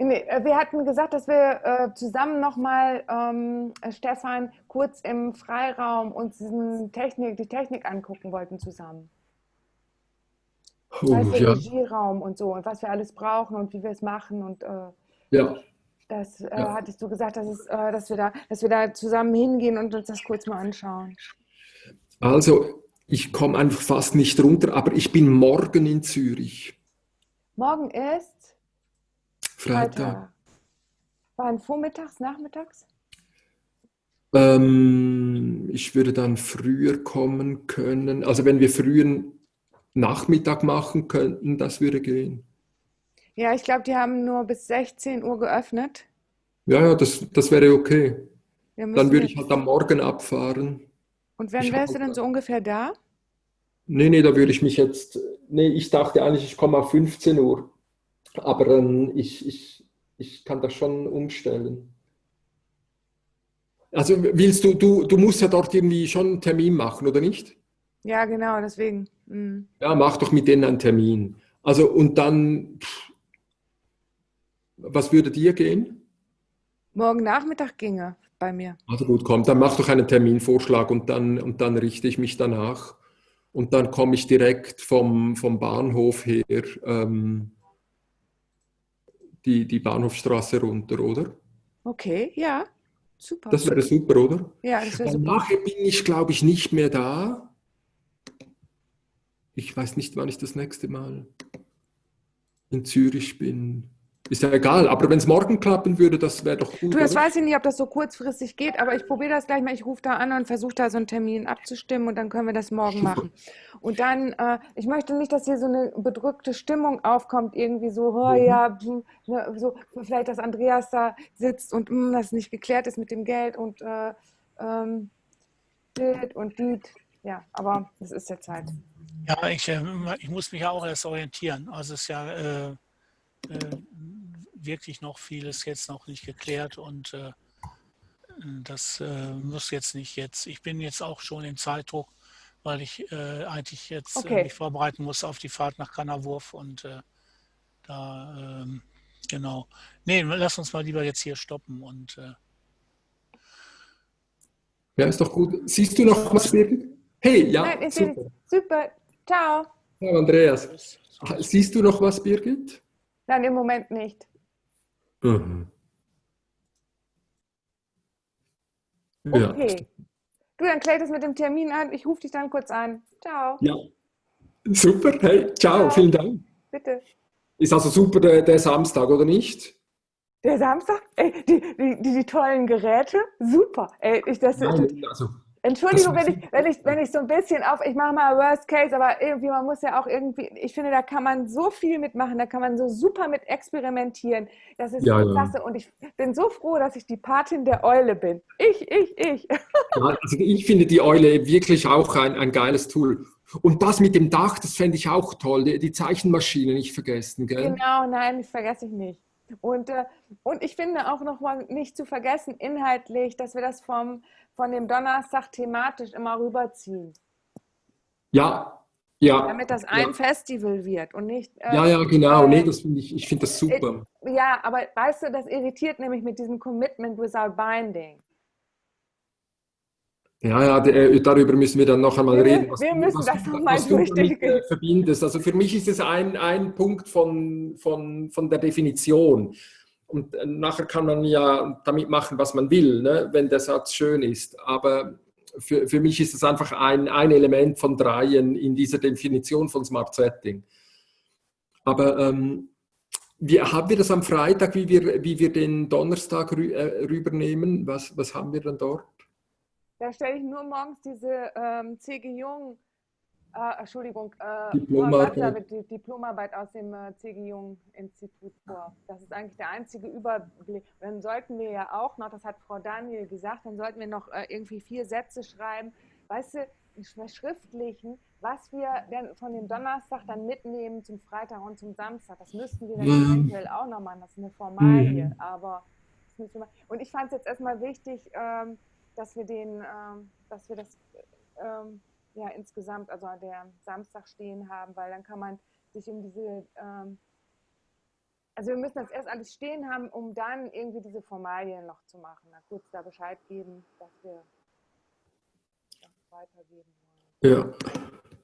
Nee, äh, wir hatten gesagt, dass wir äh, zusammen nochmal, ähm, äh, Stefan, kurz im Freiraum uns diesen Technik, die Technik angucken wollten zusammen. Oh, du, ja. Regieraum und so und was wir alles brauchen und wie wir es machen und äh, ja. das äh, Ja. hattest du gesagt, dass, es, äh, dass, wir da, dass wir da zusammen hingehen und uns das kurz mal anschauen. Also, ich komme einfach fast nicht runter, aber ich bin morgen in Zürich. Morgen ist Freitag. Wann vormittags, nachmittags? Ähm, ich würde dann früher kommen können. Also wenn wir frühen Nachmittag machen könnten, das würde gehen. Ja, ich glaube, die haben nur bis 16 Uhr geöffnet. Ja, ja, das, das wäre okay. Wir Dann würde ich halt am Morgen abfahren. Und wann ich wärst du denn so ungefähr da? Nee, nee, da würde ich mich jetzt. Nee, ich dachte eigentlich, ich komme auf 15 Uhr. Aber ähm, ich, ich, ich kann das schon umstellen. Also willst du, du, du musst ja dort irgendwie schon einen Termin machen, oder nicht? Ja, genau, deswegen. Mhm. Ja, mach doch mit denen einen Termin. Also und dann, pff, was würde dir gehen? Morgen Nachmittag ginge bei mir. Also gut, komm, dann mach doch einen Terminvorschlag und dann, und dann richte ich mich danach. Und dann komme ich direkt vom, vom Bahnhof her ähm, die, die Bahnhofstraße runter, oder? Okay, ja, super. Das wäre super, oder? ja, das wäre super. nachher bin ich, glaube ich, nicht mehr da. Ich weiß nicht, wann ich das nächste Mal in Zürich bin. Ist ja egal, aber wenn es morgen klappen würde, das wäre doch gut. Du, das oder? weiß ich nicht, ob das so kurzfristig geht, aber ich probiere das gleich mal. Ich rufe da an und versuche da so einen Termin abzustimmen und dann können wir das morgen machen. Und dann, äh, ich möchte nicht, dass hier so eine bedrückte Stimmung aufkommt, irgendwie so, oh, Mhm. ja, hm, ne, so, vielleicht, dass Andreas da sitzt und hm, das nicht geklärt ist mit dem Geld und äh, ähm, und dit. Ja, aber es ist jetzt halt. Ja, ich, äh, ich muss mich ja auch erst orientieren. Also es ist ja äh, äh, wirklich noch vieles jetzt noch nicht geklärt und äh, das äh, muss jetzt nicht jetzt. Ich bin jetzt auch schon im Zeitdruck, weil ich äh, eigentlich jetzt Okay. äh, mich vorbereiten muss auf die Fahrt nach Kannerwurf und äh, da, ähm, genau. Nee, lass uns mal lieber jetzt hier stoppen und äh, Ja, ist doch gut. Siehst du noch was, Birgit? Hey, ja, Nein, super. Super. Ciao. Ja, Andreas, siehst du noch was, Birgit? Nein, im Moment nicht. Mhm. Ja. Okay. Du, dann klär das mit dem Termin an. Ich rufe dich dann kurz an. Ciao. ja, super. Hey, ciao, Ciao. vielen Dank. Bitte. Ist also super der, der Samstag, oder nicht? Der Samstag? Ey, die, die, die, die tollen Geräte? Super. Ey, ich, das, Nein, also, Entschuldigung, wenn ich, wenn, ich, wenn ich so ein bisschen auf, ich mache mal Worst Case, aber irgendwie, man muss ja auch irgendwie, ich finde, da kann man so viel mitmachen, da kann man so super mit experimentieren. Das ist Ja, so ja. klasse und ich bin so froh, dass ich die Patin der Eule bin. Ich, ich, ich. ja, also ich finde die Eule wirklich auch ein, ein geiles Tool. Und das mit dem Dach, das fände ich auch toll. Die, die Zeichenmaschine nicht vergessen, gell? Genau, nein, das vergesse ich nicht. Und, äh, und ich finde auch noch mal nicht zu vergessen, inhaltlich, dass wir das vom, von dem Donnerstag thematisch immer rüberziehen, Ja, ja. damit das ein ja. Festival wird und nicht. äh, Ja, ja, genau. äh, Nee, das finde ich, ich finde das super. Ja, aber weißt du, das irritiert nämlich mit diesem Commitment without binding. Ja, ja, äh, darüber müssen wir dann noch einmal Wir- reden. wir du- müssen das was du damit, durchdenken. äh, verbindest. Also für mich ist es ein, ein Punkt von, von, von der Definition. Und äh, nachher kann man ja damit machen, was man will, ne, wenn der Satz schön ist. Aber für, für mich ist es einfach ein, ein Element von dreien in dieser Definition von Smart Setting. Aber ähm, wie, haben wir das am Freitag, wie wir, wie wir den Donnerstag rü äh, rübernehmen? Was, was haben wir dann dort? Da stelle ich nur morgens diese ähm, C.G. Jung, äh, Entschuldigung, äh, Diplomarbeit. Die Diplomarbeit aus dem äh, C.G. Jung Institut vor. Das ist eigentlich der einzige Überblick. Dann sollten wir ja auch noch, das hat Frau Daniel gesagt, dann sollten wir noch äh, irgendwie vier Sätze schreiben, weißt du, verschriftlichen, was wir denn von dem Donnerstag dann mitnehmen zum Freitag und zum Samstag. Das müssten wir dann Mhm. eventuell auch noch machen. Das ist eine Formalie, Mhm. aber. Und ich fand es jetzt erstmal wichtig, ähm, dass wir den, ähm, dass wir das ähm, ja insgesamt, also der Samstag stehen haben, weil dann kann man sich um diese, ähm, also wir müssen das erst alles stehen haben, um dann irgendwie diese Formalien noch zu machen. Da kurz da Bescheid geben, dass wir das weitergeben wollen. Ja.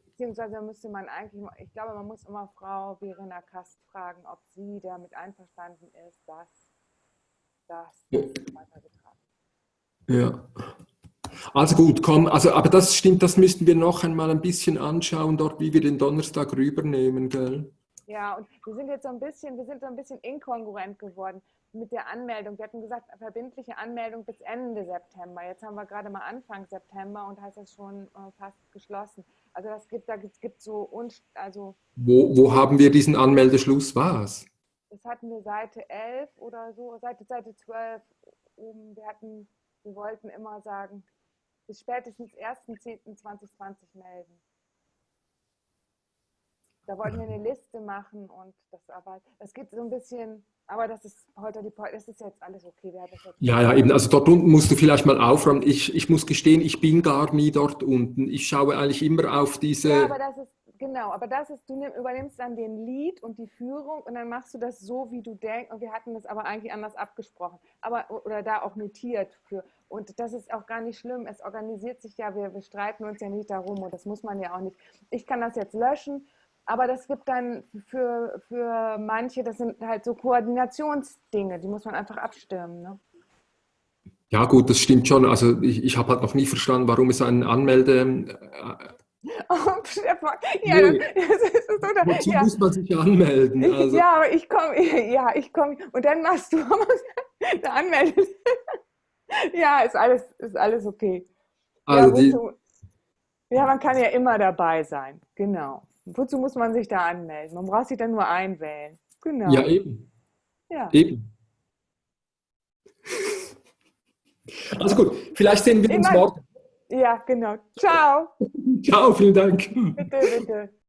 Beziehungsweise müsste man eigentlich, ich glaube, man muss immer Frau Verena Kast fragen, ob sie damit einverstanden ist, dass das Ja. weitergetragen Ja. Also gut, komm, also, aber das stimmt, das müssten wir noch einmal ein bisschen anschauen, dort, wie wir den Donnerstag rübernehmen, gell? Ja, und wir sind jetzt so ein bisschen, wir sind so ein bisschen inkongruent geworden mit der Anmeldung. Wir hatten gesagt, verbindliche Anmeldung bis Ende September. Jetzt haben wir gerade mal Anfang September und heißt das schon äh, fast geschlossen. Also das gibt, da gibt so, unst- also Wo, wo haben wir diesen Anmeldeschluss? Was? das hatten wir Seite 11 oder so, Seite, Seite 12 oben. Wir hatten, wir wollten immer sagen, bis spätestens 1.10.2020 melden. Da wollten wir eine Liste machen und das aber, das geht so ein bisschen, aber das ist heute die, das ist jetzt alles okay. Jetzt Ja, ja, eben, also dort unten musst du vielleicht mal aufräumen. Ich, ich muss gestehen, ich bin gar nie dort unten. Ich schaue eigentlich immer auf diese... Ja, aber das ist, genau, aber das ist, du nimm, übernimmst dann den Lead und die Führung und dann machst du das so, wie du denkst. Und wir hatten das aber eigentlich anders abgesprochen. Aber, oder da auch notiert für. Und das ist auch gar nicht schlimm. Es organisiert sich ja, wir, wir streiten uns ja nicht darum und das muss man ja auch nicht. Ich kann das jetzt löschen, aber das gibt dann für, für manche, das sind halt so Koordinationsdinge, die muss man einfach abstimmen. Ne? Ja gut, das stimmt schon. Also ich, ich habe halt noch nie verstanden, warum es einen Anmelde... Oh, ja, Nee. das ist so, da, Wozu ja. muss man sich anmelden? Ich, Also, ja, aber ich komme, ja, ich komme und dann machst du eine Anmeldung. ja, ist alles, ist alles okay. also ja, die, wozu, ja, man kann ja immer dabei sein. Genau. Wozu muss man sich da anmelden? Man braucht sich dann nur einwählen. Genau. ja, eben. Ja. Eben. Also gut, vielleicht sehen wir uns morgen. Ja, genau. Ciao. Ciao, vielen Dank. Bitte, bitte.